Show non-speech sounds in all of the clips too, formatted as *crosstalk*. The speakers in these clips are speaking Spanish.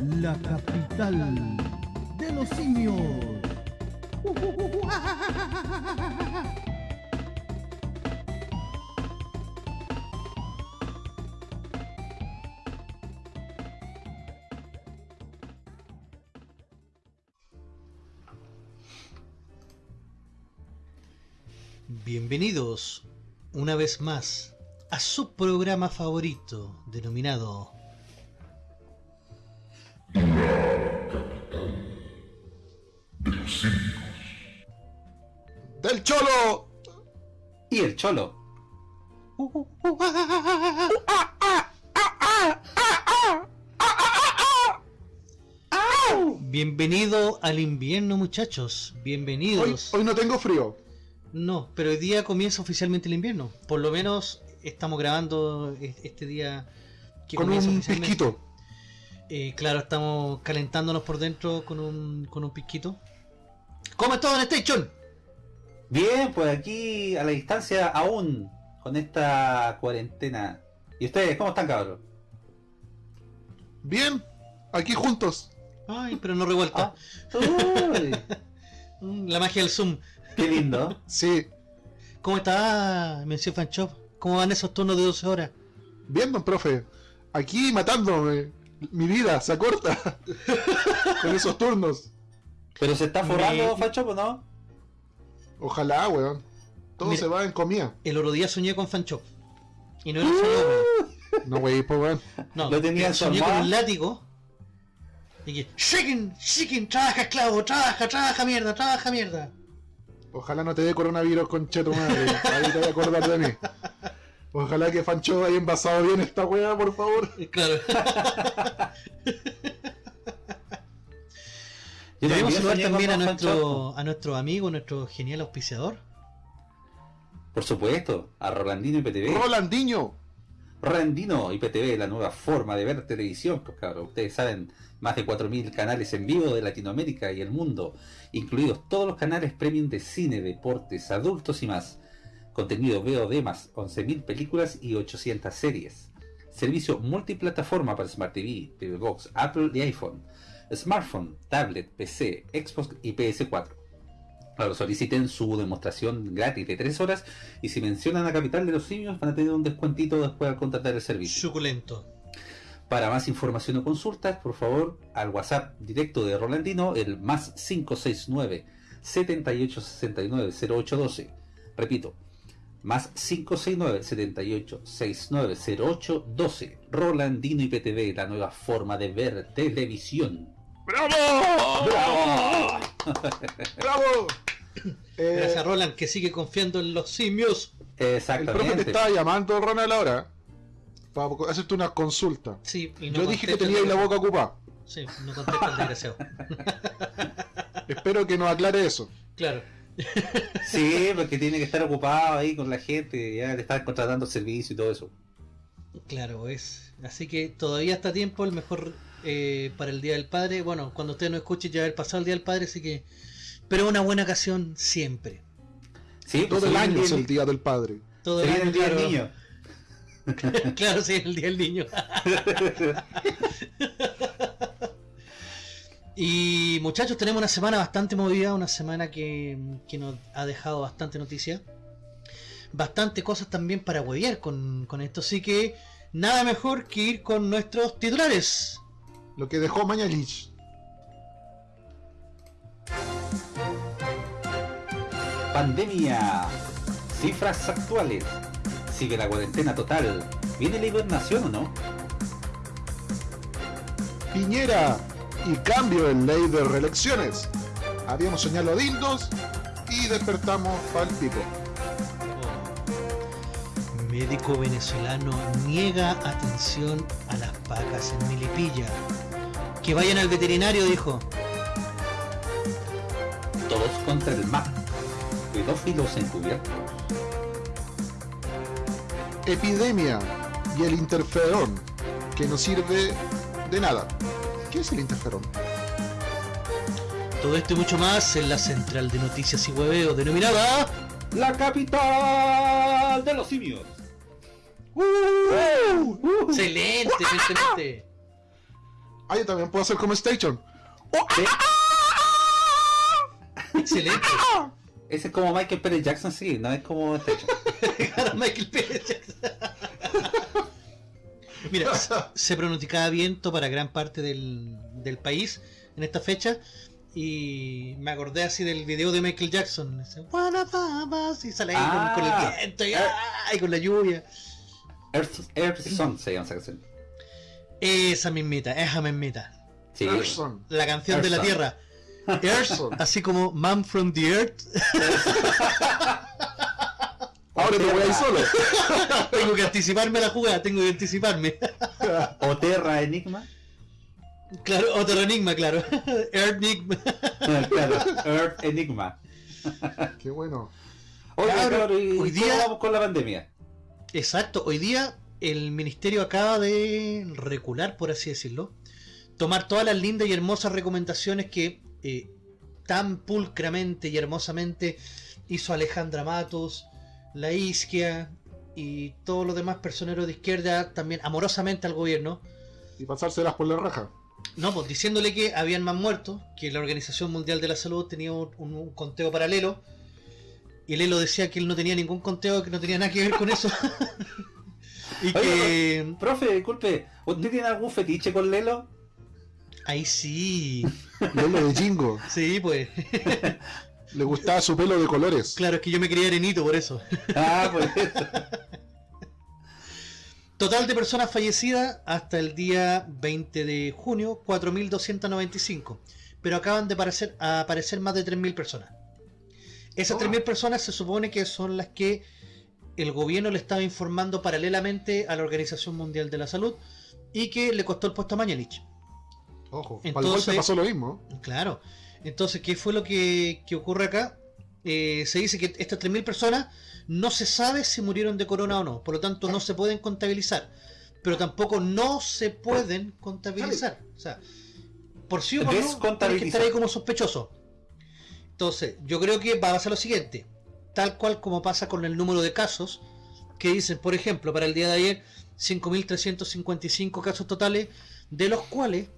la capital de los simios. Bienvenidos una vez más a su programa favorito denominado Cholo! Y el cholo. Bienvenido al invierno muchachos, bienvenidos. hoy no tengo frío. No, pero hoy día comienza oficialmente el invierno. Por lo menos estamos grabando e- este día que Con comienza un oficialmente. pisquito. Eh, claro, estamos calentándonos por dentro con un, con un pisquito. ¿Cómo está Don Station? Bien, pues aquí a la distancia aún con esta cuarentena. ¿Y ustedes cómo están, cabros? Bien, aquí juntos. Ay, pero no revuelta. Uy, *laughs* Mm, La magia del Zoom. qué lindo. *laughs* Sí, ¿Cómo está, Mención Fan Shop? ¿Cómo van esos turnos de 12 horas? bien, don profe. Aquí matándome. Mi vida se acorta. *laughs* Con esos turnos. Pero se está forrando, Me- Facho, ¿o no? Ojalá, weón. Todo Mira. se va en comida. El otro día soñé con Fan Shop. Y no era un sueño húmedo. No, wey, pues, weón. No, Lo tenía soñé con un látigo. Y que, Shikin, Shikin, trabaja esclavo, trabaja, trabaja mierda, trabaja mierda. Ojalá no te dé coronavirus, concheto madre. Ahí te voy a acordar de mí. Ojalá que Fancho haya envasado bien esta weá, por favor. Claro. *laughs* Yo Debemos saludar también a nuestro, a nuestro amigo, nuestro genial auspiciador. Por supuesto, a Rolandino IPTV. Rolandinho. Rolandino IPTV, la nueva forma de ver televisión, pues cabros. Ustedes saben, más de 4.000 canales en vivo de Latinoamérica y el mundo, incluidos todos los canales premium de cine, deportes, adultos y más. Contenido VOD más 11.000 películas y 800 series. Servicio multiplataforma para Smart TV, TV Box, Apple y iPhone. Smartphone, tablet, PC, Xbox y PS4. Claro, soliciten su demostración gratis de 3 horas y si mencionan a Capital de los Simios van a tener un descuentito después al contratar el servicio. Suculento. Para más información o consultas, por favor, al WhatsApp directo de Rolandino, el más 569 7869 0812. Repito, más 569 7869 0812. Rolandino IPTV, la nueva forma de ver televisión. ¡Bravo! ¡Bravo! ¡Bravo! Eh, Gracias Roland, que sigue confiando en los simios. el profe te Exactamente. estaba llamando, Ronald, ahora. Para hacerte una consulta. Sí, y no Yo dije que contesta el tenía la boca ocupada. Sí, no contesta el desgraciado. *laughs* Espero que nos aclare eso. Claro. Sí, porque tiene que estar ocupado ahí con la gente, ya le están contratando servicio y todo eso. Claro, es. Así que todavía está a tiempo, el mejor eh, para el Día del Padre. Bueno, cuando usted no escuche ya haber pasado el Día del Padre, así que... Pero una buena ocasión siempre. Sí, Todo el año es el Día del Padre. Todo el año, el día del claro. niño. *laughs* *laughs* claro, sí, el Día del Niño. *laughs* y muchachos, tenemos una semana bastante movida, una semana que, que nos ha dejado bastante noticia. Bastante cosas también para huevear con, con esto, así que nada mejor que ir con nuestros titulares. Lo que dejó Mañalich. Pandemia. Cifras actuales. Sigue la cuarentena total. ¿Viene la hibernación o no? Piñera y cambio en ley de reelecciones. Habíamos soñado dildos y despertamos pa'l pico. Médico venezolano niega atención a las vacas en Milipilla. Que vayan al veterinario, dijo. Todos contra el MAP. Pedófilos encubiertos. Epidemia y el interferón, que no sirve de nada. ¿Qué es el interferón? Todo esto y mucho más en la central de noticias y hueveo denominada La capital de los simios. Excelente, excelente. Ah, yo también puedo hacer como Station. Sí, Excelente. Ese es como Michael Pérez Jackson, sí, no es como. Claro, *laughs* Michael Pérez Jackson. Mira, se- pronosticaba viento para gran parte del, del país en esta fecha. Y me acordé así del video de Michael Jackson. ese, "One of us", Y sale ahí con- Ah. con, el viento y, ¡ah! y con la lluvia. Earth, Earth Song se llama esa canción. Esa mismita, esa mismita. Sí. Person. La canción de la Tierra. *laughs* Earth, así como Man from the Earth. *laughs* Ahora te voy a ir solo. *laughs* tengo que anticiparme a la jugada, tengo que anticiparme. O Terra Enigma. claro, otro enigma, claro. Earth Enigma. claro, Earth Enigma. Qué bueno. Oye, Claro, cabrón, ¿y hoy cómo día- vamos con la pandemia? Exacto, hoy día el ministerio acaba de recular, por así decirlo, tomar todas las lindas y hermosas recomendaciones que eh, tan pulcramente y hermosamente hizo Alejandra Matos, la Isquia y todos los demás personeros de izquierda también amorosamente al gobierno, Y pasárselas por la raja. no, pues diciéndole que habían más muertos, que la Organización Mundial de la Salud tenía un, un conteo paralelo, y Lelo decía que él no tenía ningún conteo, que no tenía nada que ver con eso. *laughs* y que Profe, disculpe, ¿usted tiene algún fetiche con Lelo? ahí sí, Lelo de Jingo. *laughs* sí, pues, Le gustaba su pelo de colores. claro, es que yo me quería arenito por eso. Ah, pues eso. *laughs* Total de personas fallecidas hasta el día 20 de junio, 4.295. Pero acaban de aparecer, a aparecer más de 3.000 personas. Esas Oh. 3.000 personas se supone que son las que el gobierno le estaba informando paralelamente a la Organización Mundial de la Salud y que le costó el puesto a Mañalich. Ojo. Para el Entonces- golpe pasó lo mismo. Claro. Entonces, ¿qué fue lo que, que ocurre acá? Eh, se dice que estas 3.000 personas no se sabe si murieron de corona o no. Por lo tanto, no se pueden contabilizar. Pero tampoco no se pueden contabilizar. O sea, por sí o por no, tienes que estar ahí como sospechoso. Entonces, yo creo que va a pasar lo siguiente. Tal cual como pasa con el número de casos, que dicen, por ejemplo, para el día de ayer, 5.355 casos totales, de los cuales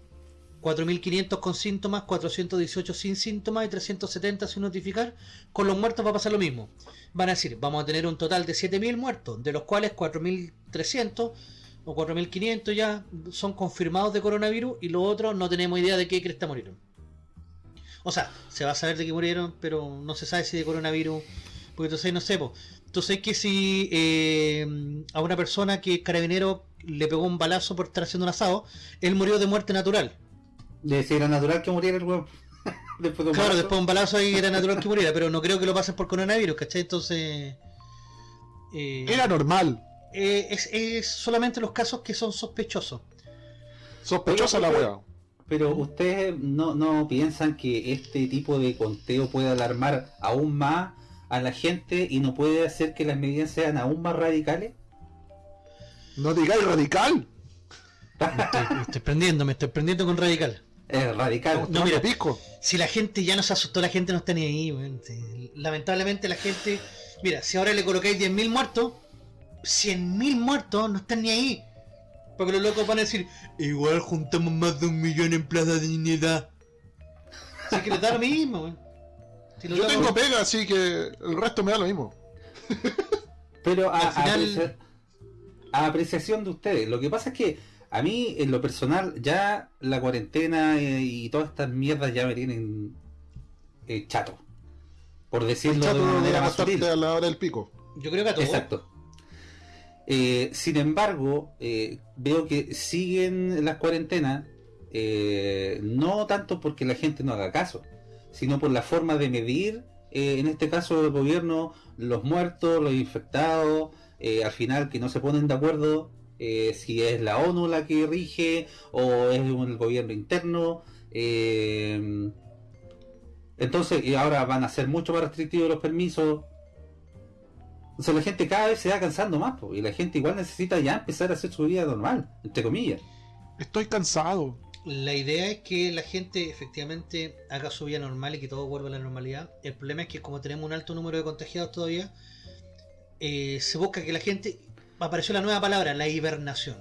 4.500 con síntomas, 418 sin síntomas y 370 sin notificar. Con los muertos va a pasar lo mismo. Van a decir, vamos a tener un total de 7.000 muertos, de los cuales 4.300 o 4.500 ya son confirmados de coronavirus y los otros no tenemos idea de qué cresta murieron. O sea, se va a saber de qué murieron, pero no se sabe si de coronavirus. Porque entonces no sé, po. entonces que si eh, a una persona que carabinero le pegó un balazo por estar haciendo un asado, él murió de muerte natural. De decir, era natural que muriera el huevo. *laughs* después de un Claro, balazo. después de un balazo ahí era natural que muriera, pero no creo que lo pasen por coronavirus, ¿cachai? Entonces... eh, Era normal. eh, es, es solamente los casos que son sospechosos. Sospechosa la wea. Pero ustedes no, no piensan que este tipo de conteo puede alarmar aún más a la gente y no puede hacer que las medidas sean aún más radicales? No digáis radical. Me estoy, me estoy prendiendo, me estoy prendiendo con radical. Es radical. No, mira. pisco. Si la gente ya no se asustó, la gente no está ni ahí. Lamentablemente la gente... Mira, si ahora le colocáis 10.000 muertos, 100.000 muertos no están ni ahí. Porque los locos van a decir, igual juntamos más de un millón en Plaza de Dignidad. Así que les da lo mismo, weón. Si los Yo tengo pega, así que el resto me da lo mismo. Pero a, Al final- a aprecia- a apreciación de ustedes, lo que pasa es que a mí, en lo personal, ya la cuarentena y todas estas mierdas ya me tienen eh, chato. Por decirlo Chato de una manera más sutil. a la hora del pico. Yo creo que a todos. Exacto. Eh, sin embargo, eh, veo que siguen las cuarentenas, eh, no tanto porque la gente no haga caso, sino por la forma de medir, eh, en este caso el gobierno, los muertos, los infectados, eh, al final que no se ponen de acuerdo si es la ONU la que rige o es el gobierno interno. entonces, ahora van a ser mucho más restrictivos los permisos, o sea, la gente cada vez se va cansando más, po, y la gente igual necesita ya empezar a hacer su vida normal, entre comillas. Estoy cansado. La idea es que la gente efectivamente haga su vida normal y que todo vuelva a la normalidad. El problema es que como tenemos un alto número de contagiados todavía, eh, se busca que la gente... Apareció la nueva palabra, la hibernación.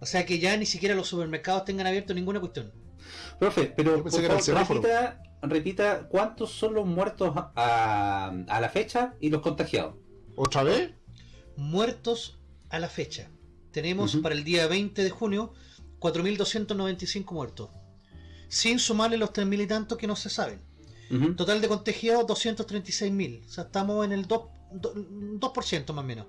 O sea que ya ni siquiera los supermercados tengan abierto ninguna cuestión. Profe, pero por favor, repita, repita cuántos son los muertos a, a la fecha y los contagiados. ¿Otra vez? Muertos a la fecha. Tenemos para el día 20 de junio 4.295 muertos. Sin sumarle los 3.000 y tantos que no se saben. Total de contagiados 236.000. O sea, estamos en el 2%, 2% más o menos.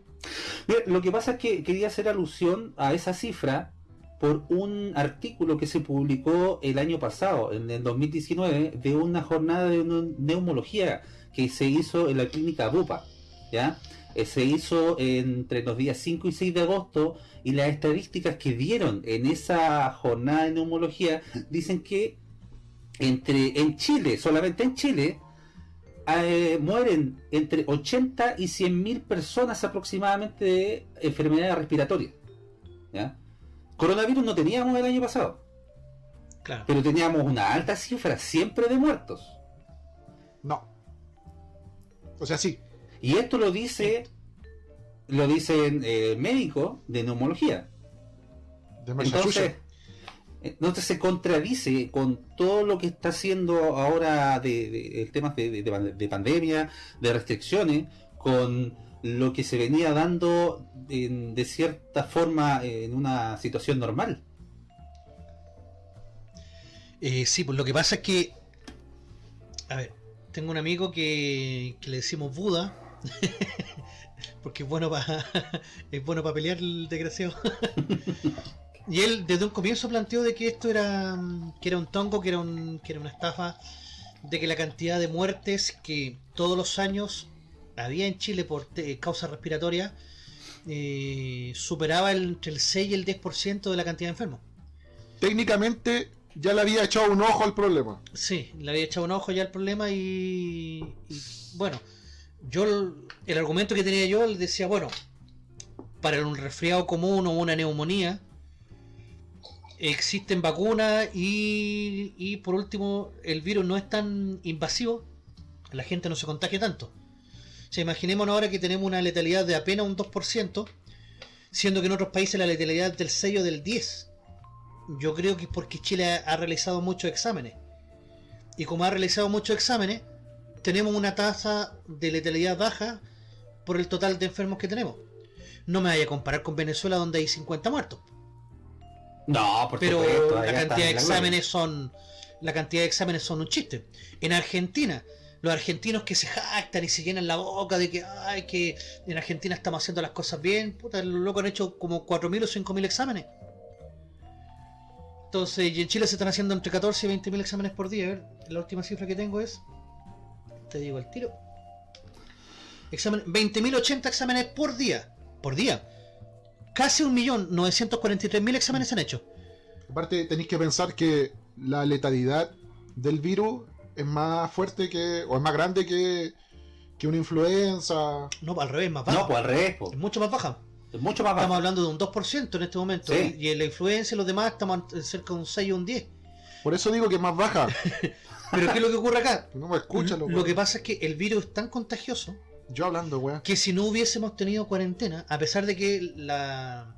Mira, lo que pasa es que quería hacer alusión a esa cifra por un artículo que se publicó el año pasado, en el 2019, de una jornada de neu- neumología que se hizo en la clínica Bupa, ¿ya? Eh, Se hizo entre los días 5 y 6 de agosto y las estadísticas que dieron en esa jornada de neumología dicen que entre en Chile, solamente en Chile, eh, mueren entre 80 y 100 mil personas aproximadamente de enfermedades respiratorias. ¿ya? Coronavirus no teníamos el año pasado, Claro. pero teníamos una alta cifra siempre de muertos. No. O sea, sí. Y esto lo dice, lo dicen eh, médicos de neumología. De Entonces, Massachusetts. entonces se contradice con todo lo que está haciendo ahora de, de- el tema de, de- de pan- de pandemia, de restricciones, con lo que se venía dando en- de cierta forma en una situación normal. Eh, sí, pues lo que pasa es que. A ver, tengo un amigo que, que le decimos Buda. *laughs* porque es bueno para *laughs* es bueno para pelear el desgraciado. *laughs* y él desde un comienzo planteó de que esto era mm, que era un tongo, que era un que era una estafa, de que la cantidad de muertes que todos los años había en Chile por causas respiratorias eh, superaba el- entre el 6 y el 10% de la cantidad de enfermos. Técnicamente ya le había echado un ojo al problema. Sí, le había echado un ojo ya al problema y, y, bueno, yo el, argumento que tenía yo decía, bueno, para un resfriado común o una neumonía existen vacunas y, y por último el virus no es tan invasivo, la gente no se contagia tanto. O sea, imaginémonos ahora que tenemos una letalidad de apenas un 2%, siendo que en otros países la letalidad del 6 o del 10 yo creo que es porque Chile ha realizado muchos exámenes. Y como ha realizado muchos exámenes, tenemos una tasa de letalidad baja por el total de enfermos que tenemos. No me vaya a comparar con Venezuela donde hay 50 muertos. No, por Pero supuesto, la cantidad de exámenes son. La cantidad de exámenes son un chiste. En Argentina, los argentinos que se jactan y se llenan la boca de que ay que en Argentina estamos haciendo las cosas bien, puta, los locos han hecho como 4.000 o 5.000 exámenes. Entonces, y en Chile se están haciendo entre 14 y 20.000 exámenes por día. A ver, la última cifra que tengo es. Te digo al tiro. Examen, 20.080 exámenes por día. Por día. Casi 1.943.000 exámenes se han hecho. Aparte, tenéis que pensar que la letalidad del virus es más fuerte que. o es más grande que. que una influenza. No, al revés, más baja. No, pues al revés, po. Es mucho más baja. es mucho más Estamos bajo. hablando de un 2% en este momento. Sí. Y en la influencia y los demás estamos cerca de un 6 o un 10. Por eso digo que es más baja. *laughs* Pero ¿qué es lo que ocurre acá? No me escuchan, lo que pasa es que el virus es tan contagioso Yo hablando, weón. que si no hubiésemos tenido cuarentena, a pesar de que la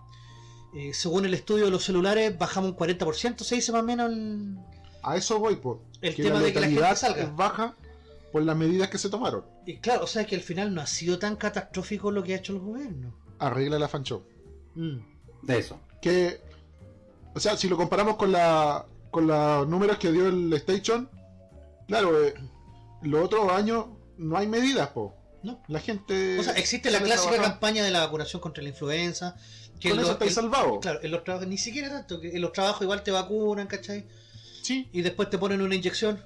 eh, según el estudio de los celulares bajamos un 40%, se dice más o menos el, A eso voy, pues. el que tema la de que la gente salga. es baja por las medidas que se tomaron. Y claro, o sea que al final no ha sido tan catastrófico lo que ha hecho el gobierno. Arregla la fancho. Mm. De eso. Que. O sea, si lo comparamos con la. con los números que dio el Station. Claro, eh, los otros años no hay medidas, po. No. La gente. O sea, existe la clásica trabajar. campaña de la vacunación contra la influenza. Que Con eso estáis salvados. Claro, en los trabajos, ni siquiera tanto, que en los trabajos igual te vacunan, ¿cachai? Sí, Y después te ponen una inyección.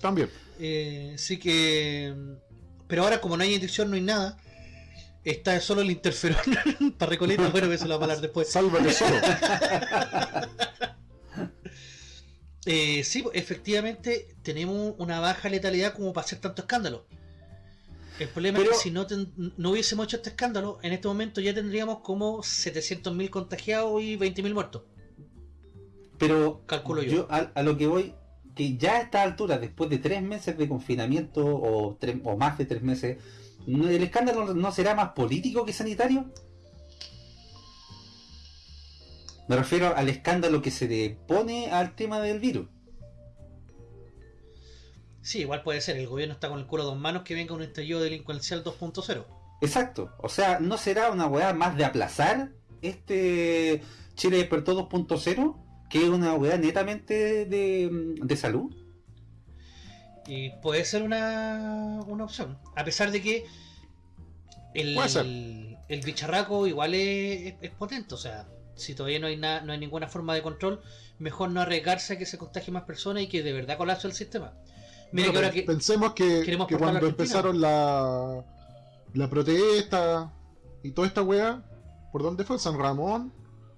también. Eh, sí que. Pero ahora, como no hay inyección, no hay nada. Está solo el interferón *laughs* para Recoleta. Bueno, que eso lo vamos a hablar después. Sálvate solo. *laughs* Eh, sí, pues, efectivamente, tenemos una baja letalidad como para hacer tanto escándalo. El problema Pero- es que si no, ten- no hubiésemos hecho este escándalo, en este momento ya tendríamos como 700.000 contagiados y 20.000 muertos. Pero Calculo yo. a, a lo que voy, que ya a esta altura, después de tres meses de confinamiento o, más de tres meses, ¿no- ¿el escándalo no será más político que sanitario? Me refiero al escándalo que se le pone al tema del virus. Sí, igual puede ser. El gobierno está con el culo a dos manos que venga un estallido delincuencial 2.0. Exacto. O sea, ¿no será una weá más de aplazar este Chile despertó 2.0? Que es una weá netamente de, de salud. Y puede ser una, una opción. A pesar de que el, el, el bicharraco igual es, es- es potente. O sea, si todavía no hay, na- no hay ninguna forma de control, mejor no arriesgarse a que se contagie más personas y que de verdad colapse el sistema. Mira Bueno, que ahora que... Pensemos que, queremos que cuando empezaron la, la protesta y toda esta weá, ¿por dónde fue? ¿San Ramón?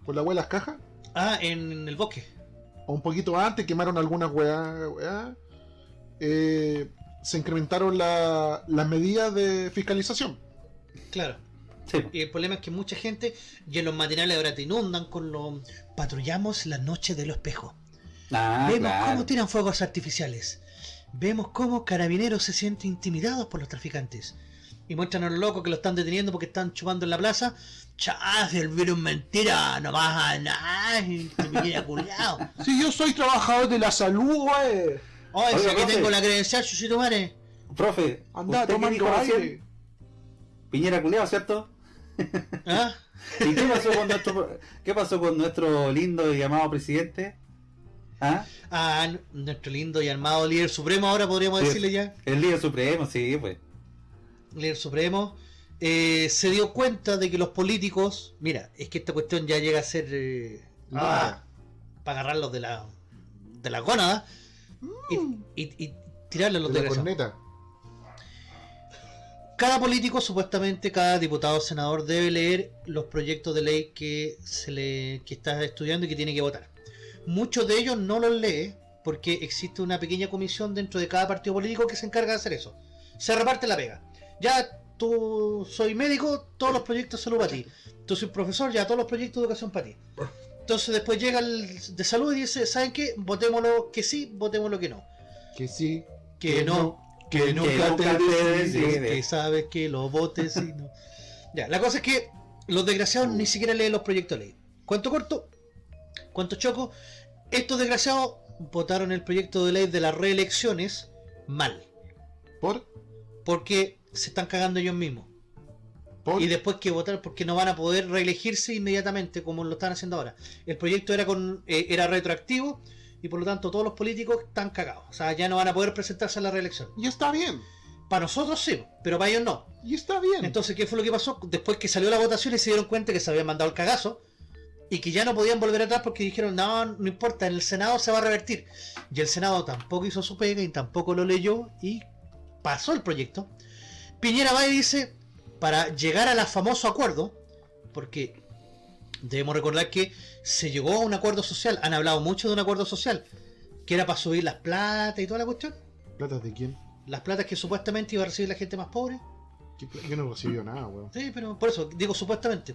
¿Por la weá de las cajas? Ah, en el bosque. O un poquito antes quemaron algunas weá. weá. Eh, se incrementaron la- las medidas de fiscalización. Claro. Sí. Y el problema es que mucha gente, y en los matinales ahora te inundan con lo... Patrullamos la noche de los espejos. Ah, Vemos claro. cómo tiran fuegos artificiales. Vemos cómo carabineros se sienten intimidados por los traficantes. Y muestran a los locos que lo están deteniendo porque están chupando en la plaza. Chas, el virus mentira, no vas a nada. y Te me culiao. *laughs* Si yo soy trabajador de la salud, wey. Oye, si aquí tengo la credencial, chuchito madre. Profe, Anda aire. Piñera culeado, ¿cierto? ¿Ah? *laughs* ¿Y qué pasó con nuestro qué pasó con nuestro lindo y amado presidente? ¿Ah? Ah, nuestro lindo y armado líder supremo, ahora podríamos decirle ya. El líder supremo, sí, pues. líder supremo, eh, se dio cuenta de que los políticos, mira, es que esta cuestión ya llega a ser eh, Ah. para agarrarlos de la de la gónada y, y, y tirarle a los De la corneta. Cada político, supuestamente, cada diputado o senador debe leer los proyectos de ley que se le que está estudiando y que tiene que votar. Muchos de ellos no los lee porque existe una pequeña comisión dentro de cada partido político que se encarga de hacer eso. Se reparte la pega. Ya tú soy médico, todos los proyectos de salud para ti. Tú soy profesor, ya todos los proyectos de educación para ti. Entonces después llega el de salud y dice, ¿saben qué? Votémoslo que sí, votémoslo que no. Que sí. Que no, que nunca, nunca te te decides, decides. que sabes que lo votes y no. *laughs* Ya, la cosa es que los desgraciados ni siquiera leen los proyectos de ley. ¿Cuánto corto? ¿Cuánto choco? Estos desgraciados votaron el proyecto de ley de las reelecciones mal. ¿Por? Porque se están cagando ellos mismos. ¿Por? Y después que votar porque no van a poder reelegirse inmediatamente como lo están haciendo ahora. El proyecto era con eh, era retroactivo y por lo tanto todos los políticos están cagados. O sea, ya no van a poder presentarse a la reelección. Y está bien. Para nosotros sí, pero para ellos no. Y está bien. Entonces, ¿qué fue lo que pasó? Después que salió la votación y se dieron cuenta que se habían mandado el cagazo y que ya no podían volver atrás porque dijeron, no, no importa, en el Senado se va a revertir. Y el Senado tampoco hizo su pega y tampoco lo leyó y pasó el proyecto. Piñera va y dice, para llegar al famoso acuerdo, porque debemos recordar que se llegó a un acuerdo social, han hablado mucho de un acuerdo social, que era para subir las platas y toda la cuestión. ¿Platas de quién? Las platas que supuestamente iba a recibir la gente más pobre. ¿Qué pla- Yo no recibí nada, weón. Sí, pero por eso, digo supuestamente.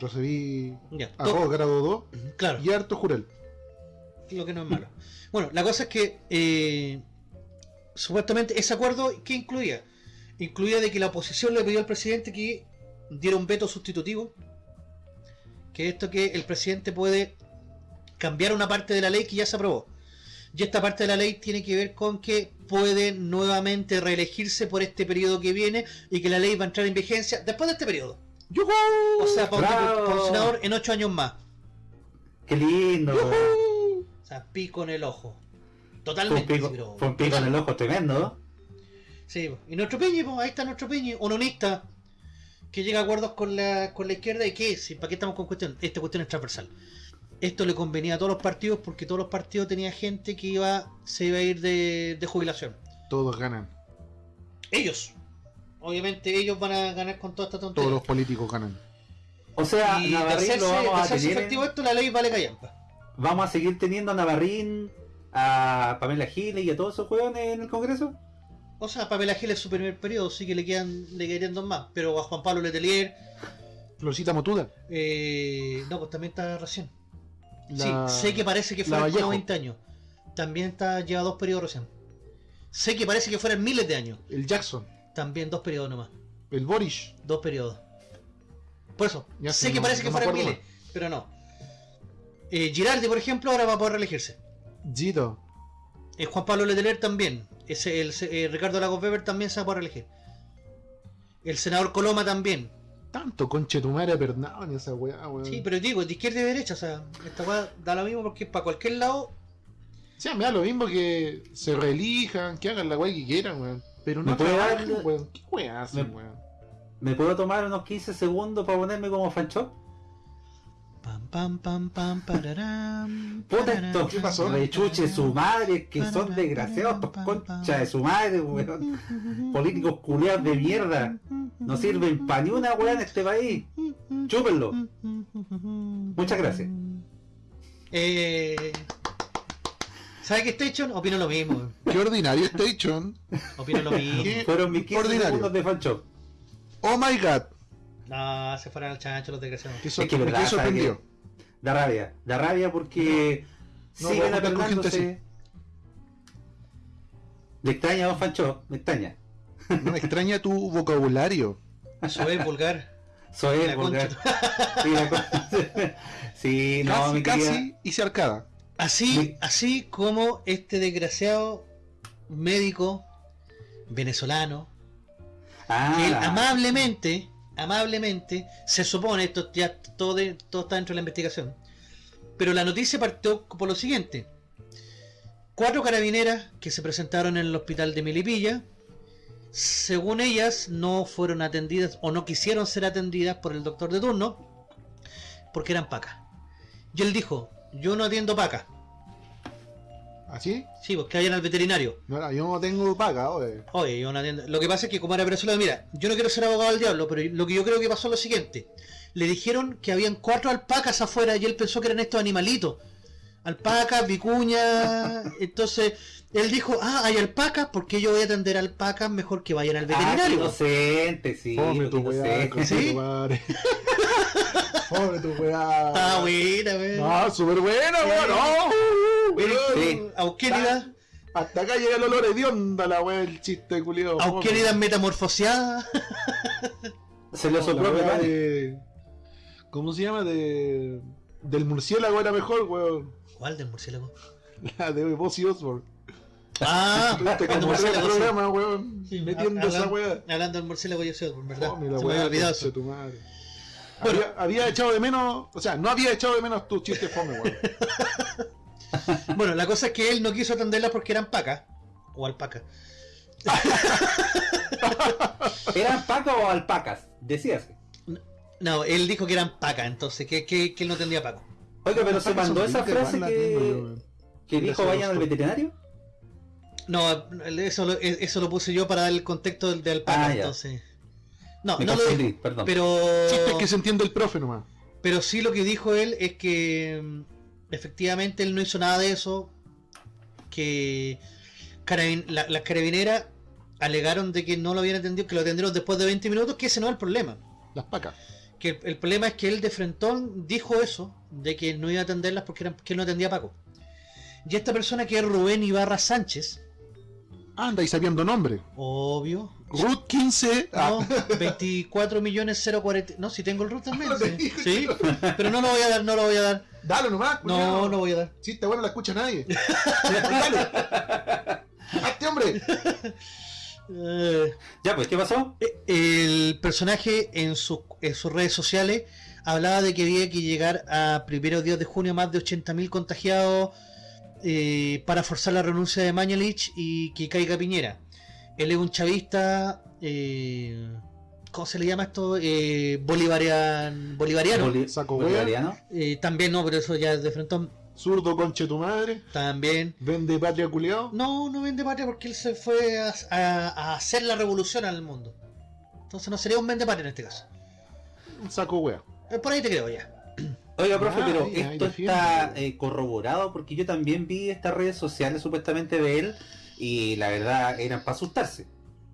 Recibí Ya, to- arroz grado 2 claro, y harto jurel. lo que no es malo. Bueno, la cosa es que eh, supuestamente ese acuerdo, ¿qué incluía? Incluía de que la oposición le pidió al presidente que diera un veto sustitutivo. Que esto que el presidente puede cambiar una parte de la ley que ya se aprobó. Y esta parte de la ley tiene que ver con que puede nuevamente reelegirse por este periodo que viene y que la ley va a entrar en vigencia después de este periodo. ¡Yujú! O sea, para un, senador en ocho años más. Qué lindo. O sea, pico en el ojo. Fue un Totalmente. pico, pero- fue un pico en el ojo tremendo. Sí, y nuestro Peñi, po, ahí está nuestro Peñi, unionista, que llega a acuerdos con la, con la izquierda y que, si, ¿para qué estamos con cuestión? Esta cuestión es transversal. Esto le convenía a todos los partidos porque todos los partidos tenían gente que iba se iba a ir de, de jubilación. Todos ganan. Ellos. Obviamente ellos van a ganar con toda esta Todos tontería. los políticos ganan. O sea, y de Navarrín hacerse, lo vamos a tener. efectivo esto, la ley vale callampa. Vamos a seguir teniendo a Navarrín, a Pamela Giles y a todos esos hueones en el Congreso. O sea, Pamela Gil es su primer periodo, sí que le quedan, le quedarían dos más. Pero a Juan Pablo Letelier, Florcita Motuda. eh, no, pues también está recién. La- Sí, sé que parece que Vallejo. 20 años. También está lleva dos periodos recién. Sé que parece que fueran miles de años. El Jackson. También dos periodos nomás. El Boris. Dos periodos. Por eso, Ya sé que no- parece no que fueran miles, pero no. Eh, Girardi, por ejemplo, ahora va a poder reelegirse. Gito. Eh, Juan Pablo Letelier también. Ese, el, eh, Ricardo Lagos Weber también se va a poder reelegir. El senador Coloma también. Tanto conche tu madre perdón en esa weá, weón. Sí, pero digo, de izquierda y derecha, o sea, esta weá da lo mismo porque para cualquier lado. O sea, me da lo mismo que se reelijan, que hagan la weá que quieran, weón. Pero no ¿Me puede dar- trabajen, weón. ¿Qué weá hacen, Me- weón? ¿Me puedo tomar unos 15 segundos para ponerme como fancho? Pam, pam, pam, pararam, Puta estos ¿Qué pasó? rechuche su madre, que son desgraciados, estos conchas de su madre, weón. Políticos culiados de mierda. No sirven para ni una weá en este país. Chúpenlo. Muchas gracias. Eh, ¿Sabe qué Station? Opino lo mismo. Qué ordinario Station. Opino lo mismo. Fueron mis 15 Ordinario. segundos de fancho. Oh my god. No, se fueron al chancho los desgraciados. Que Es que me verdad, quedé ¿sabe sorprendido. qué? Da rabia. Da rabia porque No, siguen apernándose. Me extraña, don Fancho. Me extraña. No me extraña tu vocabulario. Soy vulgar. Soy La el vulgar. Sí, la con- *laughs* Sí, no, casi, mi querida. casi hice arcada. Así, Sí. así como este desgraciado médico venezolano, Ah, que él amablemente, amablemente, se supone, esto ya todo, de- todo está dentro de la investigación, pero la noticia partió por lo siguiente. Cuatro carabineras que se presentaron en el hospital de Melipilla, según ellas, no fueron atendidas o no quisieron ser atendidas por el doctor de turno porque eran pacas. Y él dijo, yo no atiendo pacas. ¿Así? Sí, pues que vayan al veterinario. No, no, yo no tengo paga, oye. Oye, yo no atiendo. Lo que pasa es que como era venezolano, mira, yo no quiero ser abogado del diablo, pero lo que yo creo que pasó es lo siguiente. Le dijeron que habían cuatro alpacas afuera y él pensó que eran estos animalitos. Alpacas, vicuñas. *laughs* Entonces, él dijo, ah, hay alpacas, porque yo voy a atender alpacas mejor que vayan al Ah, qué veterinario. inocente, sí. Fome qué tu weá, inocente. conche ¿Sí? Fome tu weá. Está buena, weón. No, súper buena, weón. No, weón. Sí. Auquélida, Hasta acá llega el olor hedionda la weá, el chiste culiado. Auquélida metamorfoseada. *laughs* Se lo sopló weá de... ¿Cómo se llama? De... Del murciélago era mejor, weón. ¿Cuál del murciélago? La de Ozzy Osbourne. Ah, *laughs* cuando murciélago, sí. programas, weón. Sí, Metiendo esa weá. Hablando del murciélago, yo sé, ¿verdad? Fome la Se me había weá, olvidado eso. tu madre. Bueno. Había, había echado de menos, o sea, no había echado de menos tu chiste fome, weón. *laughs* Bueno, la cosa es que él no quiso atenderlas porque eran pacas. O alpacas. *laughs* ¿Eran pacas o alpacas? Decíase. No, él dijo que eran pacas, entonces, que, que, que él no tendría paco. Oiga, pero se mandó esa frase que, que dijo vayan al veterinario. No, eso lo, eso lo puse yo para dar el contexto del, de alpaca, Ah, ya. No, Me no lo dijo, perdón. pero. Chiste es que se entiende el profe nomás. Pero sí lo que dijo él es que mm, efectivamente él no hizo nada de eso. Que carabin- la- las carabineras alegaron de que no lo habían atendido, que lo atendieron después de 20 minutos, que ese no es el problema. Las pacas. Que el, el problema es que él de frentón dijo eso, de que no iba a atenderlas porque eran- que él no atendía a Paco. Y esta persona que es Rubén Ibarra Sánchez, Anda y sabiendo nombre. obvio, Root 15. Ah, no, 24 millones 040. No, si tengo el root también. *laughs* Sí, *laughs* sí, pero no lo voy a dar, no lo voy a dar. dale nomás, No, culiao. no voy a dar. Si está bueno, la escucha nadie. *laughs* dale. ¡Hazte hombre! Eh, Ya, pues, ¿qué pasó? el personaje en, su- en sus redes sociales hablaba de que había que llegar a primeros días de junio más de 80.000 contagiados eh, para forzar la renuncia de Mañalich y que caiga Piñera. Él es un chavista, eh, ¿cómo se le llama esto? Eh, bolivarian, bolivariano. Boli- Saco bolivariano. Eh, también no, pero eso ya es de frente. Zurdo conche tu madre. También. Vende patria culiao. No, no vende patria porque él se fue a, a- a hacer la revolución al mundo. Entonces no sería un vende patria en este caso. Un saco wea. Eh, Por ahí te creo ya. *clears throat* Oiga, profe, Ah, pero ahí, esto está eh, corroborado porque yo también vi estas redes sociales supuestamente de él y la verdad eran para asustarse.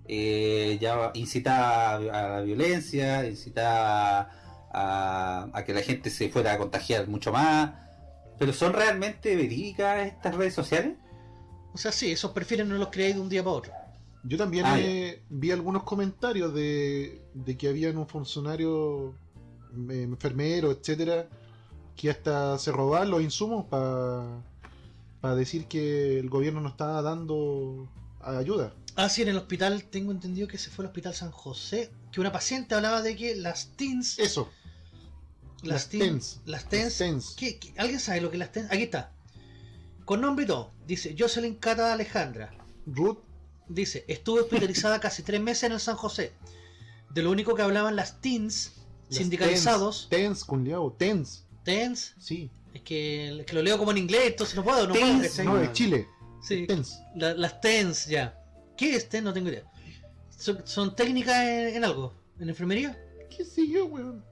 Eh, ya incitaba a la violencia, incitaba a, a que la gente se fuera a contagiar mucho más. Pero ¿son realmente verídicas estas redes sociales? O sea, sí, esos perfiles no los creáis de un día para otro. Yo también Ah, eh, vi algunos comentarios de, de que habían un funcionario, eh, enfermero, etcétera, que hasta se robaban los insumos para decir que el gobierno no estaba dando ayuda. Ah, sí, en el hospital tengo entendido que se fue al hospital San José, que una paciente hablaba de que las TINS... Eso. Las, las TINS... Las TENS. ¿qué- qué- alguien sabe lo que las TENS? Aquí está. Con nombre y todo. Dice, Jocelyn Cata Alejandra. Ruth, Dice, estuve hospitalizada *laughs* casi tres meses en el San José. De lo único que hablaban las TINS las sindicalizados. TENS, TENS, culiao, TENS. TENS. Sí. Es que, es que lo leo como en inglés, entonces no puedo, no puedo. TENS, ¿cachai? no, de Chile. Sí. TENS. La- las TENS, ya. ¿Qué es TENS? No tengo idea. ¿Son, son técnicas en, en algo? ¿En enfermería? ¿Qué sé yo, weón?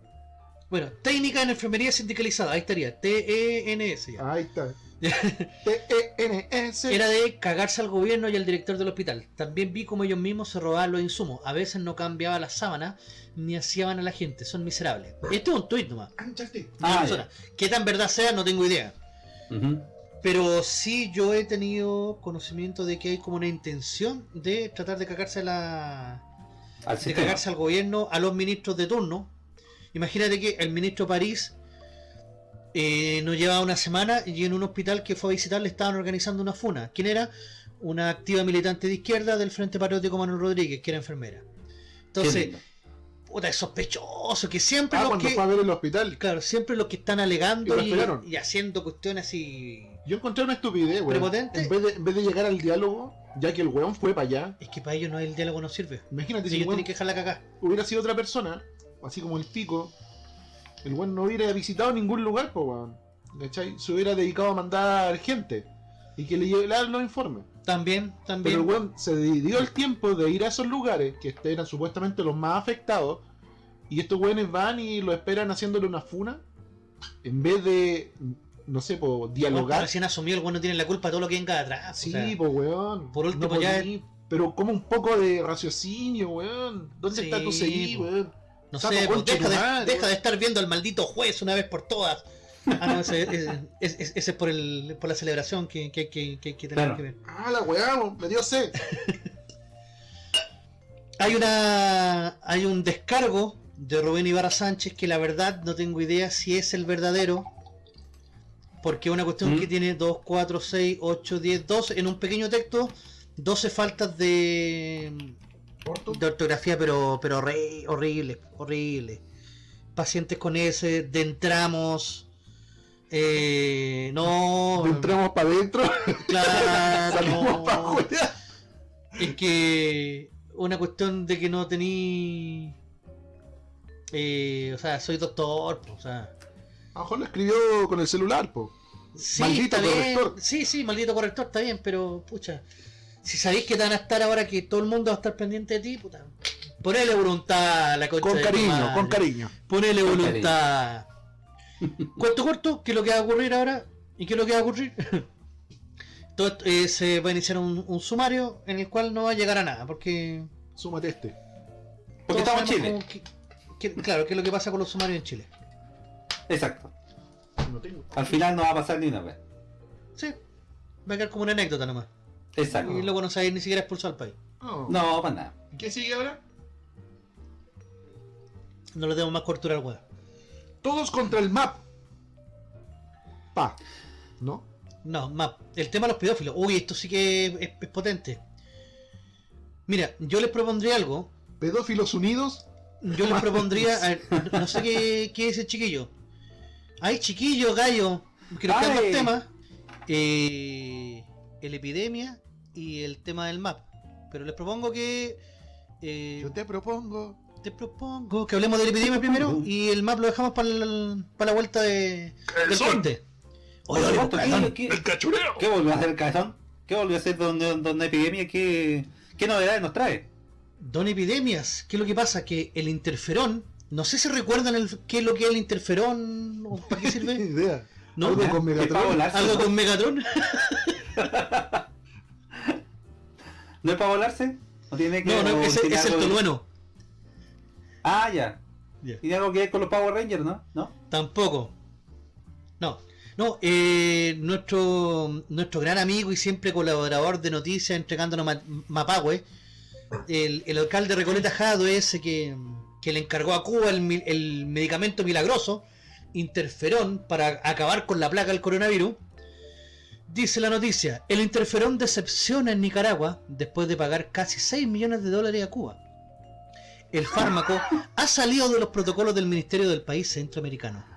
Bueno, técnica en enfermería sindicalizada, ahí estaría. T-E-N-S ya. Ahí está. T-E-N-S. Era de cagarse al gobierno y al director del hospital. También vi como ellos mismos se robaban los insumos. A veces no cambiaba la sábana ni hacían a la gente. Son miserables. Este es un tuit nomás. Ah, persona. ¿Qué tan verdad sea? No tengo idea. Pero sí yo he tenido conocimiento de que hay como una intención de tratar de cagarse a la... Al de cagarse al gobierno, a los ministros de turno. Imagínate que el ministro París eh, no llevaba una semana y en un hospital que fue a visitar le estaban organizando una funa. ¿Quién era? Una activa militante de izquierda del Frente Patriótico Manuel Rodríguez, que era enfermera. Entonces, puta, es sospechoso que siempre Ah, los cuando que... fue a ver el hospital. Claro, siempre los que están alegando Y haciendo cuestiones así... Yo encontré una estupidez, weón. ¿Prepotente? En vez, de, en vez de llegar al diálogo, ya que el weón fue para allá, Es que para ellos no el diálogo no sirve. imagínate si Ellos tienen que dejar la cagada. hubiera sido otra persona, así como el pico, el weón no hubiera visitado ningún lugar, pues weón. ¿Cachai? Se hubiera dedicado a mandar gente y que le llevaran los informes. También, Pero también. el weón se dio el tiempo de ir a esos lugares que eran supuestamente los más afectados y estos weones van y lo esperan haciéndole una funa en vez de, no sé, Bueno, dialogar. Recién asumió el bueno tiene la culpa de todo lo que venga atrás. Sí, o sea, pues weón. por último No ya podí, Pero como un poco de raciocinio, weón. ¿Dónde Sí, está tu weón? No saco sé, pues, deja, de, deja de estar viendo al maldito juez una vez por todas. Ah, no, ese, ese- ese- ese es por, el, por la celebración que, que, que, que, que tenemos Claro. que ver. Ah, la weá, me dio sed. *laughs* Hay una hay un descargo de Rubén Ibarra Sánchez que la verdad no tengo idea si es el verdadero. Porque es una cuestión ¿Mm? que tiene 2, 4, 6, 8, 10, 12. En un pequeño texto, 12 faltas de, de ortografía, pero, pero horri- horrible, horrible. Pacientes con S, de entramos. Eh, no, Entramos para adentro, claro, *laughs* salimos no. para afuera. Es que una cuestión de que no tení. Eh, o sea, soy doctor, po, o sea. A lo mejor lo escribió con el celular, po. Sí, Maldito está bien. corrector. Sí, sí, maldito corrector, está bien, pero pucha. Si sabéis que te van a estar ahora que todo el mundo va a estar pendiente de ti, puta. Ponele voluntad a la concha Con cariño, con cariño. Ponele Con voluntad. Cuento corto, ¿qué es lo que va a ocurrir ahora? ¿Y qué es lo que va a ocurrir? *laughs* Todo esto, eh, se va a iniciar un, un sumario en el cual no va a llegar a nada, porque Súmate este. Porque estamos en Chile. cómo que- que- claro, qué es lo que pasa con los sumarios en Chile. Exacto. No tengo. Al final no va a pasar ni una vez. Sí, va a quedar como una anécdota nomás. Exacto. Y luego no se va a ir ni siquiera expulsado al país. No. No, para nada. ¿Qué sigue ahora? No le demos más cortura al weón. Todos contra el map. Pa. ¿No? No, más. El tema de los pedófilos. Uy, esto sí que es, es potente. Mira, yo les propondría algo. Pedófilos unidos. Yo les *laughs* propondría. a ver, no sé qué, qué es el chiquillo. Hay chiquillo, gallo. Que nos Ay. dos temas. Eh, el epidemia y el tema del map. Pero les propongo que. eh, Yo te propongo. te propongo que hablemos de la epidemia primero y el map lo dejamos para la vuelta de, del corte. Oye, oye, supuesto, Cabezón, ¿qué, qué, cachureo! qué volvió a hacer el cabezón? ¿Qué volvió a hacer donde, donde epidemia? ¿Qué, ¿Qué novedades nos trae? Don Epidemias, ¿qué es lo que pasa? Que el interferón, no sé si recuerdan el, qué es lo que es el interferón o para qué sirve. *laughs* idea. ¿No? Algo con ¿Qué Megatron. Algo con *laughs* Megatron. *laughs* ¿No es para volarse? ¿No tiene que No, no, o es el de- tolueno. Ah, ya. ¿Tiene algo que ver con los Power Rangers, no? ¿No? Tampoco. No. No, eh, nuestro, nuestro gran amigo y siempre colaborador de noticias entregándonos ma- Mapagüe, el, el alcalde de Recoleta Jado ese que, que le encargó a Cuba el, el medicamento milagroso interferón para acabar con la plaga del coronavirus. Dice la noticia, el interferón decepciona en Nicaragua después de pagar casi 6 millones de dólares a Cuba. El fármaco ha salido de los protocolos del Ministerio del país centroamericano. *laughs*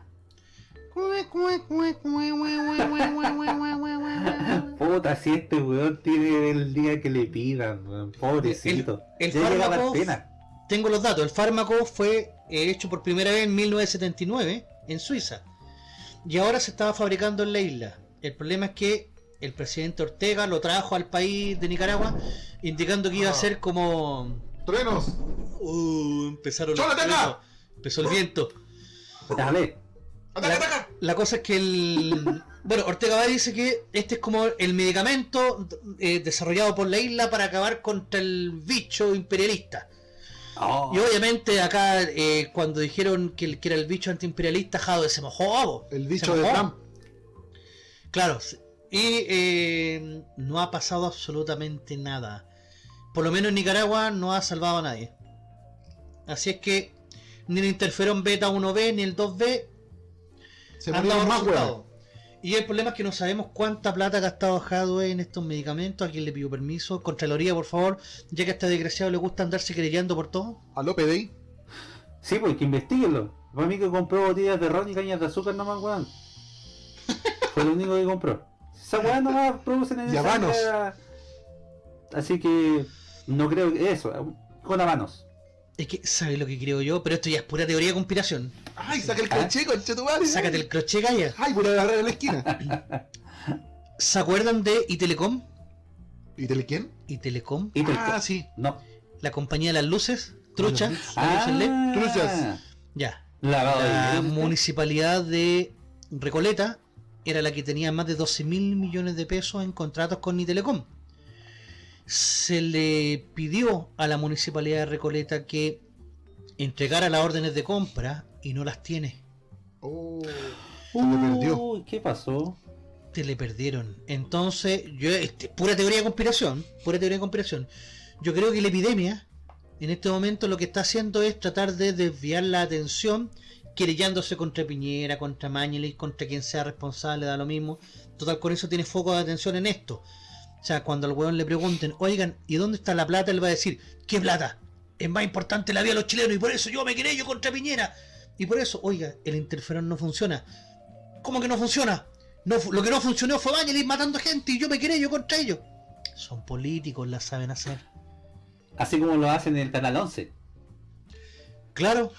Puta, si este weón tiene el día que le pidan. Pobrecito. El- el fármaco- pena. Tengo los datos, el fármaco fue eh, hecho por primera vez en 1979 en Suiza y ahora se estaba fabricando en la isla. El problema es que el presidente Ortega lo trajo al país de Nicaragua indicando que iba a Ah. ser como... ¡Truenos! Uh, empezaron Empezó el viento. Dale. ¡Ataca, ataca! La cosa es que el... *laughs* Bueno, Ortega va dice que este es como el medicamento eh, desarrollado por la isla para acabar contra el bicho imperialista. Oh. Y obviamente acá, eh, cuando dijeron que, el- que era el bicho antiimperialista, Jado se mojó. bo. El Se bicho de mojó. Trump. Claro. Y eh, no ha pasado absolutamente nada. Por lo menos en Nicaragua no ha salvado a nadie. Así es que ni el interferón beta 1B ni el 2B Se han dado más resultados. weón. Y el problema es que no sabemos cuánta plata ha gastado Hadwe en estos medicamentos. A quien le pidió permiso. Contraloría, por favor. Ya que a este desgraciado le gusta andarse querellando por todo. A López de ahí. Sí, pues que investiguenlo. Para mí que compró botellas de ron y cañas de azúcar nomás, weón. Fue lo único que compró. Esa weón nomás producen en esa. Así que no creo que eso, con habanos. Es que, ¿sabes lo que creo yo? Pero esto ya es pura teoría de conspiración. ¡Ay, saca el Ah. crochet, conche tu madre! Sácate el crochet, Gaya. ¡Ay, por agarrar en la esquina! *laughs* ¿Se acuerdan de Itelecom? ¿Y tele quién? Itelecom, Y te- Ah, sí. No. la compañía de las luces, trucha, Ah, la LED. Truchas. Ya. La municipalidad de Recoleta era la que tenía más de 12 mil millones de pesos en contratos con Itelecom. Se le pidió a la municipalidad de Recoleta que entregara las órdenes de compra y no las tiene. Oh, se le perdió. Uy, ¿Qué pasó? te le perdieron. Entonces, yo, este, pura teoría de conspiración, pura teoría de conspiración. Yo creo que la epidemia, en este momento, lo que está haciendo es tratar de desviar la atención, querellándose contra Piñera, contra Mañelis, contra quien sea responsable, da lo mismo. Total, con eso tiene foco de atención en esto. O sea, cuando al weón le pregunten, oigan, ¿y dónde está la plata? Él va a decir, ¿qué plata? Es más importante la vida de los chilenos y por eso yo me querello contra Piñera. Y por eso, oiga, el interferón no funciona. ¿Cómo que no funciona? No, lo que no funcionó fue Vangelis matando gente y yo me queré yo contra ellos. Son políticos, la saben hacer. Así como lo hacen en el Canal 11. Claro.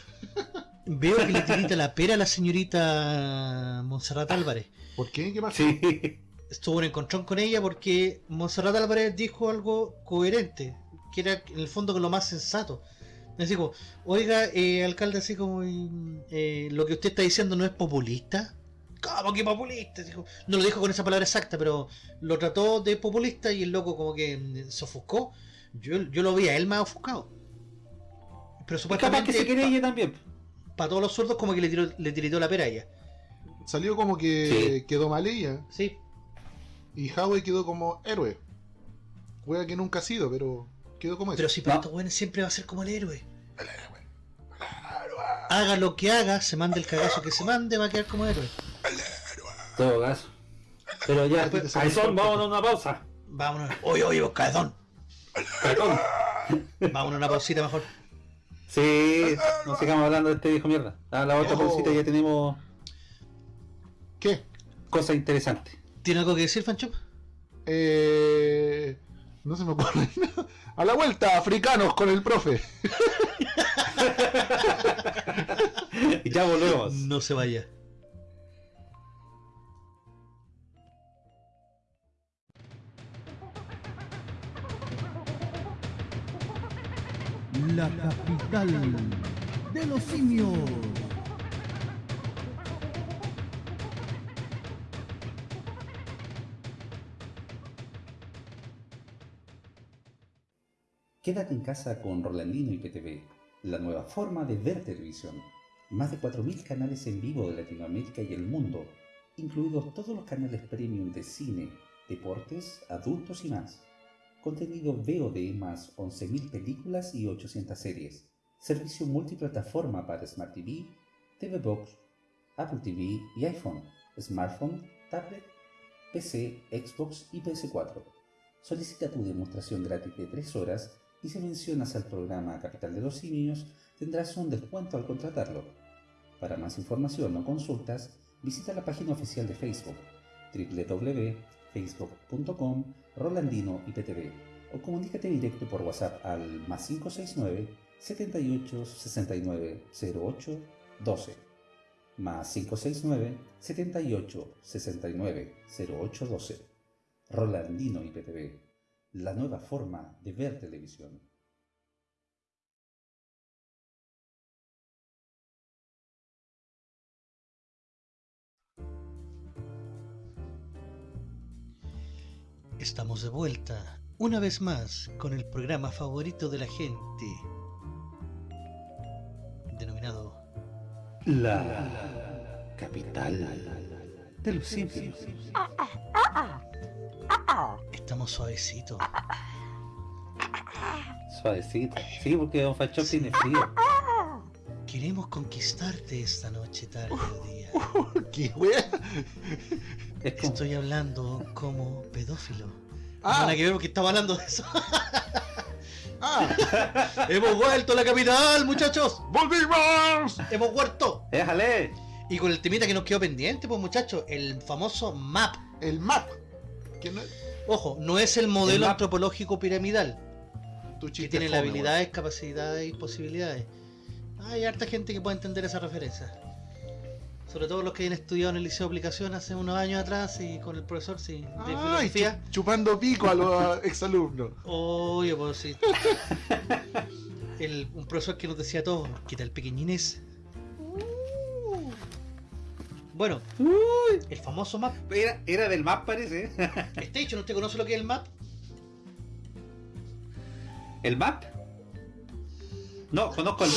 Veo que le tirita la pera a la señorita Monserrat Álvarez. ¿Por qué? ¿Qué pasa? Sí. Estuvo en encontrón con ella porque Monserrat Álvarez dijo algo coherente, que era en el fondo lo más sensato. Me dijo, oiga, eh, alcalde, así como eh, lo que usted está diciendo no es populista. ¿Cómo que populista? Dijo, no lo dijo con esa palabra exacta, pero lo trató de populista y el loco como que mm, se ofuscó. Yo, yo lo vi a él más ofuscado. Pero Capaz supuestamente que se quiere ella también. Para todos los sordos como que le tiró, le tiritó la pera a ella. Salió como que Sí. quedó mal ella. Sí, Y Howie quedó como héroe. Juega que nunca ha sido, pero quedó como pero eso. si para No. estos buenos siempre va a ser como el héroe. Haga lo que haga, se mande el cagazo que se mande, va a quedar como héroe. Todo caso. Pero ya, son, sale vámonos a una pausa. Vámonos. Oye, oye, vos cabezón. Perdón. Vámonos a una pausita mejor. Sí, *laughs* no sigamos hablando de este viejo mierda. A la otra Oh. pausita ya tenemos ¿Qué? cosas interesantes. ¿Tiene algo que decir, Fancho? Eh... No se me ocurre nada. A la vuelta, africanos con el profe. Y *laughs* ya volvemos. No se vaya. La capital de los simios. Quédate en casa con Rolandino y PTV, la nueva forma de ver televisión. Más de 4.000 canales en vivo de Latinoamérica y el mundo, incluidos todos los canales premium de cine, deportes, adultos y más. Contenido VOD más 11.000 películas y 800 series. Servicio multiplataforma para Smart TV, TV Box, Apple TV y iPhone, smartphone, tablet, PC, Xbox y PS4. Solicita tu demostración gratis de 3 horas y si mencionas al programa Capital de los Simios tendrás un descuento al contratarlo. Para más información o consultas, visita la página oficial de Facebook www.facebook.com Rolandino IPTV o comunícate directo por WhatsApp al más 569 78 69 08 12 más 569 78 69 08 12 Rolandino IPTV la nueva forma de ver televisión. Estamos de vuelta, una vez más, con el programa favorito de la gente, denominado La capital de los simios. Estamos suavecitos. Suavecito. Sí, porque Don Fachón tiene frío. Queremos conquistarte esta noche, tarde o día. *laughs* ¿Qué wea? Es Estoy hablando como pedófilo. Ah. Nada que ver porque estaba hablando de eso. *laughs* ¡Ah! *laughs* ¡Hemos vuelto a la capital, muchachos! ¡Volvimos! ¡Hemos vuelto! ¡Déjale! Y con el temita que nos quedó pendiente, pues muchachos, el famoso MAP. El map. Que no Ojo, no es el modelo El antropológico piramidal, tu que tiene fome, habilidades, capacidades y posibilidades. Hay harta gente que puede entender esa referencia. Sobre todo los que hayan estudiado en el Liceo de Aplicación hace unos años atrás y con el profesor sí, de. Ay, filosofía. chu- chupando pico a los *laughs* exalumnos. Oye, pues sí. *laughs* El, un profesor que nos decía todo, ¿qué tal pequeñines? Bueno, el famoso map. Era, era del map, parece. Station, ¿usted conoce lo que es el map? ¿El map? No, conozco el.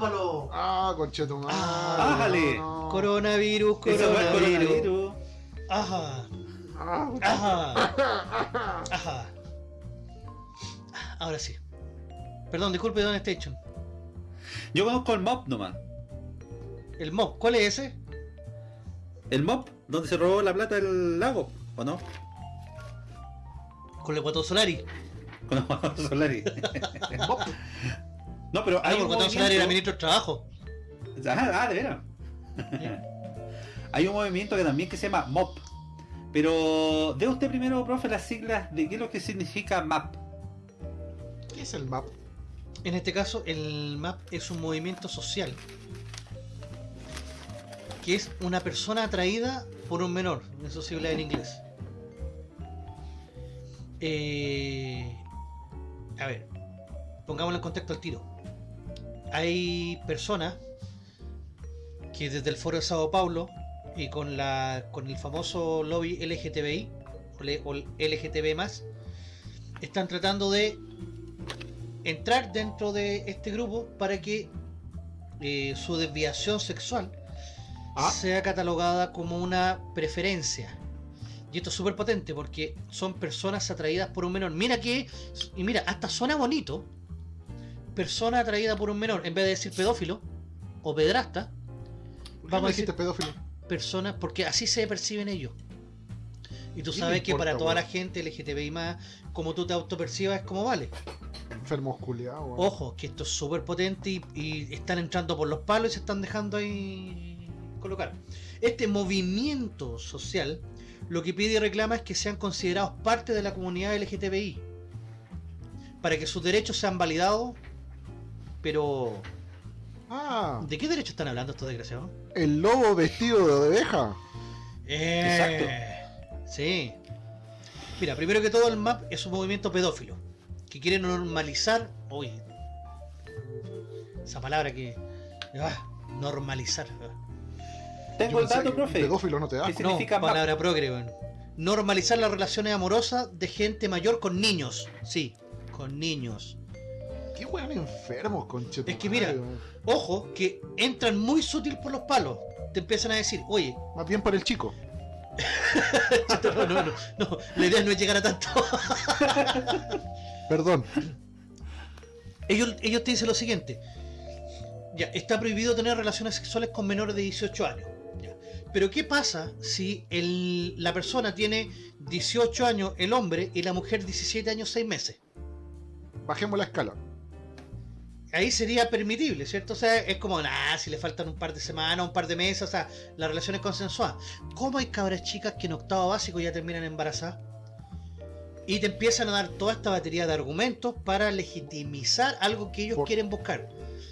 Palo. Ah, conchetumadre. Ah, ájale. no. Coronavirus, el coronavirus. coronavirus. Ajá, Ah, ajá, *laughs* ajá. Ahora sí. Perdón, disculpe, Don Station. Yo conozco el mob nomás. El mob, ¿cuál es ese? El mob, donde se robó la plata del lago, ¿o no? Con el Guatón Solari. Con los Solari. Mop. *laughs* No, pero hay no, un Solari era movimiento... ministro de Trabajo. Ah, ah, de veras. Hay un movimiento que también que se llama MOP. Pero de usted primero, profe, las siglas de qué es lo que significa MAP. ¿Qué es el map? En este caso, el MAP es un movimiento social. Que es una persona atraída por un menor. Eso se habla en inglés. Eh, a ver, pongámoslo en contexto al tiro. Hay personas que desde el foro de Sao Paulo y con la con el famoso lobby LGTBI o LGTB más están tratando de entrar dentro de este grupo para que eh, su desviación sexual Ah. sea catalogada como una preferencia. Y esto es súper potente porque son personas atraídas por un menor. Mira que, y mira, hasta suena bonito. Persona atraída por un menor, en vez de decir pedófilo o pedrasta, ¿Por qué Vamos a dijiste pedófilo? personas, porque así se perciben ellos. Y tú ¿Qué sabes que para toda la gente LGTBI más, como tú te autopercibas, es como vale. Enfermos culiados, weón. Ojo, que esto es súper potente y, y están entrando por los palos y se están dejando ahí colocar. Este movimiento social lo que pide y reclama es que sean considerados parte de la comunidad LGTBI para que sus derechos sean validados. Pero, Ah, ¿de qué derechos están hablando estos desgraciados? el lobo vestido de oveja. Eh, Sí. Mira, primero que todo el MAP es un movimiento pedófilo que quiere normalizar, uy, esa palabra que ah, normalizar. ah. Tengo el dato, profe. Pedófilo no te da. ¿Qué No, MAP? palabra progre, weón. Normalizar las relaciones amorosas de gente mayor con niños. Sí, con niños. Qué weón enfermos, conchetumadre. Es que mira. Ojo, que entran muy sutil por los palos. Te empiezan a decir, oye, Más bien por el chico. *laughs* no, no, no, no, la idea no es llegar a tanto. *laughs* Perdón. ellos, ellos te dicen lo siguiente. Ya, está prohibido tener relaciones sexuales con menores de 18 años. Ya. Pero ¿qué pasa si el- la persona tiene 18 años, el hombre, y la mujer 17 años, 6 meses? Bajemos la escala. Ahí sería permitible, ¿cierto? O sea, es como, nada, si le faltan un par de semanas, un par de meses, o sea, la relación es consensuada. ¿Cómo hay cabras chicas que en octavo básico ya terminan embarazadas? Y te empiezan a dar toda esta batería de argumentos para legitimizar algo que ellos Por- quieren buscar.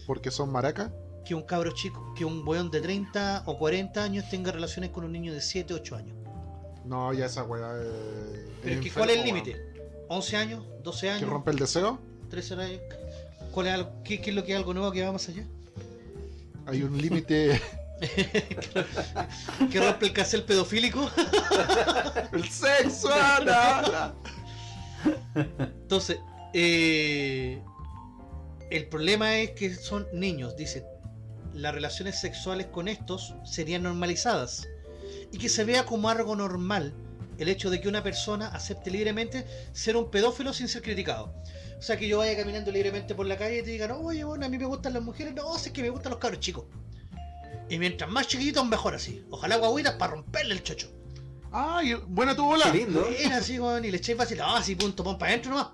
Porque son maracas. Que un cabro chico, que un weón de 30 o 40 años tenga relaciones con un niño de 7 o 8 años. No, ya esa weá. eh, Pero es que, ¿cuál es el límite? ¿11 años? ¿12 ¿Que años? rompe el deseo? 13 años? ¿Cuál es algo- qué, qué es lo que es algo nuevo que va más allá? Hay un límite. *laughs* ¿Que rompe el cancel pedofílico? *laughs* ¡El sexo! Ana! Entonces, eh, el problema es que son niños, dice. Las relaciones sexuales con estos serían normalizadas. Y que se vea como algo normal el hecho de que una persona acepte libremente ser un pedófilo sin ser criticado. O sea, que yo vaya caminando libremente por la calle y te digan, oye, bueno, a mí me gustan las mujeres. No, si es que me gustan los cabros chicos. Y mientras más chiquititos, mejor así. Ojalá guaguitas para romperle el chocho. ¡Ay! Buena tu bola. Qué lindo. Era así, weón, y le echáis fácil. Ah, sí, punto, pon para adentro nomás.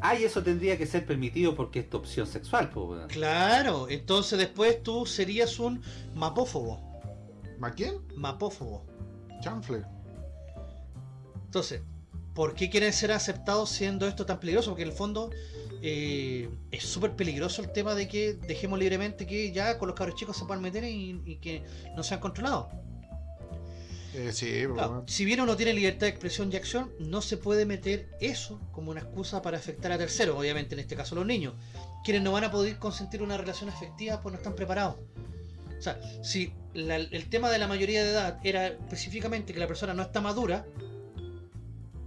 Ah, y eso tendría que ser permitido porque es tu opción sexual, pues, weón. Claro, entonces después tú serías un mapófobo. ¿Ma quién? Mapófobo. Chanfle. Entonces, ¿por qué quieren ser aceptados siendo esto tan peligroso? Porque en el fondo eh, es súper peligroso el tema de que dejemos libremente que ya con los cabros chicos se puedan meter y, y que no sean controlados. Eh, sí, pero Claro, si bien uno tiene libertad de expresión y acción, no se puede meter eso como una excusa para afectar a terceros, obviamente en este caso los niños, quienes no van a poder consentir una relación afectiva pues no están preparados. O sea, si la- el tema de la mayoría de edad era específicamente que la persona no está madura,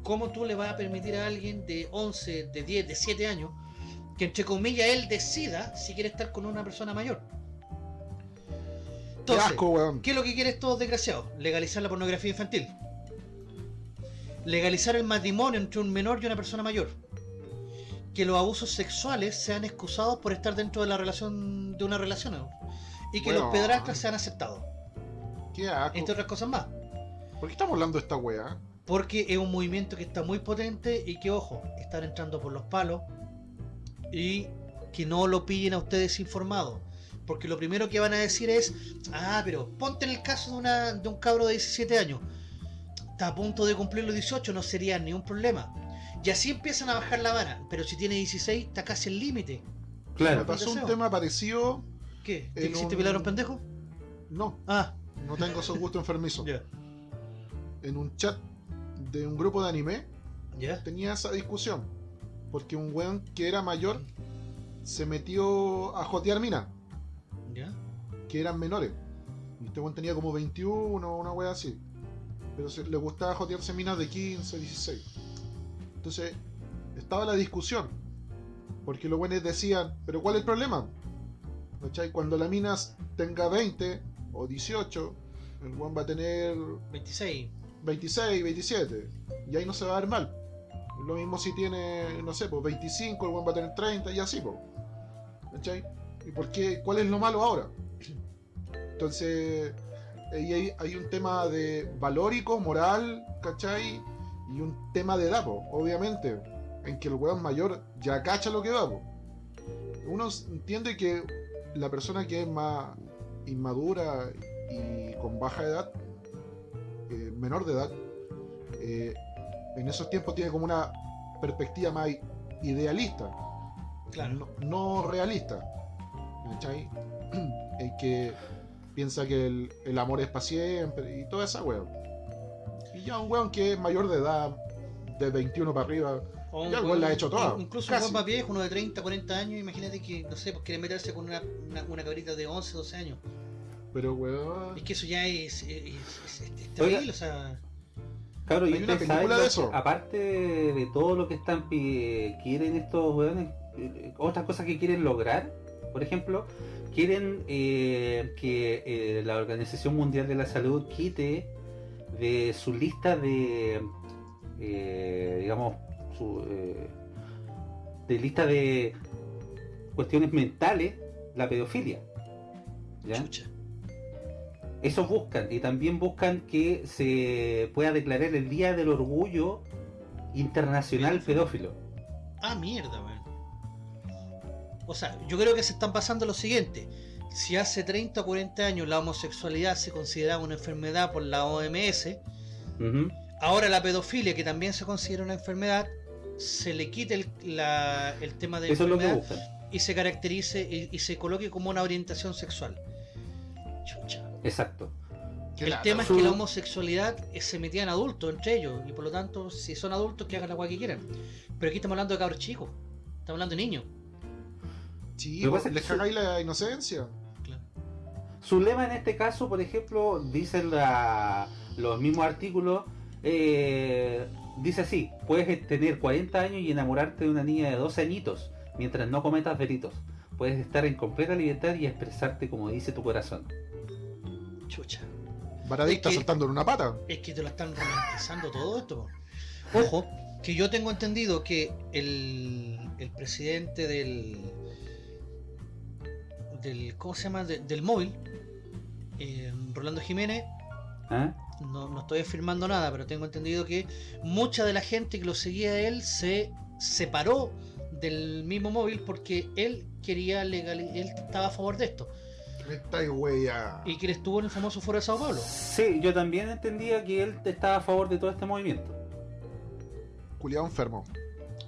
¿cómo tú le vas a permitir a alguien de 11, de 10, de 7 años que entre comillas él decida si quiere estar con una persona mayor? Qué Entonces, asco, weón. ¿Qué es lo que quieren estos desgraciados? Legalizar la pornografía infantil. Legalizar el matrimonio entre un menor y una persona mayor. Que los abusos sexuales sean excusados por estar dentro de la relación de una relación. ¿no? Y que Bueno. los pedrastras sean aceptados. Qué asco. Entre otras cosas más. ¿Por qué estamos hablando de esta weá? Porque es un movimiento que está muy potente y que, ojo, están entrando por los palos. Y que no lo pillen a ustedes informados. Porque lo primero que van a decir es, ah, pero ponte en el caso de, una, de un cabro de 17 años. Está a punto de cumplir los 18, no sería ni un problema. Y así empiezan a bajar la vara. Pero si tiene 16, está casi el límite. Me Claro. pasó un tema parecido. ¿Qué? ¿Te un- pilar a un pendejo? No, Ah, no tengo esos gustos enfermizos. *laughs* ya. En un chat de un grupo de anime tenía esa discusión. Porque un weón que era mayor se metió a jotear minas, ¿Ya? que eran menores. Y este weón tenía como 21, una wea así. Pero se- le gustaba jotearse minas de 15, 16. Entonces, estaba la discusión. Porque los buenos decían, ¿pero cuál es el problema? ¿Cachai? Cuando la mina tenga 20 o 18, el weón va a tener 26. 26, 27. Y ahí no se va a ver mal. Lo mismo si tiene, no sé, pues 25, el buen va a tener 30 y así, pues. ¿Cachai? ¿Y por qué? ¿Cuál es lo malo ahora? Entonces, ahí hay, un tema de valórico, moral, ¿cachai? Y un tema de edad, po, obviamente. En que el weón mayor ya cacha lo que va, po. Uno entiende que la persona que es más inmadura y con baja edad eh, menor de edad, eh, en esos tiempos tiene como una perspectiva más idealista, Claro. no, no realista. ¿cachai? *clears throat* El que piensa que el, el amor es para siempre y toda esa weón. Y ya un weón que es mayor de edad, de 21 para arriba, O Ya el weón- la ha hecho toda, Incluso casi. un weón más viejo, uno de 30, 40 años, imagínate que, no sé, pues quiere meterse con una, una, una cabrita de 11, 12 años. Pero weón. Es que eso ya es, es, es- es- es Oiga. terrible, o sea... Claro, y una película de eso. aparte de todo lo que están quieren estos weones, eh, otras cosas que quieren lograr, por ejemplo, quieren eh, que eh, la Organización Mundial de la Salud quite de su lista de, eh, digamos, su, eh, de lista de cuestiones mentales la pedofilia. ¿ya? Chucha. Eso buscan. Y también buscan que se pueda declarar el Día del Orgullo Internacional Pedófilo. Ah, mierda, weón. O sea, yo creo que se están pasando lo siguiente. Si hace 30 o 40 años la homosexualidad se consideraba una enfermedad por la OMS, ahora la pedofilia, que también se considera una enfermedad, se le quite el, la- el tema de Eso es lo que enfermedad y se caracterice y, y se coloque como una orientación sexual. Chucha. Exacto. El tema es Su- que la homosexualidad se metía en adultos entre ellos y por lo tanto, si son adultos, que hagan la guay que quieran. Pero aquí estamos hablando de cabros chicos, estamos hablando de niños. Sí, Lo que po, pasa es que les su- cagáis la inocencia. Claro. Su lema en este caso, por ejemplo, dicen la- los mismos artículos, eh, dice así, puedes tener 40 años y enamorarte de una niña de 12 añitos, mientras no cometas delitos. Puedes estar en completa libertad y expresarte como dice tu corazón. Chucha. Varadicta Es que- saltando en una pata. Es que te lo están romantizando todo esto. Ojo, que yo tengo entendido que el, el presidente del. del ¿Cómo se llama? De- del móvil, eh, Rolando Jiménez, ¿Ah? no, no estoy afirmando nada, pero tengo entendido que mucha de la gente que lo seguía a él se separó del mismo móvil porque él quería legalizar, él estaba a favor de esto. Me estáis wea. Y que él estuvo en el famoso foro de Sao Paulo. Sí, yo también entendía que él estaba a favor de todo este movimiento. Culiado enfermo.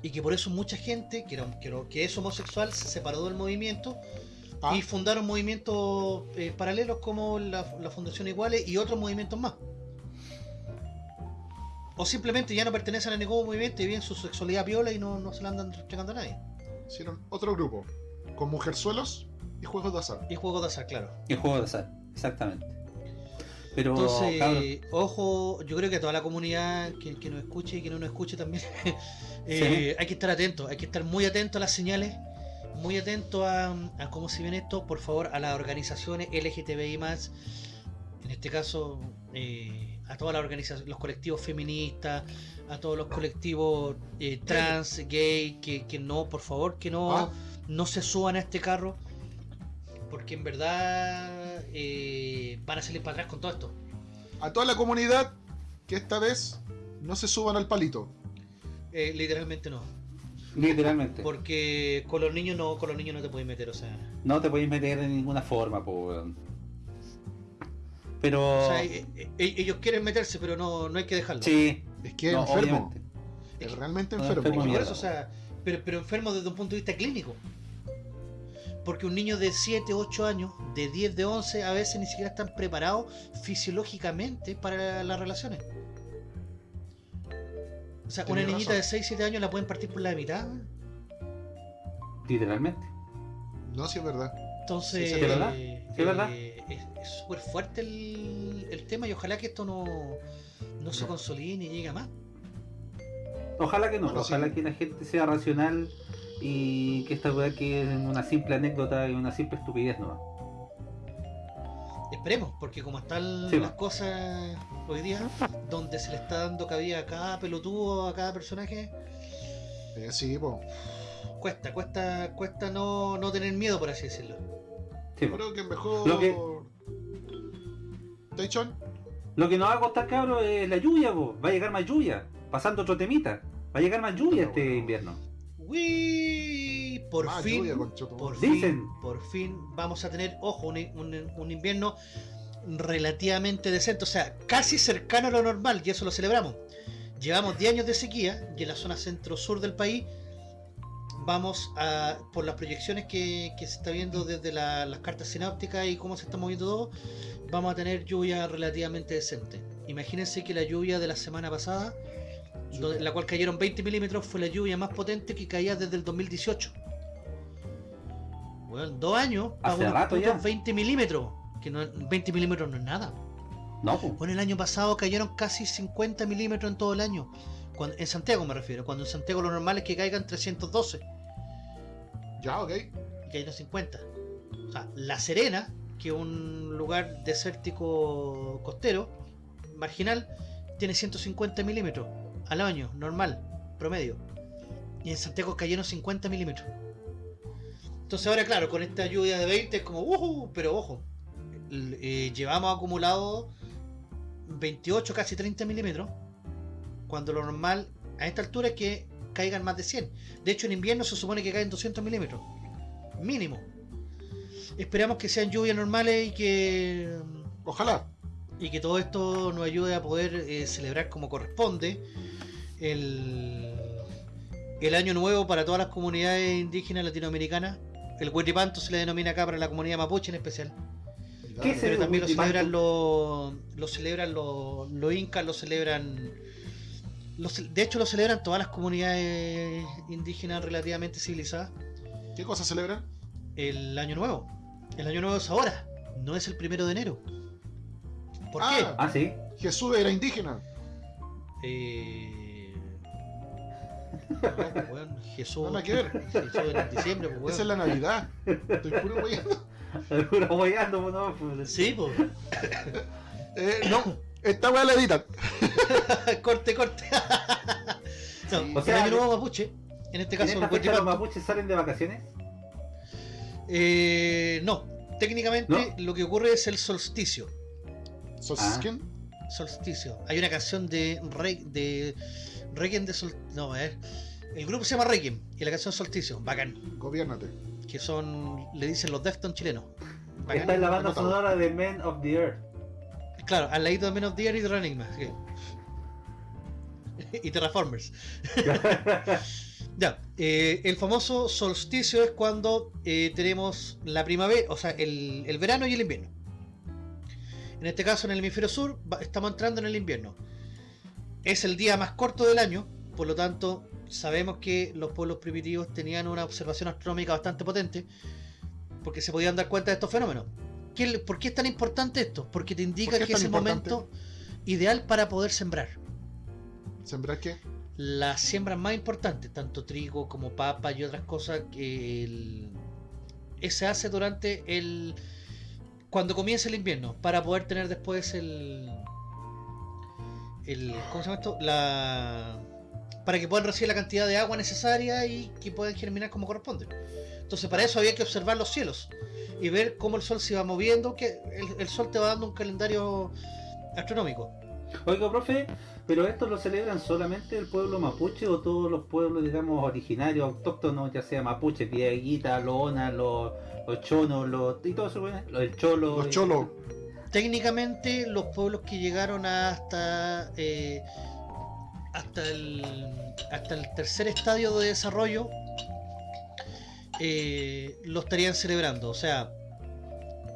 Y que por eso mucha gente que, era- que, era- que es homosexual se separó del movimiento Ah, y fundaron movimientos eh, paralelos como la, la Fundación Iguales y otros movimientos más. O simplemente ya no pertenecen a ningún movimiento y viven su sexualidad piola y no, no se la andan entregando a nadie. hicieron otro grupo. Con mujerzuelos y juegos de azar. Y juegos de azar, claro. El juego de azar, exactamente. Pero, Entonces, cabrón, ojo, yo creo que a toda la comunidad que, que nos escuche y que no nos escuche también, *laughs* eh, hay que estar atentos, hay que estar muy atentos a las señales, muy atentos a, a cómo se viene esto, por favor, a las organizaciones LGTBI en este caso, eh, a todas las organizaciones, los colectivos feministas, a todos los colectivos eh, trans, gay, que, que no, por favor, que no, Ah. no se suban a este carro, porque en verdad eh, van a salir para atrás con todo esto. A toda la comunidad que esta vez no se suban al palito. Eh, literalmente no. literalmente. Porque con los niños no, con los niños no te puedes meter, o sea. No te podéis meter de ninguna forma, po, weón. Pero... O sea, eh, eh, ellos quieren meterse, pero no, no hay que dejarlo. sí, Es que es no, enfermo. obviamente. Es realmente No, enfermo. enfermo mierda. eso, o sea, pero, pero enfermo desde un punto de vista clínico. Porque un niño de 7, 8 años, de 10, de 11, a veces ni siquiera están preparados fisiológicamente para las relaciones. O sea, una Tenés niñita razón. de 6, 7 años la pueden partir por la mitad. Literalmente. No, sí es verdad. Entonces, Sí, es verdad. eh, Sí, es verdad. eh, es súper fuerte el, el tema y ojalá que esto no, no se consolide ni llegue a más. Ojalá que no, Bueno, ojalá sí. que la gente sea racional y que esta weá quede en una simple anécdota y una simple estupidez nomás. Esperemos, porque como están Sí, las va. cosas hoy día, donde se le está dando cabida a cada pelotudo, a cada personaje, Eh, sí, po. cuesta, cuesta, cuesta no, no tener miedo, por así decirlo. Sí. Creo que mejor. Lo que- Taichon, Lo que nos va a costar, cabros, es la lluvia, po. va a llegar más lluvia. Pasando otro temita, va a llegar más lluvia este invierno. Uy, por más fin, lluvia, por Dicen. fin, por fin vamos a tener, ojo, un, un- un invierno relativamente decente, o sea, casi cercano a lo normal, y eso lo celebramos. Llevamos 10 años de sequía y en la zona centro-sur del país vamos a, por las proyecciones que, que se está viendo desde la- las cartas sinápticas y cómo se está moviendo todo, vamos a tener lluvia relativamente decente. Imagínense que la lluvia de la semana pasada, donde- la cual cayeron 20 milímetros, fue la lluvia más potente que caía desde el 2018. Bueno, dos años Hace rato ya. 20 milímetros. Que no, 20 milímetros no es nada. No. Bueno, el año pasado cayeron casi 50 milímetros en todo el año. Cuando- en Santiago me refiero. Cuando en Santiago lo normal es que caigan 312 Ya, ok. y cayeron 50. O sea, La Serena, que es un lugar desértico costero, marginal, tiene 150 milímetros al año, normal, promedio. Y en Santiago cayeron 50 milímetros. Entonces ahora, claro, con esta lluvia de 20 es como, "Ujú", pero ojo, eh, llevamos acumulado 28, casi 30 milímetros, cuando lo normal a esta altura es que caigan más de 100. De hecho, en invierno se supone que caen 200 milímetros, mínimo. Esperamos que sean lluvias normales y que Ojalá. y que todo esto nos ayude a poder eh, celebrar como corresponde el, el año nuevo para todas las comunidades indígenas latinoamericanas. El Huetipanto se le denomina acá para la comunidad mapuche en especial. ¿Qué es Pero el también lo celebran los lo celebran los, los incas, lo celebran lo de hecho lo celebran todas las comunidades indígenas relativamente civilizadas ¿Qué cosa celebran? el año nuevo. El año nuevo es ahora, no es el primero de enero. ¿Por Ah. qué? Ah, sí. Jesús era indígena. Eh... No, pues, *laughs* weón, Jesús. Nada que ver. *laughs* Jesús en diciembre, pues, weón. Esa es la Navidad. Estoy puro weyando. Puro hueando, no, pues. Sí, pues. *laughs* Eh, no, esta weá la editan. corte, corte. No, Sí. O sea, el año nuevo mapuche, en este ¿En caso esta el fecha los mapuches salen de vacaciones? eh, no, técnicamente lo que ocurre es el solsticio. Sosken. Solsticio. Hay una canción de Re de Requiem de Sol... No, ver. El grupo se llama Requiem y la canción Solsticio. Bacán. Gobiernate. Que son, le dicen los Deftones chilenos. Bacán. Está en la banda Anotado. sonora de Men of the Earth. Claro, al ladito de Men of the Air y de Running Man. sí. *laughs* y Terraformers. *laughs* ya, eh, el famoso solsticio es cuando eh, tenemos la primavera, o sea, el, el verano y el invierno. En este caso, en el hemisferio sur, estamos entrando en el invierno. Es el día más corto del año, por lo tanto, sabemos que los pueblos primitivos tenían una observación astronómica bastante potente, porque se podían dar cuenta de estos fenómenos. ¿Qué le- ¿Por qué es tan importante esto? Porque te indica ¿Por qué es que es el importante? momento ideal para poder sembrar. ¿Sembrar qué? Las siembras más importantes, tanto trigo como papa y otras cosas, que el- eh, se hace durante el. cuando comienza el invierno, para poder tener después el. El ¿Cómo se llama esto? La. para que puedan recibir la cantidad de agua necesaria y que puedan germinar como corresponde. Entonces, para eso había que observar los cielos y ver cómo el sol se va moviendo, que el, el sol te va dando un calendario astronómico. Oiga, profe, ¿pero esto lo celebran solamente el pueblo mapuche o todos los pueblos, digamos, originarios, autóctonos, ya sea mapuche, Pieguita, Loona, los, los chonos, los, y todo eso, el cholo? Los y- cholos. Técnicamente los pueblos que llegaron hasta eh, hasta el hasta el tercer estadio de desarrollo eh, lo estarían celebrando. O sea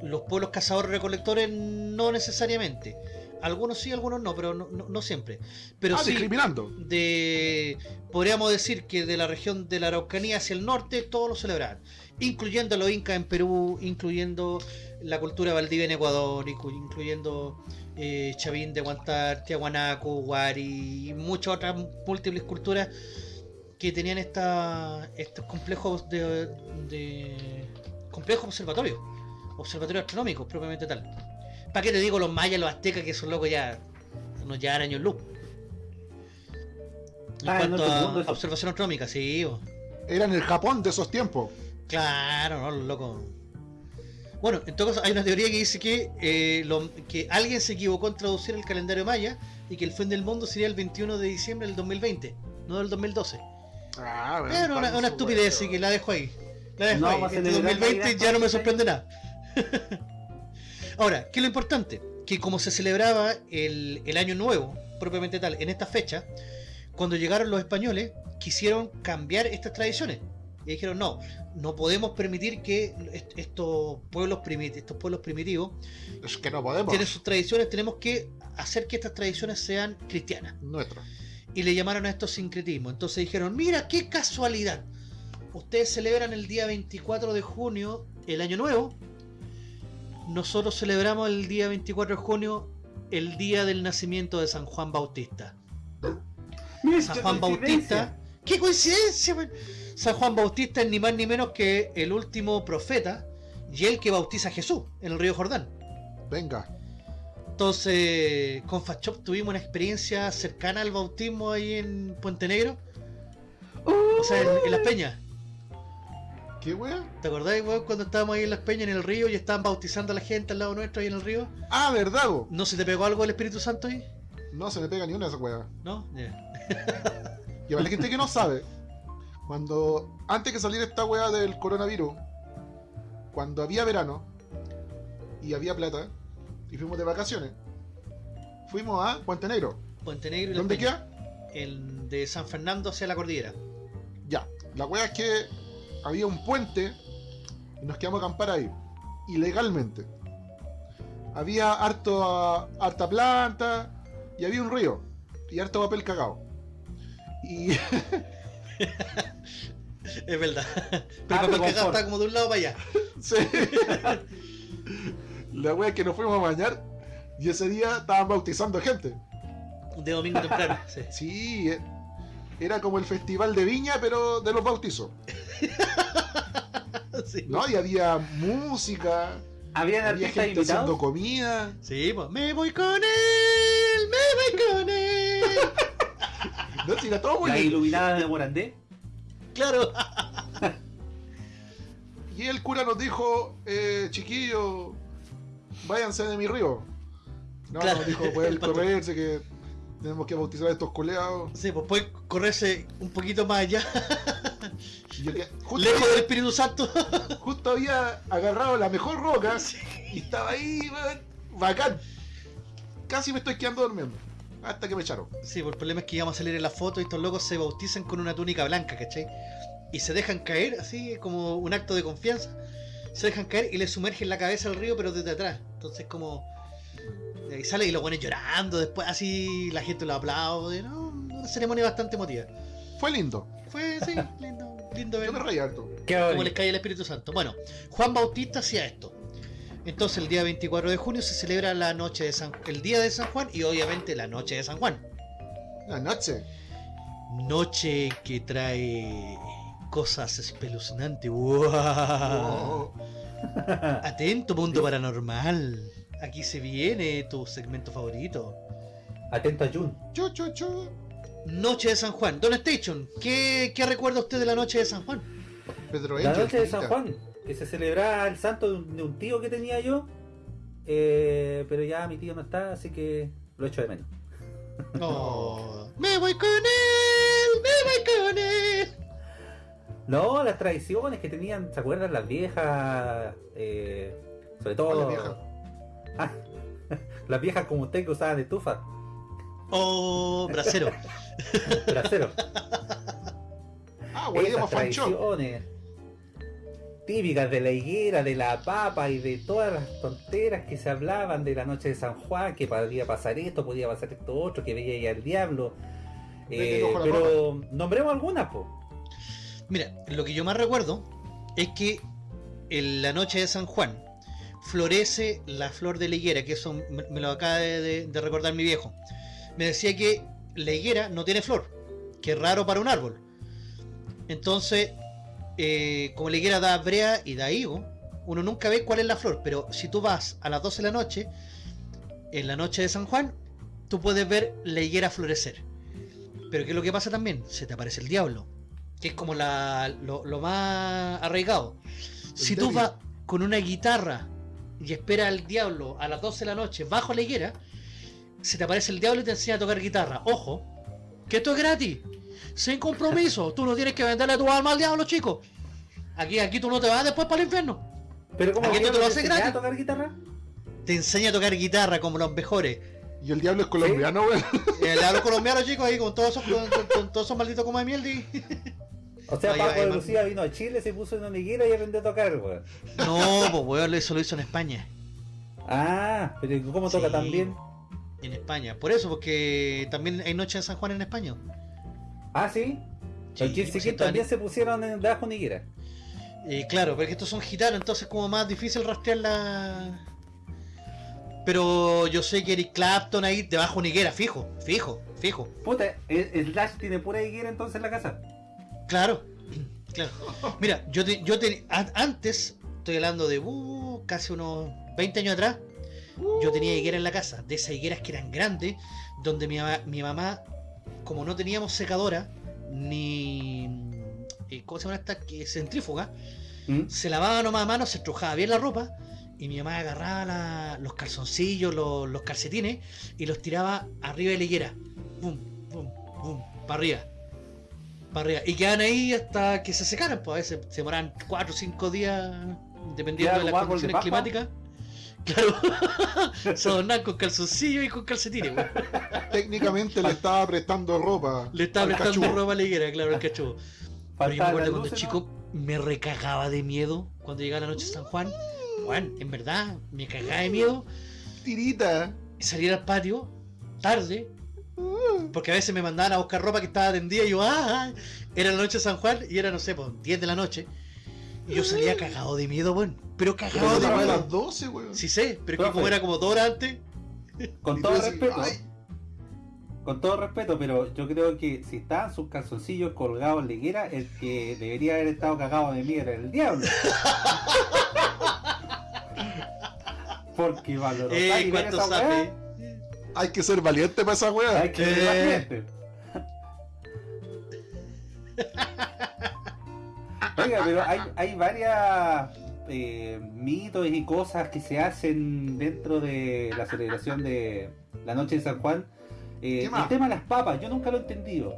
los pueblos cazadores recolectores no necesariamente. Algunos sí algunos no pero no, no- no siempre. Pero ah, sí discriminando. de podríamos decir que de la región de la Araucanía hacia el norte todos lo celebraban incluyendo a los incas en Perú incluyendo la cultura valdivia en Ecuador inclu- incluyendo eh, Chavín de Guantar, Tiahuanaco, Huari y muchas otras múltiples culturas que tenían esta, estos complejos de, de complejos observatorios observatorios astronómicos propiamente tal ¿para qué te digo los mayas, los aztecas que son locos ya nos llevan años luz en Ah, en cuanto a observación astronómica, sí. Eran el Japón de esos tiempos. claro, no, loco. Bueno, en todo caso hay una teoría que dice que, eh, lo- que alguien se equivocó en traducir el calendario maya y que el fin del mundo sería el 21 de diciembre del 2020, no del Ah, 2012. bueno, Bueno, una, pan una su estupidez, así que la dejo ahí. La dejo No, ahí. Este celebrar 2020 Navidad ya no me sorprende nada. *laughs* Ahora, ¿qué es lo importante? Que como se celebraba el, el año nuevo, propiamente tal, en esta fecha, cuando llegaron los españoles, quisieron cambiar estas tradiciones. Y dijeron, no, no podemos permitir que est- estos pueblos, estos pueblos primitivos Es que no podemos. tienen sus tradiciones, tenemos que hacer que estas tradiciones sean cristianas Nuestro. y le llamaron a esto sincretismo. Entonces dijeron, mira qué casualidad. Ustedes celebran el día 24 de junio el año nuevo. Nosotros celebramos el día 24 de junio el día del nacimiento de San Juan Bautista. San Juan. Bautista. ¡Qué coincidencia! man! San Juan Bautista es ni más ni menos que el último profeta y el que bautiza a Jesús en el río Jordán. Venga. Entonces, con Fachop tuvimos una experiencia cercana al bautismo ahí en Puente Negro. O sea, en, en Las Peñas. ¿Qué wea? ¿Te acordáis, weón, cuando estábamos ahí en Las Peñas, en el río, y estaban bautizando a la gente al lado nuestro ahí en el río? Ah, ¿verdad, bo? ¿No se te pegó algo del Espíritu Santo ahí? No se me pega ni una de esas weas. ¿No? Ya. Y para la gente que no sabe, cuando antes que saliera esta wea del coronavirus, cuando había verano y había plata y fuimos de vacaciones, fuimos a Puente Negro. Puente Negro y ¿Dónde queda? El de San Fernando hacia la cordillera. Ya. La wea es que había un puente y nos quedamos a acampar ahí, ilegalmente. Había harto, harta planta y había un río y harto papel cagado. Y *laughs* *laughs* Es verdad. Pero Ah, pero cagado como de un lado para allá. *laughs* Sí. *laughs* La wea es que nos fuimos a bañar y ese día estaban bautizando gente. De domingo temprano. Sí. Sí, eh, era como el festival de viña, pero de los bautizos. Sí. ¿No? Y había música, ¿Habían había gente haciendo invitados? comida. Sí, pues. Me voy con él, me voy con él. No, todo muy La iluminada de Morandé. Claro. *laughs* Y el cura nos dijo, eh, chiquillos, váyanse de mi río. No, Claro, nos dijo, *laughs* pueden correrse, que tenemos que bautizar a estos coleados. Sí, pues puede correrse un poquito más allá, *laughs* Y yo que- justo, lejos del Espíritu Santo. justo había agarrado la mejor roca y estaba ahí, bacán. Casi me estoy quedando durmiendo. Hasta que me echaron. Sí, pues el problema es que íbamos a salir en la foto y estos locos se bautizan con una túnica blanca, ¿cachai? Y se dejan caer, así como un acto de confianza. Se dejan caer y le sumergen la cabeza al río, pero desde atrás. Entonces, como. de ahí sale y lo ponen llorando. Después, así la gente lo aplaude. ¿no? Una ceremonia bastante emotiva. Fue lindo. Fue, sí, lindo, lindo Yo ver me reí harto. Qué bonito. les cae el Espíritu Santo. Bueno, Juan Bautista hacía esto. Entonces, el día 24 de junio se celebra la noche de San, el día de San Juan y obviamente la noche de San Juan. La noche. Noche que trae cosas espeluznantes. ¡Wow! Atento, mundo paranormal. Aquí se viene tu segmento favorito. Atento a Jun. chu, chu, chu. Noche de San Juan. Don Station, ¿qué, qué recuerda usted de la noche de San Juan? Pedro La Angel, noche de San. Juan, que se celebraba el santo de un, de un tío que tenía yo. eh, pero ya mi tío no está, así que lo echo de menos. Oh, *laughs* me voy con él, me voy con él. No, las tradiciones que tenían, ¿se acuerdan las viejas? Eh, sobre todo. *laughs* Ah, las viejas como usted que usaban estufa, Oh, bracero. trasero. *laughs* Ah, Esas Guayama Fanchón. Típicas de la higuera, de la papa y de todas las tonteras que se hablaban de la noche de San Juan, que podía pasar esto, podía pasar esto otro, que veía ahí al diablo. Eh, pero nombremos algunas, pues. Mira, lo que yo más recuerdo es que en la noche de San Juan florece la flor de la higuera, que eso me, me lo acaba de, de- de recordar mi viejo. Me decía que la higuera no tiene flor, que es raro para un árbol. Entonces, eh, como la higuera da brea y da higo, uno nunca ve cuál es la flor, pero si tú vas a las 12 de la noche, en la noche de San Juan, tú puedes ver la higuera florecer. Pero ¿qué es lo que pasa también? Se te aparece el diablo que es como la, lo, lo más arraigado. Si tú vas con una guitarra y esperas al diablo a las 12 de la noche bajo la higuera, se te aparece el diablo y te enseña a tocar guitarra. Ojo, que esto es gratis, sin compromiso. tú no tienes que venderle tu alma al diablo, chico. Aquí, aquí tú no te vas después para el infierno. Pero como Aquí te lo no hace enseñaba gratis. a tocar guitarra. Te enseña a tocar guitarra como los mejores. Y el diablo es colombiano, weón. El diablo *laughs* colombiano, chicos, ahí con todos esos, con, con- con todos esos malditos como de miel. y- O sea, Paco de man. Lucía vino a Chile, se puso en una higuera y aprendió a tocar, weón. No, pues weón, eso lo hizo en España. Ah, pero ¿cómo toca Sí. tan bien? En España. Por eso, porque también hay noche de San Juan en España. Ah, sí. Sí, pues, también se pusieron en debajo de una higuera. Eh, claro, porque estos son gitanos, entonces como más difícil rastrear la... Pero yo sé que Eric Clapton ahí debajo higuera, fijo, fijo, fijo. Puta, ¿el, Slash tiene pura higuera entonces en la casa? Claro, *clears throat* claro. Mira, yo, te- yo te- an- antes, estoy hablando de uh, casi unos 20 años atrás, yo tenía higuera en la casa, de esas higueras que eran grandes, donde mi, mi mamá, como no teníamos secadora, ni... eh, ¿Cómo se llama esta? Que centrífuga. ¿Mm? se lavaba nomás a mano, se estrujaba bien la ropa y mi mamá agarraba la- los calzoncillos, los, los calcetines y los tiraba arriba de la higuera. Bum, bum, bum, para arriba. Para arriba. Y quedaban ahí hasta que se secaran, pues a veces se demoraban 4 o 5 días dependiendo de las de condiciones climáticas. Claro, *laughs* con calzoncillos y con calcetines. Técnicamente le estaba prestando ropa. Le estaba prestando ropa a la higuera, claro, el cachudo. Pero yo me acuerdo cuando chico me recagaba de miedo cuando llegaba la noche de San Juan. Juan, en verdad, me cagaba de miedo Tirita. y salir al patio tarde. Porque a veces me mandaban a buscar ropa que estaba tendida y yo, ah, era la noche de San Juan y era, no sé, pues 10 de la noche. Yo salía cagado de miedo, weón. Pero Pero cagado de estaba a miedo. las 12, weón. Sí sé, pero es que Profe. como era como dos horas antes, Con todo decís, respeto, "Ay". con todo respeto, pero yo creo que si estaban sus calzoncillos colgados en la higuera, el que debería haber estado cagado de miedo era el diablo. *laughs* Porque valoró eh, cuánto sabe. Hay que ser valiente para esa weá. Hay que ser Eh. valiente. *laughs* Oiga, *laughs* pero hay, hay varias eh, mitos y cosas que se hacen dentro de la celebración de la noche de San Juan. Eh, el tema de las papas, yo nunca lo he entendido.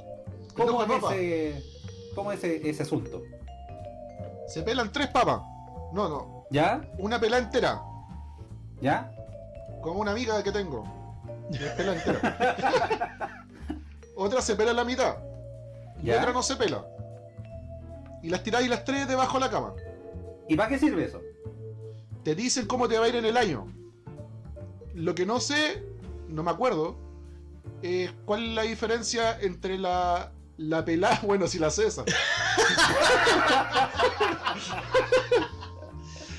¿Cómo ¿Cómo es ese, cómo es ese, ese asunto? Se pelan tres papas. No, no. ¿Ya? Una pela entera. ¿Ya? Como una amiga que tengo. Se pela entera. *laughs* Otra se pela la mitad. Y ¿Ya? otra no se pela. Y las tiráis las tres debajo de la cama. ¿Y para qué sirve eso? Te dicen cómo te va a ir en el año. Lo que no sé, no me acuerdo, es cuál es la diferencia entre la, la pelada, *laughs* bueno, si la cesa. *laughs*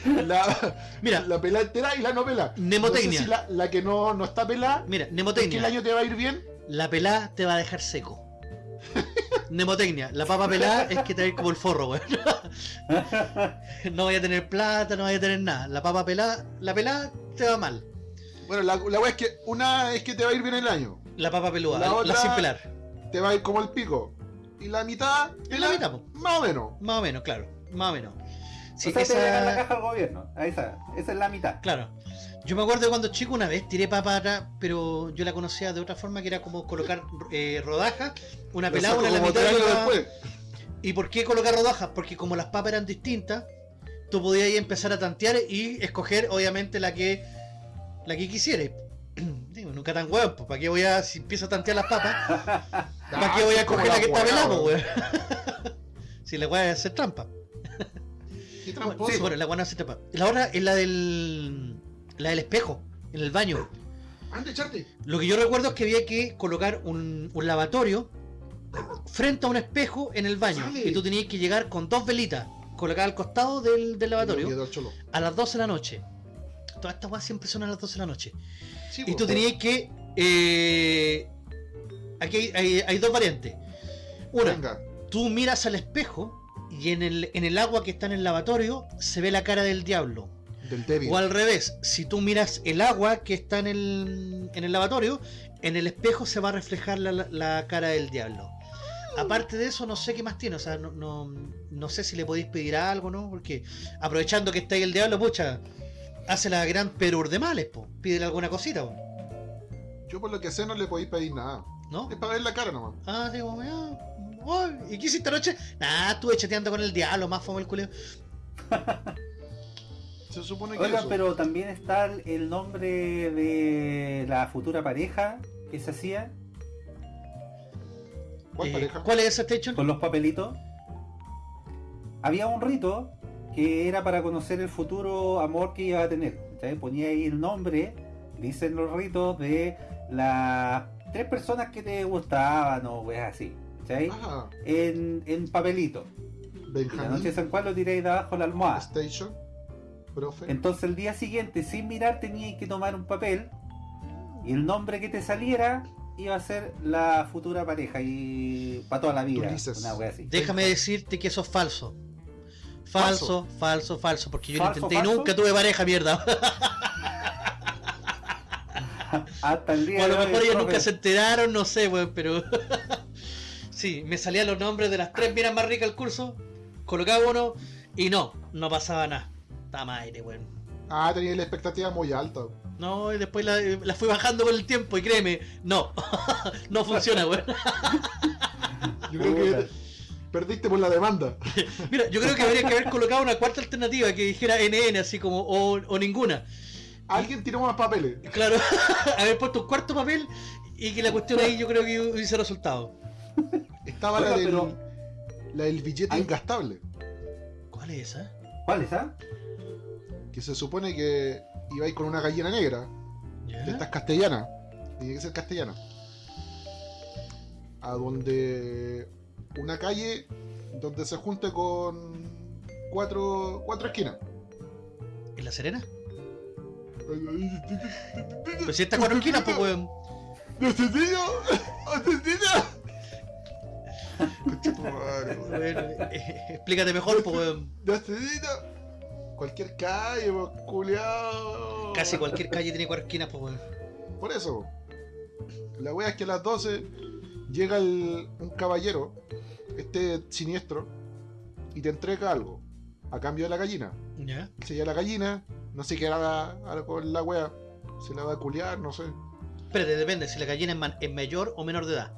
la, Mira, la pelada entera y la no pelada. Nemotecnia. No sé si la, la que no, no está pelada, mira, es que el nemotecnia. año te va a ir bien. La pelada te va a dejar seco. *laughs* Nemotecnia. La papa pelada es que te va a ir como el forro, weón. *laughs* No vaya a tener plata, no vaya a tener nada. La papa pelada, la pelada te va mal. Bueno, la, la wea es que una es que te va a ir bien el año. La papa peluda, La la, otra- sin pelar. Te va a ir como el pico. Y la mitad, Y la mitad, po. más o menos. Más o menos, claro. Más o menos. Sí, o sea, te la caja al gobierno. Ahí está. Esa es la mitad. Claro. Yo me acuerdo de cuando chico una vez tiré papa atrás, pero yo la conocía de otra forma que era como colocar eh, rodajas, una pelada, una en la mitad otra- después. ¿Y por qué colocar rodajas? Porque como las papas eran distintas, tú podías ahí empezar a tantear y escoger obviamente la que la que quisieras. *clears throat* Digo, nunca tan hueón, pues ¿para qué voy a, si empiezo a tantear las papas, *laughs* ¿para qué voy a Ah, escoger la que está pelada, weón. weón? *laughs* si la voy a hacer trampa. Qué tramposo. sí, bueno, la buena hace trampa. La otra es la del la del espejo, en el baño. Ande, echarte. Lo que yo recuerdo es que había que colocar un, un lavatorio frente a un espejo en el baño. Sale. Y tú tenías que llegar con dos velitas colocadas al costado del, del lavatorio a las 12 de la noche. Todas estas weas siempre son a las 12 de la noche. Sí, Y po. tú tenías que. eh, aquí hay, hay- hay dos variantes. Una, Venga. tú miras al espejo y en el, en el agua que está en el lavatorio se ve la cara del diablo. Del débil. O al revés, si tú miras el agua que está en el, en el lavatorio, en el espejo se va a reflejar la, la cara del diablo. Aparte de eso, no sé qué más tiene, o sea, no, no, no sé si le podéis pedir algo, ¿no? Porque aprovechando que está ahí el diablo, pucha, hace la gran perur de males, po. Pídele alguna cosita, po, Yo por lo que sé no le podéis pedir nada. ¿no? Es para ver la cara nomás. Ah, digo, ah, oh, ¿y qué hiciste anoche? Nah, estuve chateando con el diablo, más fome el culeo. *laughs* Se supone que Oiga, eso. pero también está el- nombre de la futura pareja que se hacía ¿Cuál Eh, pareja? ¿Cuál es esa station? con los papelitos. Había un rito que era para conocer el futuro amor que iba a tener. ¿cachai? Ponía ahí el nombre, dicen los ritos, de las tres personas que te gustaban o weas así. Ah, En, en papelito. Y la noche de Benjamín San Juan lo tiráis de abajo de la almohada. Station. Profe. Entonces el día siguiente, sin mirar, tenías que tomar un papel y el nombre que te saliera iba a ser la futura pareja y para toda la vida. Ulises. Una wea así. Déjame decirte que eso es falso. Falso, falso, falso, porque yo lo ¿Falso, intenté y nunca tuve pareja, mierda. *laughs* Hasta el día O a lo mejor ellos profe, nunca se enteraron, no sé, weón, pero. *laughs* sí, me salían los nombres de las tres miras más ricas del curso, colocaba uno y no. no pasaba nada. Estaba más aire, weón. Ah, tenía la expectativa muy alta. No, y después la, la fui bajando con el tiempo y créeme, no. *laughs* no funciona, weón. Yo creo que perdiste por la demanda. *laughs* Mira, yo creo que habría que haber colocado una cuarta alternativa que dijera NN, así como, o, o ninguna. Alguien tiró más papeles. Claro, *laughs* haber puesto un cuarto papel y que la cuestión ahí yo creo que hubiese resultado. Estaba la pero- la del billete Ay. ingastable. ¿Cuál es esa? ¿Cuál es, ah? Que se supone que iba a ir con una gallina negra. ¿Ya? De estas castellanas. Tiene que ser castellana. A donde. Una calle donde se junte con cuatro, cuatro esquinas. ¿En La Serena? Pues si está cuatro esquinas, pues weón. Madre, weón. Weón, eh, explícate mejor, pues weón. ¡Asesino! Cualquier calle, pues, culiao. Casi cualquier calle tiene cuatro esquinas, pues weón. Por eso. La wea es que a las 12 llega el- un caballero, este siniestro, y te entrega algo. A cambio de la gallina. ¿Ya? Se lleva la gallina, no sé qué hará con la wea. Se la va a culiar, no sé. Espérate, depende si la gallina es, man- es mayor o menor de edad.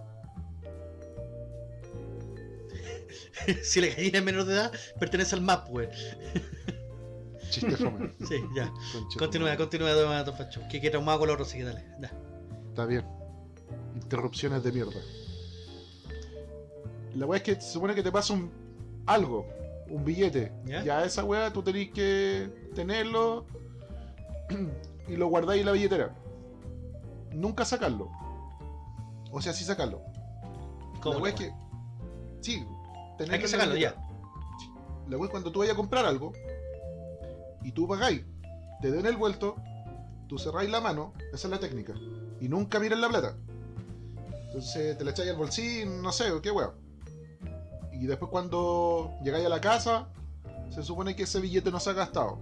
*laughs* si la gallina es menor de edad, pertenece al map, weón. *laughs* Chiste fome. *laughs* Sí, ya. Concha Continúa, continúa, Don Don Facho. Que que traumado con los sí que dale. Ya. Está bien. Interrupciones de mierda. La wea es que se supone que te pasa un algo, un billete. ¿Ya? Ya esa wea tú tenés que tenerlo *clears throat* y lo guardáis en la billetera. Nunca sacarlo. O sea, sí sacarlo. ¿Cómo la wea es que. Sí, tenerlo Hay que sacarlo ya. La wea es cuando tú vayas a comprar algo y tú pagáis, te den el vuelto, tú cerráis la mano, esa es la técnica. Y nunca miras la plata. Entonces te la echáis al bolsillo, no sé, qué wea. Y después cuando llegáis a la casa, se supone que ese billete no se ha gastado.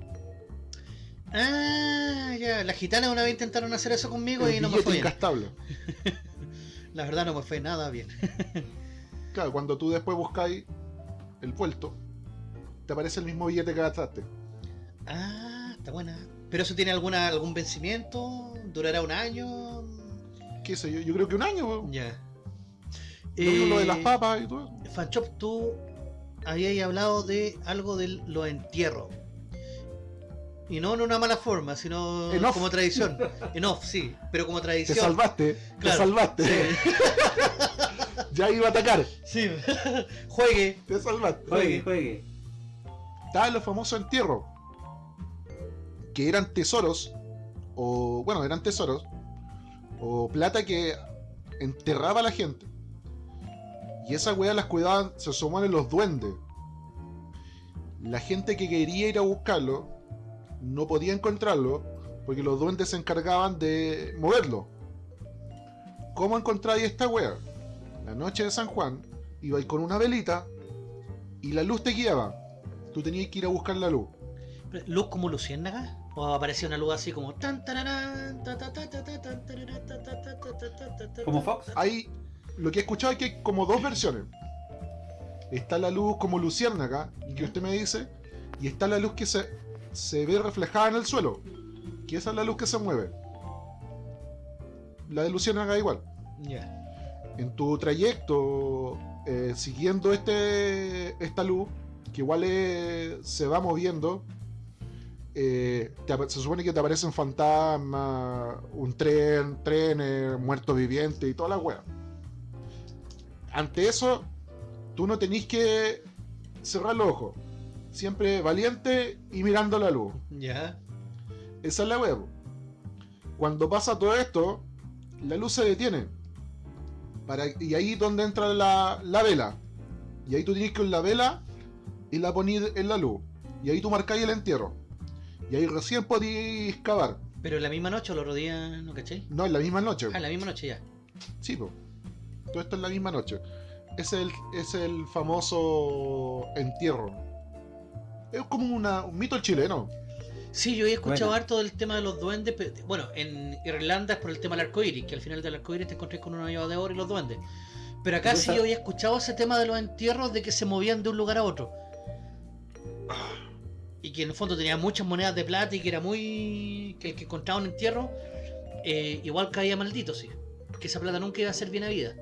Ah, ya. Las gitanas una vez intentaron hacer eso conmigo El y no me fue bien. ingastable. *laughs* La verdad no me fue nada bien. *laughs* Claro, cuando tú después buscáis el vuelto, te aparece el mismo billete que gastaste. Ah, está buena. ¿Pero eso tiene alguna algún vencimiento? ¿Durará un año? ¿Qué sé yo? Yo creo que un año, weón. Ya. Lo de Eh, las papas y todo eso. Fanchop, tú habías hablado de algo de los entierros. Y no en una mala forma, sino En off. como tradición. En off, sí, pero como Te tradición. salvaste, Claro. te salvaste. Sí, *laughs* ya iba a atacar, sí. *laughs* Juegue. te salvaste. Juegue, juegue. Estaban los famosos entierros, que eran tesoros, o bueno, eran tesoros, o plata que enterraba a la gente. Y esas weas las cuidaban, se sumaban los duendes. La gente que quería ir a buscarlo no podía encontrarlo porque los duendes se encargaban de moverlo. ¿Cómo encontráis esta wea? La noche de San Juan ibais con una velita y la luz te guiaba. Tú tenías que ir a buscar la luz. ¿Luz como luciérnaga? O aparecía una luz así como. Como Fox. Hay, lo que he escuchado es que hay como dos versiones. Está la luz como luciérnaga, que usted me dice, y está la luz que se, se ve reflejada en el suelo. Que esa es la luz que se mueve. La de luciérnaga igual. Ya. Yeah. En tu trayecto eh, siguiendo este esta luz, que igual eh, se va moviendo, eh, te se supone que te aparecen fantasmas, un tren, trenes, muertos vivientes y toda la wea. Ante eso, tú no tenés que cerrar los ojos. Siempre valiente y mirando la luz. Ya. Esa es la wea. Cuando pasa todo esto, la luz se detiene. Para, y ahí es donde entra la, la vela. Y ahí tú tienes que con la vela y la ponís en la luz. Y ahí tú marcáis el entierro. Y ahí recién podéis cavar. Pero en la misma noche o el otro día, ¿no caché? No, en la misma noche. Ah, en la misma noche ya. Sí, po. Todo esto en la misma noche. Es el, es el famoso entierro. Es como una, un mito chileno. Sí, yo he escuchado Buena. harto del tema de los duendes. pero- bueno, en Irlanda es por el tema del arco iris, que al final del arco iris te encontrás con una llave de oro y los duendes. Pero acá sí yo había escuchado ese tema de los entierros de que se movían de un lugar a otro. Y que en el fondo tenía muchas monedas de plata y que era muy. que, que encontraba un entierro, eh, igual caía maldito, sí. Que esa plata nunca iba a ser bien habida.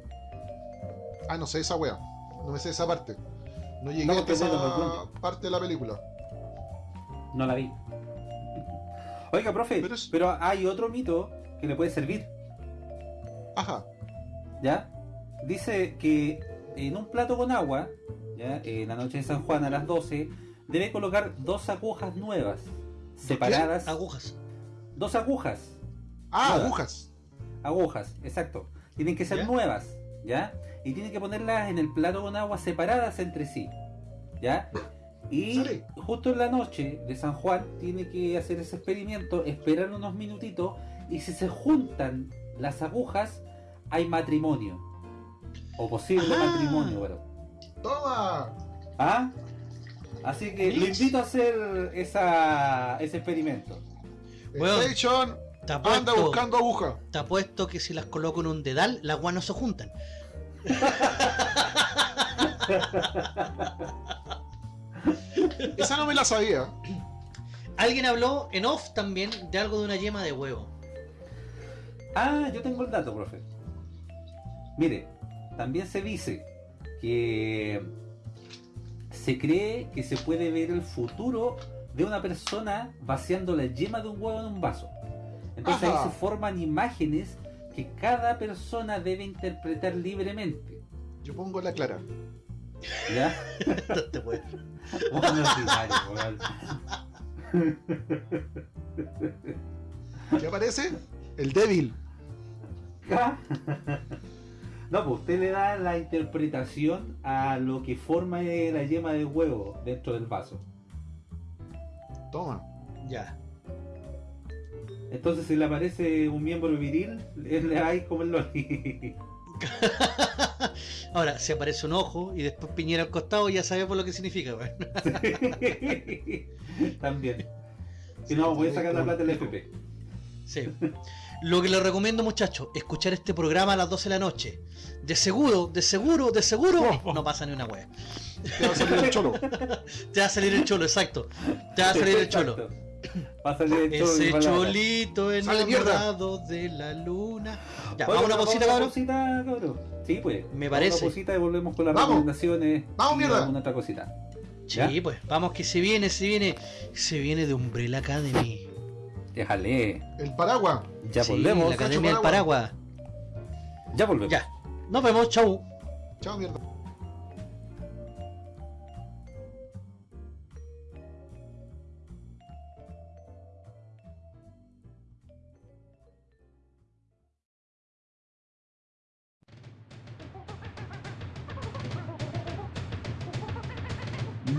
Ah, no sé esa wea. No me sé esa parte. No llegué No, a me esa cuenta. parte de la película. No la vi. Oiga, profe, Pero pero, hay otro mito que le puede servir, Ajá. ¿ya? Dice que en un plato con agua, ¿ya? En la noche de San Juan a las 12, debe colocar dos agujas nuevas, separadas. Agujas. Dos agujas, Ah, agujas. agujas, exacto. Tienen que ser ¿Ya? nuevas, ¿ya? Y tienen que ponerlas en el plato con agua separadas entre sí, ¿ya? Y Sale. justo en la noche de San Juan tiene que hacer ese experimento, esperar unos minutitos y si se juntan las agujas hay matrimonio. O posible matrimonio, bueno. ¡Toma! ¿Ah? Así que lo invito a hacer esa, ese experimento. Weón. Station Te anda buscando aguja. te apuesto que si las coloco en un dedal, las guas no se juntan. Esa no me la sabía. Alguien habló en off también de algo de una yema de huevo. Ah, yo tengo el dato, profe. Mire, también se dice que se cree que se puede ver el futuro de una persona vaciando la yema de un huevo en un vaso. Entonces Ajá. ahí se forman imágenes que cada persona debe interpretar libremente. Yo pongo la clara. ¿Ya? *laughs* No te weón. ¿Qué aparece? El débil. No, pues usted le da la interpretación a lo que forma la yema de huevo dentro del vaso. Toma. Ya. Entonces si le aparece un miembro viril, le hay como el loli. *laughs* Ahora, si aparece un ojo y después piñera al costado, ya sabemos lo que significa, weón. *laughs* También. Si no, voy a sacar la plata del FP. Sí. Lo que les recomiendo, muchachos, escuchar este programa a las 12 de la noche. De seguro, de seguro, de seguro, no pasa ni una wea. Te va a salir el cholo. *laughs* Te va a salir el cholo, exacto. Te va a salir el cholo. Va a salir el cholo. Ese cholito enamorado de la luna. Ya, vamos a una ¿vamos cosita, a cabrón. Sí, pues. Me parece. Una y volvemos con las Vamos. recomendaciones. Vamos, mierda. alguna otra cosita. Sí, pues, vamos que se viene, se viene. Se viene de Umbrella Academy. Déjale. El paraguas. Ya Sí, volvemos. la Academia del Paraguas. Paraguas. Ya volvemos. Ya. Nos vemos, chau. Chao, mierda.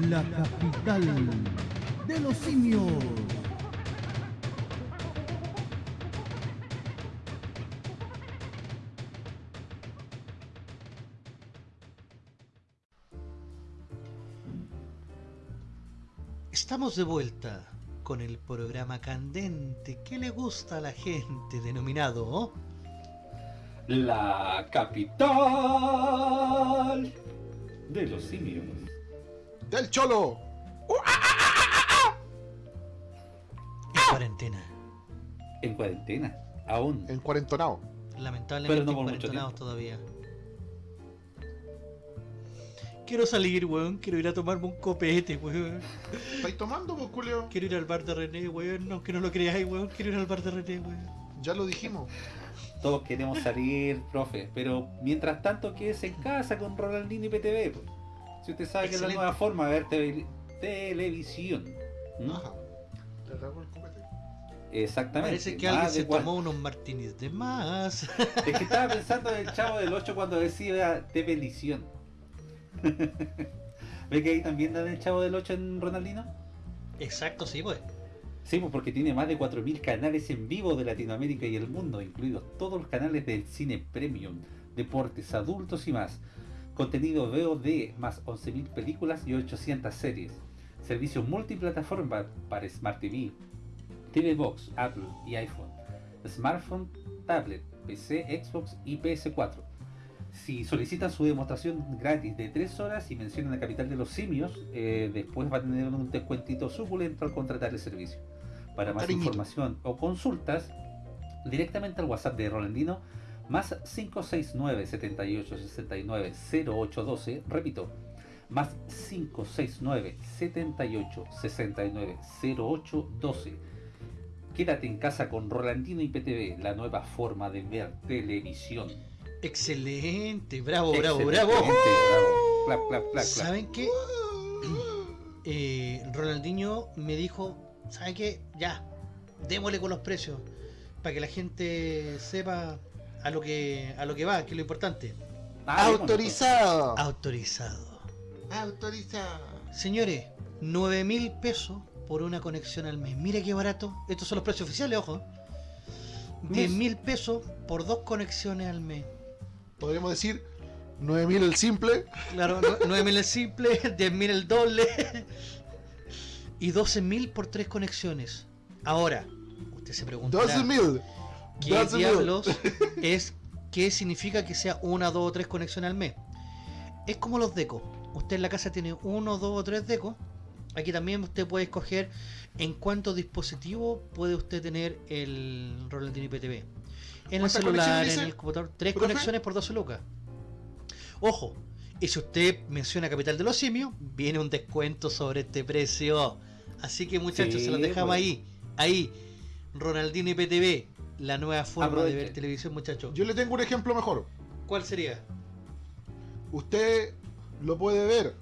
La capital de los simios. Estamos de vuelta con el programa candente que le gusta a la gente denominado. La capital de los simios. Del cholo. en cuarentena. En cuarentena. Aún. En cuarentonado. Lamentablemente Pero no en tiempo. todavía. Quiero salir, weón. Quiero ir a tomarme un copete, weón. ¿Estáis tomando, pues, culio? Quiero ir al bar de René, weón. Aunque no lo creáis, weón. Quiero ir al bar de René, weón. Ya lo dijimos. Todos queremos salir, profe. Pero mientras tanto, quédese en casa con Ronaldinho y PTV. pues. Si usted sabe que es la nueva forma de ver tele- televisión. ¿Mm? Ajá. El copete. Exactamente. Parece que Más alguien se tomó unos martinis de más. Es que estaba pensando en el chavo del 8 cuando decía televisión. *laughs* ¿Ve que ahí también dan el chavo del 8 en Ronaldino? Exacto, sí, pues. Sí, pues porque tiene más de 4.000 canales en vivo de Latinoamérica y el mundo, incluidos todos los canales del cine premium, deportes, adultos y más. Contenido VOD, más 11.000 películas y 800 series. Servicio multiplataforma para Smart TV, TV Box, Apple y iPhone. Smartphone, tablet, PC, Xbox y PS4. Si solicitan su demostración gratis de 3 horas y mencionan la capital de los simios, eh, después va a tener un descuentito suculento al contratar el servicio. Para más Cariñito. información o consultas, directamente al WhatsApp de Rolandino, más 569 78 69 0812, repito, más 569 78 69 0812. Quédate en casa con Rolandino IPTV, la nueva forma de ver televisión. Excelente, bravo, bravo, Excelente, bravo. bravo. Clap, clap, clap, clap. ¿Saben qué? Eh, Ronaldinho me dijo, ¿saben qué? Ya, démosle con los precios para que la gente sepa a lo que a lo que va, que es lo importante. Ah, Autorizado. Autorizado. Autorizado. Señores, 9 mil pesos por una conexión al mes. Mira qué barato. Estos son los precios oficiales, ojo. 10 mil pesos por dos conexiones al mes. Podríamos decir 9000 el simple. Claro, 9 mil el simple, *laughs* 10 mil el doble. Y 12 mil por tres conexiones. Ahora, usted se preguntará, 12000. ¿qué 12.000. diablos *laughs* es, qué significa que sea una, dos o tres conexiones al mes? Es como los decos. Usted en la casa tiene uno, dos o tres decos. Aquí también usted puede escoger en cuántos dispositivos puede usted tener el Rolandino IPTV. En el ¿Cuántas celular, en el computador, tres profe? conexiones por 12 lucas. Ojo, y si usted menciona Capital de los Simios, viene un descuento sobre este precio. Así que muchachos, Sí, se los dejamos pues. ahí. Ahí, Ronaldino IPTV, la nueva forma de ver televisión, muchachos. Yo le tengo un ejemplo mejor. ¿Cuál sería? Usted lo puede ver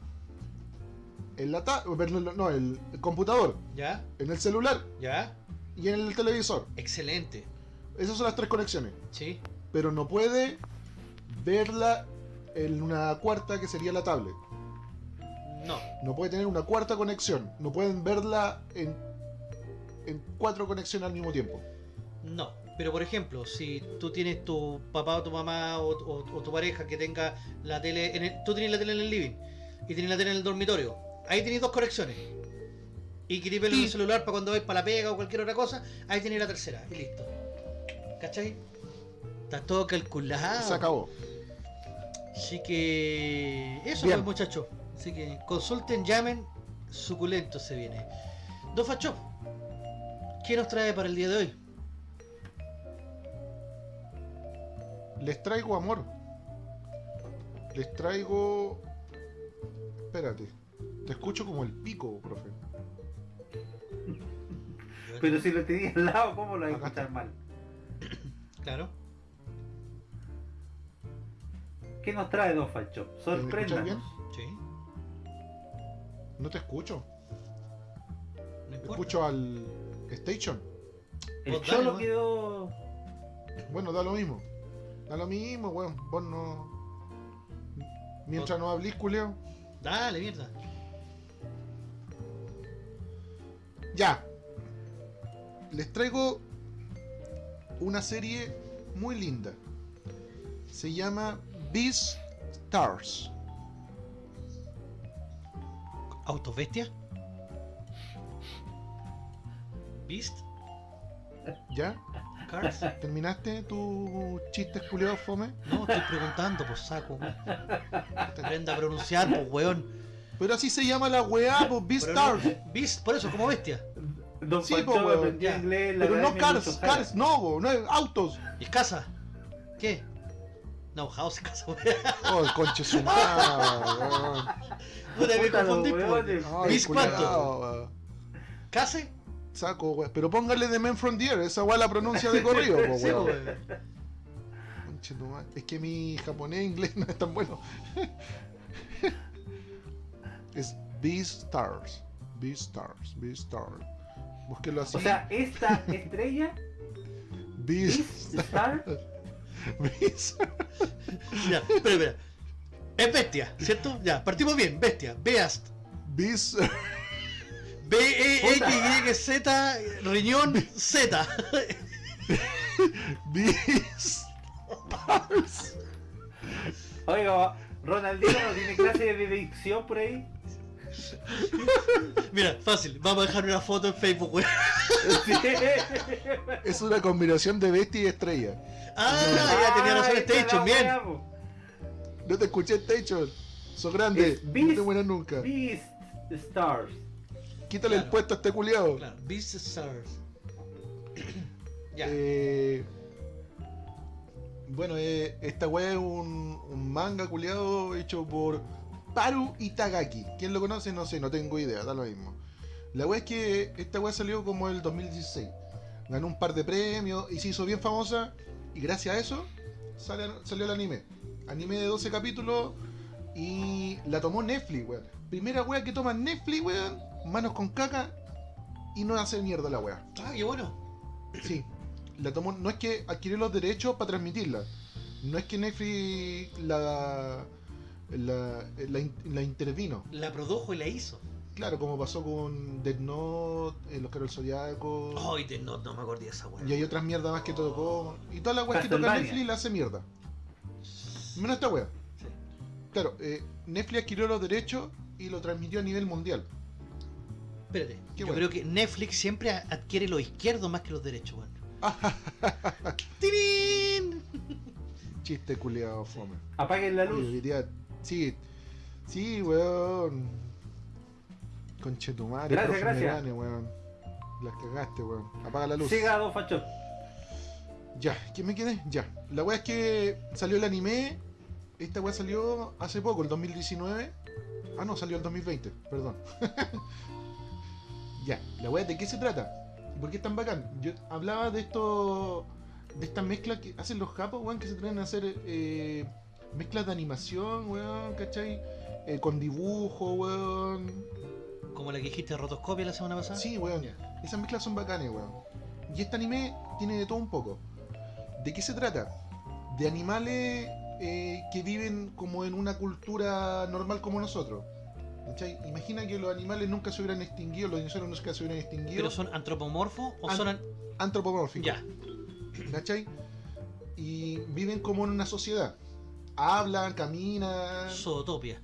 en la ta- no, el computador, ¿Ya? en el celular ¿Ya? y en el televisor. Excelente. Esas son las tres conexiones. ¿Sí? Pero no puede verla en una cuarta que sería la tablet. No. No puede tener una cuarta conexión. No pueden verla en, en cuatro conexiones al mismo tiempo. No. Pero por ejemplo, si tú tienes tu papá o tu mamá o, o- o tu pareja que tenga la tele, en el- tú tienes la tele en el living y tienes la tele en el dormitorio, ahí tienes dos conexiones. Y querés verlo en el celular para cuando vais para la pega o cualquier otra cosa, ahí tienes la tercera y listo. ¿Cachai? Está todo calculado. Se acabó. Así que eso Bien. pues muchachos. Así que consulten, llamen, suculento se viene. Don Facho, ¿qué nos trae para el día de hoy? Les traigo amor. Les traigo. Espérate. Te escucho como el pico, profe. Pero si lo tenía al lado, ¿cómo lo vas a escuchar mal? Claro. ¿Qué nos trae Don escuchas Sorpréndanos. Sí. No te escucho. No. Escucho al Station. El dale, cholo quedó. Bueno, da lo mismo. Da lo mismo, weón. Vos no. Mientras no hablís, culeo. Dale, mierda. Ya. Les traigo una serie muy linda. Se llama Beast Stars. ¿Autos bestia? ¿Beast? ¿Ya? ¿Cars? ¿Terminaste tu chiste culiado fome? No, estoy preguntando, pues saco. Te aprenda a pronunciar, pues weón. Pero así se llama la weá, pues Beast Pero no- Stars. Beast, por eso, como bestia. Don Sí, po, weón, aprendió inglés. la Pero no Cars. Cars, no, bo, no es autos. ¿Y es casa? ¿Qué? No, House es casa, weón. Oh, el conche su weón. Puta, me confundí, pues. weones. Ay, ¿Beast cuánto? weón. ¿Case? Saco, weón. Pero póngale de Men Air, esa weá la pronuncia de corrido, po, Sí, weón. weón. Es que mi japonés e inglés *laughs* no es tan bueno. es Beastars. Beastars, Beastars. Búsquelo así. O sea, esta estrella, *laughs* Beast, Star, *laughs* Beast. Ya, espera, espera. Es bestia, ¿cierto? Ya, partimos bien. Bestia. Beast. Beast. *laughs* B-E-X-Y-Z, riñón Z. Beastars. Oiga, Ronaldinho no tiene clase de dicción por ahí. *laughs* Mira, fácil. Vamos a dejar una foto en Facebook, weón. *laughs* Es una combinación de bestia y estrella. Ah, ya tenía razón la Bien. No te escuché Station. Sos grande. Es No te mueras nunca. Beast Stars. Quítale el puesto a este culiado. Claro, Beast Stars. *coughs* ya. Eh, bueno, eh, esta weá es un, un manga culiado hecho por Paru Itagaki. ¿Quién lo conoce? No sé, no tengo idea, da lo mismo. La weá es que esta weá salió como el 2016. Ganó un par de premios y se hizo bien famosa. Y gracias a eso sale- salió el anime. Anime de 12 capítulos y la tomó Netflix, weón. Primera weá que toma Netflix, weón. Manos con caca y no hace mierda la weá. Ah, qué bueno. Sí, la tomó, no es que adquirió los derechos para transmitirla. No es que Netflix la, la, la, in- la intervino. La produjo y la hizo. Claro, como pasó con Dead Note, eh, Los Caros Zodiaco. Ay, de no, no me acordé de esa weá. Y hay otras mierdas más que tocó. Y todas las weas que toca. Netflix la hace mierda. Menos esta wea. Sí. Claro, eh, Netflix adquirió los derechos y lo transmitió a nivel mundial. Espérate, Qué yo bueno. creo que Netflix siempre adquiere los izquierdos más que los derechos, weón. *laughs* ¡Tirín! Chiste culiado, fome. Apaguen la luz. Sí, sí, weón. Conchetumare, Gracias, gracias. Melane, weón. Las cagaste, weón. Apaga la luz. Siga dos fachos. Ya, ¿quién me quedé? Ya. La weá es que salió el anime. Esta weá salió hace poco, el 2019. Ah, no, salió el 2020, perdón. *laughs* ya, la weá, ¿de qué se trata? ¿Y por qué es tan bacán? Yo hablaba de esto. de estas mezclas que hacen los japos, weón, que se traen a hacer eh, mezclas de animación, weón, ¿cachai? Eh, con dibujo, weón. Como la que dijiste rotoscopia la semana pasada. Sí, weón. Ya. Esas mezclas son bacanes, weón. Y este anime tiene de todo un poco. ¿De qué se trata? De animales eh, que viven como en una cultura normal como nosotros. ¿Cachai? Imagina que los animales nunca se hubieran extinguido, los dinosaurios nunca se hubieran extinguido. ¿Pero son antropomorfos o An- son... an- antropomórficos. Ya, ¿Cachai? Y viven como en una sociedad. Hablan, caminan. zootopia.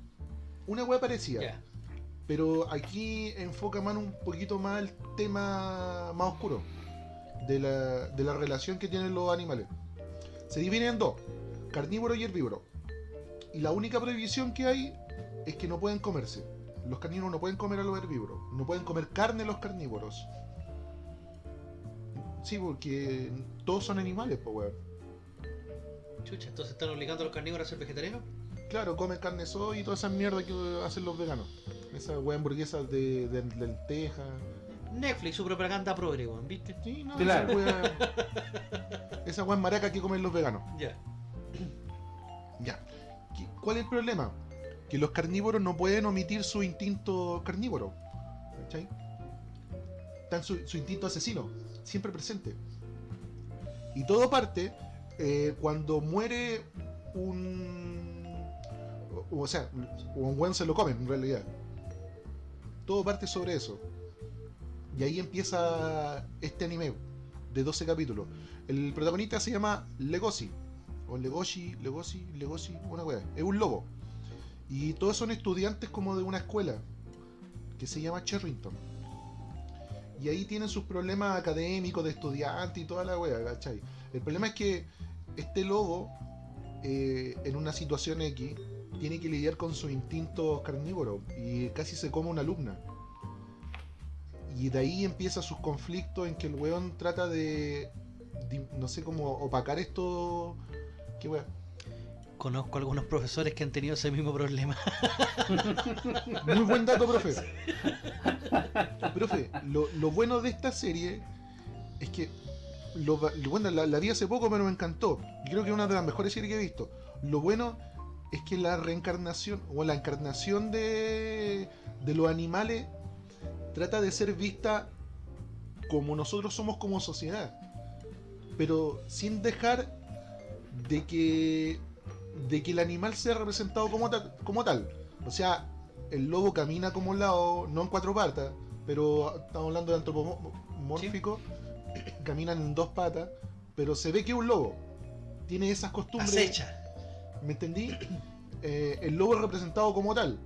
Una wea parecida. Pero aquí enfoca más un poquito más el tema más oscuro de la, de la relación que tienen los animales. Se dividen en dos, carnívoro y herbívoro. Y la única prohibición que hay es que no pueden comerse. Los carnívoros no pueden comer a los herbívoros. No pueden comer carne los carnívoros. Sí, porque todos son animales, pues weón. Chucha, entonces están obligando a los carnívoros a ser vegetarianos. Claro, comen carne soy y toda esa mierda que hacen los veganos. Esas weas hamburguesas de, de lentejas. Netflix, su propaganda progre, weón, ¿viste? Sí, no, Claro. esa wea. esa wea maraca que comen los veganos. Ya. Ya. ¿Qué- ¿Cuál es el problema? Que los carnívoros no pueden omitir su instinto carnívoro. ¿Cachai? Están su, su instinto asesino, siempre presente. Y todo parte eh, cuando muere un. O, sea, un buen se lo comen en realidad. Todo parte sobre eso. Y ahí empieza este anime de 12 capítulos. El protagonista se llama Legoshi. O Legoshi, Legoshi, Legoshi, una wea. Es un lobo. Y todos son estudiantes como de una escuela que se llama Cherrington. Y ahí tienen sus problemas académicos de estudiante y toda la wea, ¿cachai? El problema es que este lobo, eh, en una situación X, tiene que lidiar con sus instintos carnívoros y casi se come una alumna. Y de ahí empieza sus conflictos en que el weón trata de, de- no sé cómo opacar esto. ¿Qué wea? Conozco algunos profesores que han tenido ese mismo problema. *laughs* Muy buen dato, profe. profe, lo, lo bueno de esta serie es que. Lo, bueno, la, la vi hace poco, pero me encantó. Creo que es una de las mejores series que he visto. Lo bueno es que la reencarnación o la encarnación de, de los animales trata de ser vista como nosotros somos como sociedad. Pero sin dejar de que de que el animal sea representado como tal, como tal. O sea, el lobo camina como un lado, no en cuatro patas, pero estamos hablando de antropomórfico, caminan en dos patas, pero se ve que es un lobo. Tiene esas costumbres. Acecha. ¿Me entendí? *clears throat* Eh, el lobo es representado como tal.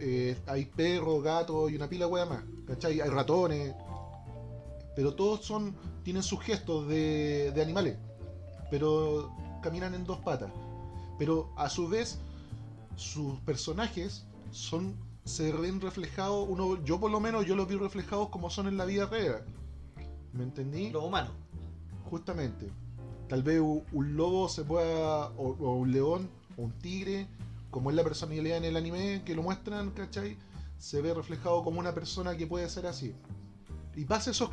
Eh, hay perros, gatos y una pila de más. ¿Cachai? Hay ratones. Pero todos son. tienen sus gestos de, de animales. Pero caminan en dos patas. Pero a su vez, sus personajes son se ven reflejados, uno, yo por lo menos yo los vi reflejados como son en la vida real. ¿Me entendí? Lo humano. Justamente. Tal vez un lobo se pueda, o, o un león, o un tigre, como es la personalidad en el anime que lo muestran, ¿cachai? Se ve reflejado como una persona que puede ser así. Y pasa esos,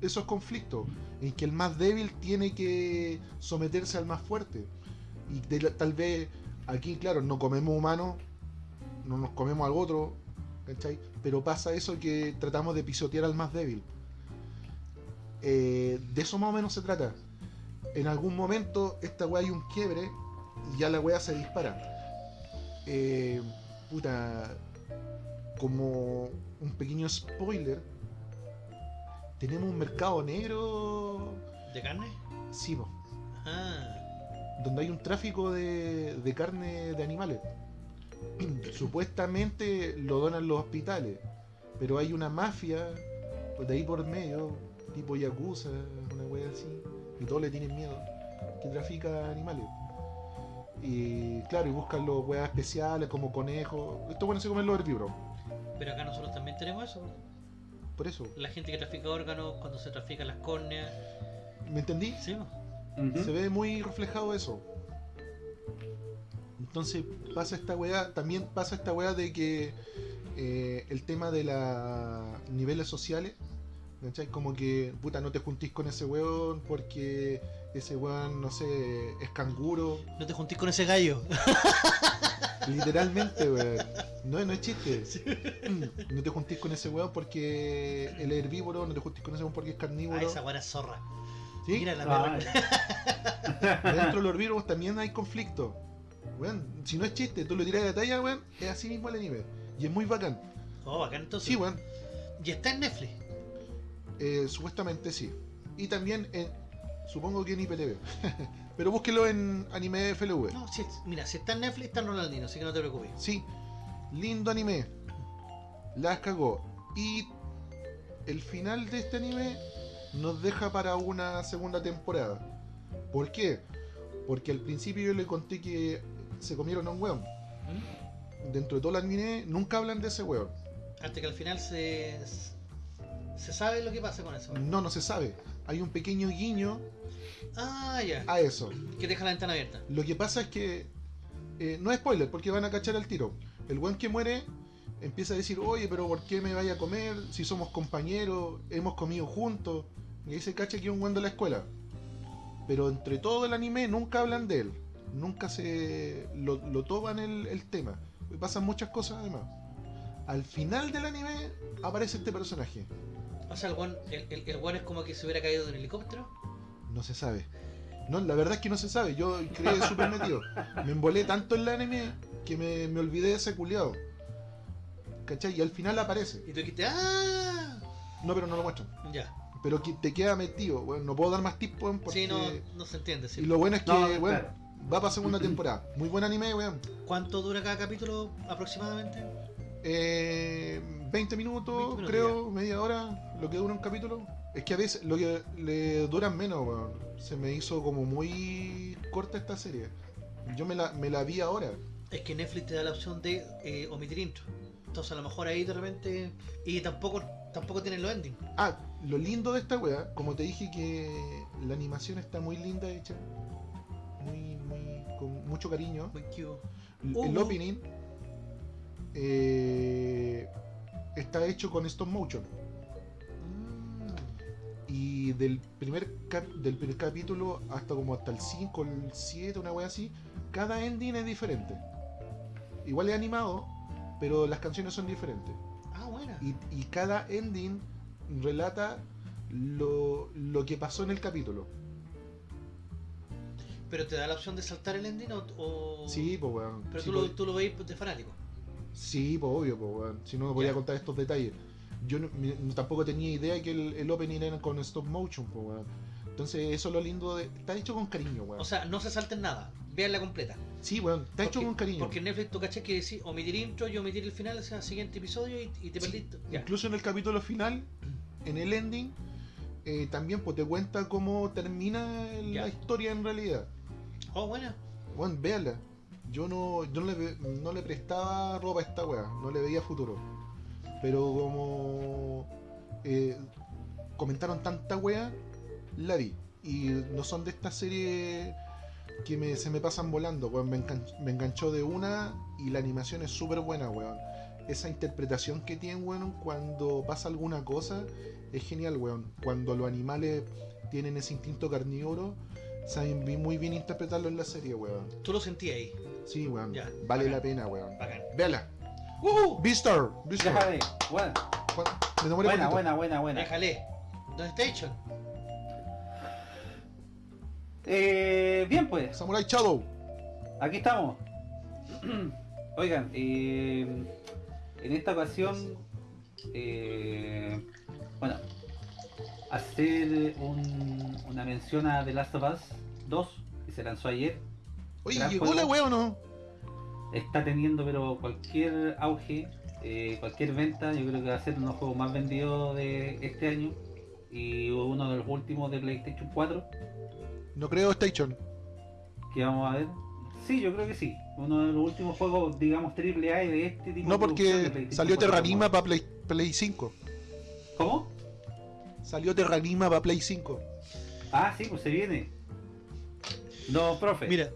esos conflictos, en que el más débil tiene que someterse al más fuerte. Y de- tal vez aquí, claro, no comemos humanos, no nos comemos al otro, ¿cachai? Pero pasa eso que tratamos de pisotear al más débil. Eh, de eso más o menos se trata. En algún momento esta weá hay un quiebre y ya la weá se dispara. Eh, puta, como un pequeño spoiler, tenemos un mercado negro, ¿De carne? sí, po, Ah. donde hay un tráfico de, de carne de animales. *clears throat* Supuestamente lo donan los hospitales, pero hay una mafia pues, de ahí por medio, tipo Yakuza, una wea así, y todos le tienen miedo, que trafica animales. Y claro, y buscan los weas especiales como conejos. Esto bueno se comen los herbívoros. Pero acá nosotros también tenemos eso. Por eso, La gente que trafica órganos, cuando se trafican las córneas. ¿me entendí? Sí. Se ve muy reflejado eso. Entonces pasa esta weá, también pasa esta weá de que eh, el tema de los niveles sociales, ¿cachai? Como que, puta, no te juntís con ese weón porque ese weón, no sé, es canguro. No te juntís con ese gallo. *laughs* Literalmente, weón. No, no es chiste. *laughs* No te juntís con ese weón porque es herbívoro, no te juntís con ese weón porque es Ah, carnívoro. esa buena zorra. ¿sí? Mira la Ah, perra. *laughs* Dentro de los herbívoros también hay conflicto. Weón, si no es chiste, tú lo tiras de talla, weón, es así mismo el anime. Y es muy bacán. Oh, bacán entonces. Sí, weón, Y está en Netflix. Eh, supuestamente sí. Y también en, supongo que en IPTV. *laughs* Pero búsquelo en anime FLV. No, si, mira, si está en Netflix, está en Ronaldinho, así que no te preocupes. Sí, lindo anime. Las cagó. Y el final de este anime nos deja para una segunda temporada. ¿Por qué? Porque al principio yo le conté que se comieron a un weón. ¿Mm? Dentro de todo el anime nunca hablan de ese weón. Hasta que al final se. Se sabe lo que pasa con eso. No, no se sabe. Hay un pequeño guiño Ah, ya. a eso. Que deja la ventana abierta. Lo que pasa es que eh, no es spoiler porque van a cachar al tiro. El weón que muere empieza a decir, oye, pero ¿por qué me vaya a comer? Si somos compañeros, hemos comido juntos. Y ahí se cacha que es un weón de la escuela. Pero entre todo el anime nunca hablan de él. Nunca se lo, lo toman el, el tema. Pasan muchas cosas además. Al final del anime aparece este personaje. O sea, el guan, el, el, es como que se hubiera caído de un helicóptero. No se sabe. No, la verdad es que no se sabe. Yo creí súper metido. Me embolé tanto en el anime que me, me olvidé de ese culiado. ¿Cachai? Y al final aparece. Y tú dijiste, ¡ah! No, pero no lo muestran. Ya. Pero que te queda metido. Bueno, no puedo dar más tips, weón, porque... Sí, no, no se entiende. sí. Y lo bueno es que, No, claro. va para segunda temporada. Muy buen anime, weón. ¿Cuánto dura cada capítulo aproximadamente? Eh, 20 minutos, 20 minutos, creo, media hora, lo que dura un capítulo. Es que a veces lo que le duran menos, weón. Se me hizo como muy corta esta serie. Yo me la, me la vi ahora. Es que Netflix te da la opción de eh, omitir intro. Entonces a lo mejor ahí de repente. Y tampoco tampoco tienen los endings. Ah, lo lindo de esta wea, como te dije que la animación está muy linda hecha. Muy, muy, con mucho cariño. Muy cute. El, Uh. el opening eh, está hecho con stop motion. Y del primer, cap- del primer capítulo hasta como hasta el 5, el 7, una wea así, cada ending es diferente. Igual es animado, pero las canciones son diferentes. Ah, buena. Y, y cada ending relata lo, lo que pasó en el capítulo. Pero te da la opción de saltar el ending o. o- Sí, pues weón. Pero sí, tú, lo, pues, tú lo veis de fanático. sí, pues obvio, pues weón. Si no, me podía contar estos detalles. Yo no- tampoco tenía idea que el, el opening era con stop motion, pues weón. Entonces, eso es lo lindo de. Está hecho con cariño, weón. O sea, no se salten nada. Veanla completa. sí, weón. Está hecho con cariño. Porque en Netflix tú caché que decís omitir intro y omitir el final, o sea, siguiente episodio y, y te Sí, perdiste. Ya. Incluso en el capítulo final, en el ending, eh, también pues te cuenta cómo termina Ya. la historia en realidad. Oh, buena. Bueno, véala. yo no, yo no, le, no le prestaba ropa a esta wea, no le veía futuro. Pero como eh, comentaron tanta wea, la vi. Y no son de estas series que me- se me pasan volando, weón. Me, me enganchó de una y la animación es súper buena, weón. Esa interpretación que tienen, weón, cuando pasa alguna cosa, es genial, weón. Cuando los animales tienen ese instinto carnívoro, saben muy bien interpretarlo en la serie, weón. Tú lo sentías ahí. Sí, weón. Ya, vale bacán. la pena, weón. Bacán. Véala. ¡Uh! Déjame. Buena, demoré buena, poquito. buena, buena, buena. Déjale. ¿Dónde Station? Eh, bien pues, Samurai Shadow. aquí estamos. *clears throat* Oigan, eh, en esta ocasión, eh, bueno, hacer un- una mención a The Last of Us 2, que se lanzó ayer. Oye, ¿llegó juego. la wea o no? Está teniendo pero cualquier auge, eh, cualquier venta, yo creo que va a ser uno de los juegos más vendidos de este año y uno de los últimos de PlayStation 4 No creo Station. que vamos a ver. Sí, yo creo que sí. Uno de los últimos juegos, digamos, triple A de este tipo No, porque salió 4 Terranima para Play, Play 5. ¿Cómo? Salió Terranima para Play 5. Ah, sí, pues se viene. No, profe. Mira,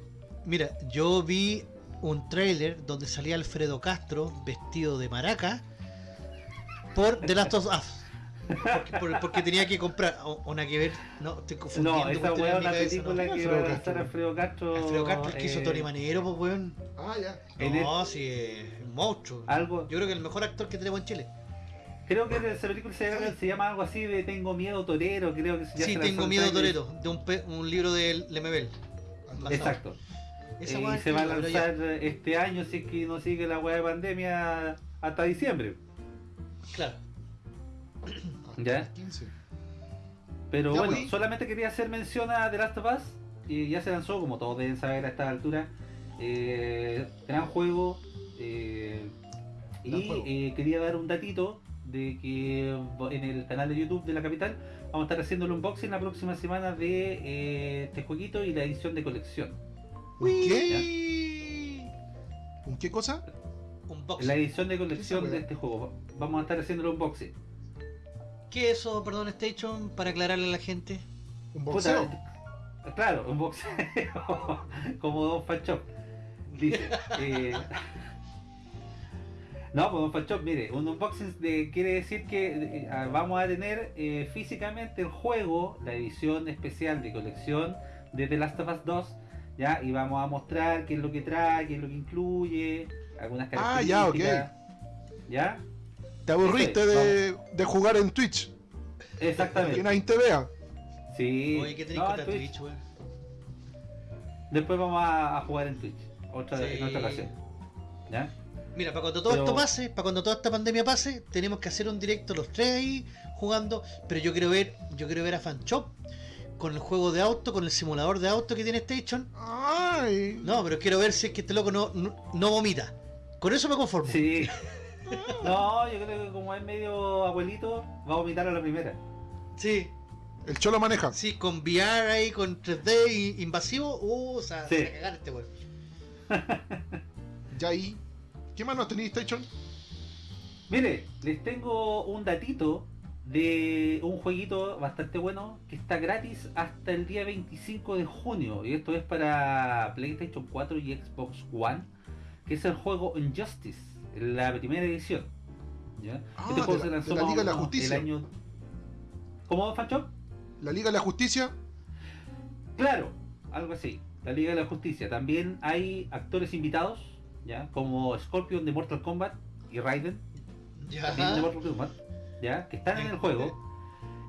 mira, yo vi un tráiler donde salía Alfredo Castro vestido de maraca por The Last of Us. Porque, por- porque tenía que comprar nada que ver, no, estoy confundiendo. no, esa es una cabeza, película no. que Alfredo va a Castro. lanzar Alfredo Castro. Alfredo Castro, el que hizo eh, Tony Manero, pues weón. Ah, ya. No, sí, es un monstruo. Algo, Yo creo que el mejor actor que tenemos en Chile. creo que esa película se, se llama algo así de Tengo miedo torero, creo que se ya Sí, tengo el miedo. Toreto, de un, pe- un libro de Lemebel. Exacto. Esa Eh, y se va a ya. lanzar este año si es que no sigue la weá de pandemia hasta diciembre. Claro. *coughs* Ya. el 15. Pero Ya, bueno, pues. solamente quería hacer mención a The Last of Us. Y ya se lanzó, como todos deben saber a esta altura. Eh, gran juego. eh, Gran y juego. eh, quería dar un datito de que en el canal de YouTube de la capital vamos a estar haciendo el unboxing la próxima semana de eh, este jueguito y la edición de colección. ¿Un qué? ¿Un qué cosa? Un box. La edición de ¿Qué colección de este juego. Vamos a estar haciendo el unboxing. ¿Qué es eso, perdón, Station? Para aclararle a la gente. ¿Un Puta, boxeo? claro, un boxeo *laughs* como Don Fanchop. Dice. *laughs* eh, no, pues Don Fanchop, mire, un unboxing de- quiere decir que eh, ah, vamos a tener eh, físicamente el juego, la edición especial de colección de The Last of Us 2, ¿ya? Y vamos a mostrar qué es lo que trae, qué es lo que incluye, algunas Ah, ya, características. ¿Ya? ¿Te aburriste de, de jugar en Twitch? Que Exactamente. nadie te vea. Sí. Oye, ¿qué tenés No, Twitch. Twitch, weón? Después vamos a, a jugar en Twitch. Otra, Sí. En otra ocasión. ¿Ya? Mira, para cuando todo Pero- esto pase, para cuando toda esta pandemia pase, tenemos que hacer un directo los tres ahí jugando. Pero yo quiero ver, yo quiero ver a Fanchop con el juego de auto, con el simulador de auto que tiene Station. Ay. No, pero quiero ver si es que este loco no, no, no vomita. Con eso me conformo. Sí. *laughs* No, yo creo que como es medio abuelito, va a vomitar a la primera. Sí, El cholo maneja. sí, con VR ahí, con 3D i- invasivo, uh, o sea, Sí. se va a cagar este weón. Ya ahí. ¿Qué más nos tenéis, Station? Mire, les tengo un datito de un jueguito bastante bueno que está gratis hasta el día 25 de junio. Y esto es para PlayStation 4 y Xbox One, que es el juego Injustice, la primera edición. ¿ya? Ah, este juego de se la- de Liga de la Justicia. el año... ¿Cómo, Fanchop? La Liga de la Justicia. Claro, algo así. La Liga de la Justicia. También hay actores invitados, ya, como Scorpion de Mortal Kombat y Raiden, también de Ya. Mortal Kombat, ya, que están en el juego.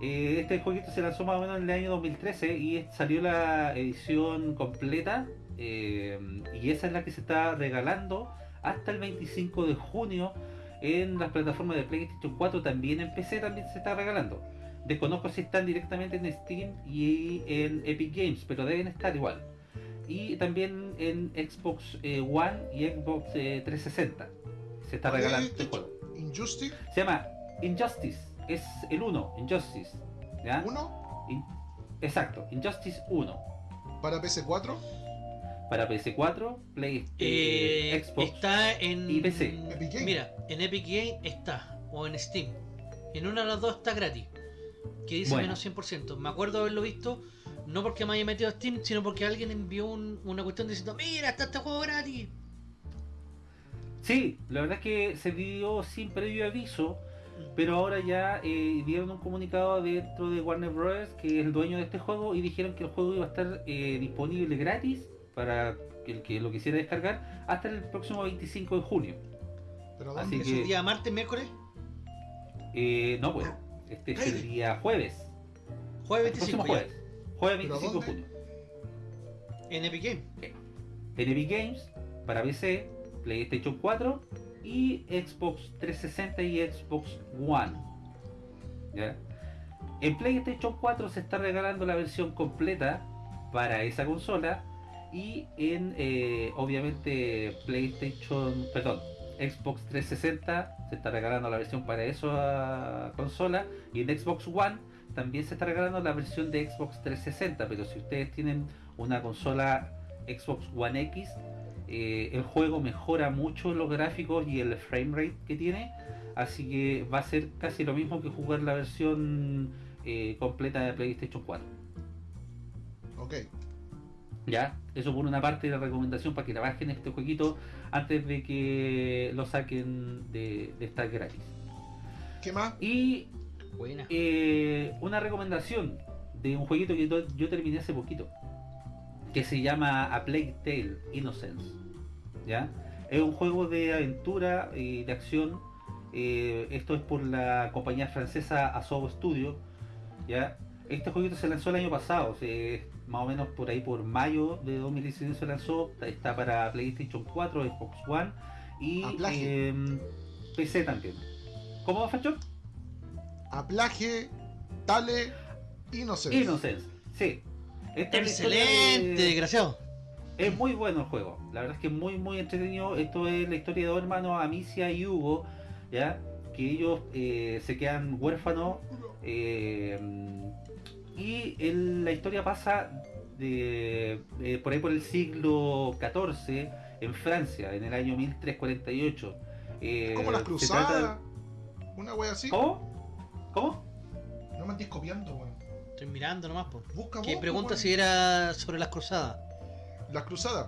Eh, este jueguito se lanzó más o menos en el año 2013 y salió la edición completa eh, y esa es la que se está regalando hasta el 25 de junio en las plataformas de PlayStation 4, también en PC también se está regalando. Desconozco si están directamente en Steam y en Epic Games, pero deben estar igual. Y también en Xbox eh, One y Xbox eh, 360. Se está ¿Cuál es regalando este este juego. Injustice. Se llama Injustice. Es el 1, Injustice. ¿ya? Uno. In- Exacto, Injustice 1. Para PC4. para PS4, Play, Eh, eh, Xbox. está en. y PC. Epic Game. Mira, en Epic Game está, o en Steam. En una de las dos está gratis. Que dice Bueno. menos 100%. Me acuerdo haberlo visto, no porque me haya metido a Steam, sino porque alguien envió un- una cuestión diciendo: Mira, está este juego gratis. Sí, la verdad es que se dio sin previo aviso, pero ahora ya eh, dieron un comunicado dentro de Warner Bros. que es el dueño de este juego y dijeron que el juego iba a estar eh, disponible gratis para el que lo quisiera descargar hasta el próximo 25 de junio. Pero Así ¿dónde? ¿Es que- el día martes, miércoles? Eh, no, pues, este es el día jueves. Jueves El próximo 25 ya. jueves. Jueves ¿Pero 25 de junio. En Epic Game. En Epic Games, para PC, PlayStation 4 y Xbox 360 y Xbox One. En PlayStation 4 se está regalando la versión completa para esa consola y en eh, obviamente PlayStation, perdón, Xbox 360 se está regalando la versión para esa consola y en Xbox One también se está regalando la versión de Xbox 360, pero si ustedes tienen una consola Xbox One X, eh, el juego mejora mucho los gráficos y el frame rate que tiene, así que va a ser casi lo mismo que jugar la versión eh, completa de PlayStation 4. Ok. Ya, eso por una parte de la recomendación para que la bajen este jueguito antes de que lo saquen de, de estar gratis. ¿Qué más? Y Buena. eh, una recomendación de un jueguito que yo terminé hace poquito que se llama A Plague Tale Innocence ¿ya? es un juego de aventura y de acción eh, esto es por la compañía francesa Asobo Studio ¿ya? este jueguito se lanzó el año pasado se- más o menos por ahí por mayo de 2019 se lanzó está para PlayStation 4 Xbox One y plaje. em, PC también ¿cómo Facho? Aplaje, Tale, Innocence. Innocence, sí. Esta Excelente, de- desgraciado. Es muy bueno el juego. La verdad es que es muy, muy entretenido. Esto es la historia de dos hermanos, Amicia y Hugo, ¿ya? Que ellos eh, se quedan huérfanos. eh, y el- la historia pasa de, eh, por ahí por el siglo XIV en Francia, en el año 1348. Eh, Como las cruzadas. trata- Una wea así. ¿Cómo? ¿Cómo? No me andes copiando, weón. Estoy mirando nomás, po. Busca Que vos, pregunta weón. si era sobre las cruzadas. Las cruzadas.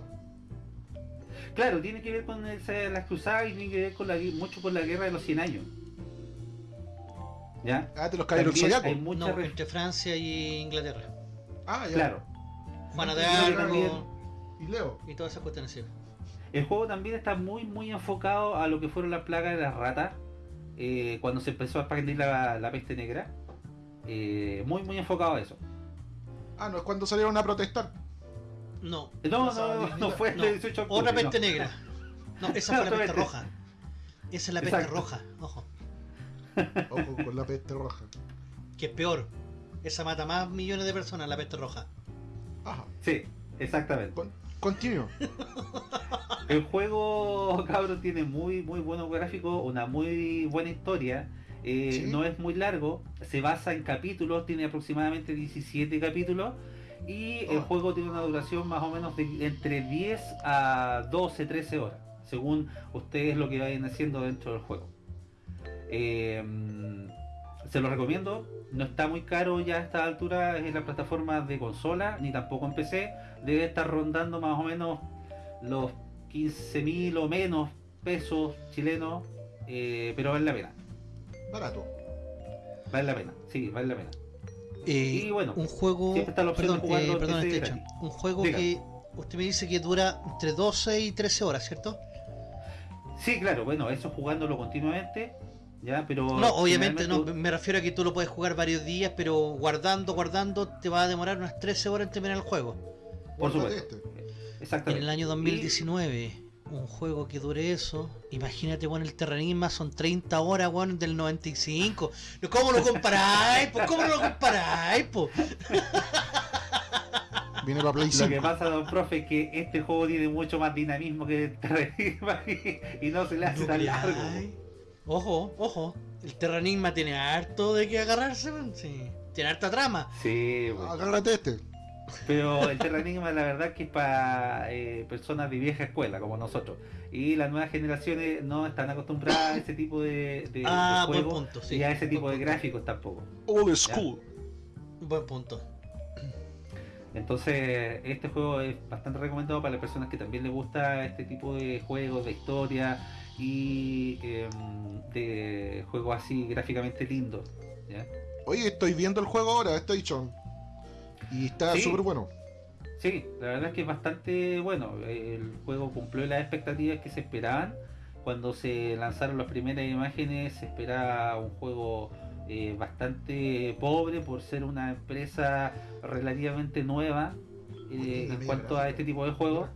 Claro, tiene que ver con esa- las cruzadas y tiene que ver con la, mucho con la guerra de los 100 años. ¿Ya? Ah, de los caballeros También zodiacos. No, re- entre Francia y Inglaterra. Ah, ya. Claro. Juana de Arco Y Leo. y todas esas cuestiones. sí. El juego también está muy muy enfocado a lo que fueron las plagas de las ratas eh, cuando se empezó a expandir la, la peste negra. Eh, muy muy enfocado a eso. Ah, no es cuando salieron a protestar. No, No, no, no, fue el No, 18 de octubre, otra no. peste negra. No, esa fue la peste peste. roja. Esa es la peste Exacto. roja, ojo. Ojo con la peste roja. Que es peor. Esa mata más millones de personas, la peste roja. Ajá. Sí, exactamente. Con, continuo. El juego, *laughs* cabrón, tiene muy muy buenos gráficos, una muy buena historia. Eh, Sí. No es muy largo, se basa en capítulos, tiene aproximadamente 17 capítulos. Y el Oh. juego tiene una duración más o menos de entre 10 a 12, 13 horas, según ustedes lo que vayan haciendo dentro del juego. Eh, se lo recomiendo, no está muy caro ya a esta altura en las plataformas de consola, ni tampoco en PC. Debe estar rondando más o menos los 15.000 o menos pesos chilenos, eh, pero vale la pena. Barato. Vale la pena, sí, vale la pena. Eh, Y bueno, un juego. siempre está la opción de perdón, eh, en perdón. Un juego Diga. que usted me dice que dura entre 12 y 13 horas, ¿cierto? Sí, claro, bueno, eso jugándolo continuamente, ya, pero... No, obviamente no, me refiero a que tú lo puedes jugar varios días, pero guardando, guardando, te va a demorar unas 13 horas en terminar el juego. Por supuesto. este. En Exactamente. el año 2019, un juego que dure eso, imagínate, bueno, el Terranigma son 30 horas, weón, del 95. No, ¿Cómo lo comparáis? po? ¿Cómo lo comparáis? po? *laughs* Viene para Play Lo 5. que pasa, don profe, es que este juego tiene mucho más dinamismo que el Terranigma *laughs* y, y no se le hace tan largo. Ojo, ojo. El Terranigma tiene harto de que agarrarse, weón, sí. Tiene harta trama. Sí, bueno. Agárrate este. Pero el Terra Enigma la verdad que es para eh, personas de vieja escuela como nosotros. Y las nuevas generaciones no están acostumbradas a ese tipo de, de, Ah, de juegos punto, sí. y a ese tipo Buen de punto. gráficos tampoco. Old school. Buen punto. Entonces, este juego es bastante recomendado para las personas que también les gusta este tipo de juegos de historia y em, de juegos así gráficamente lindos. ¿ya? Oye, estoy viendo el juego ahora, Station. Y está Sí. súper bueno. Sí, la verdad es que es bastante bueno. El juego cumplió las expectativas que se esperaban. Cuando se lanzaron las primeras imágenes se esperaba un juego eh, bastante pobre por ser una empresa relativamente nueva eh, en cuanto a este tipo de juegos.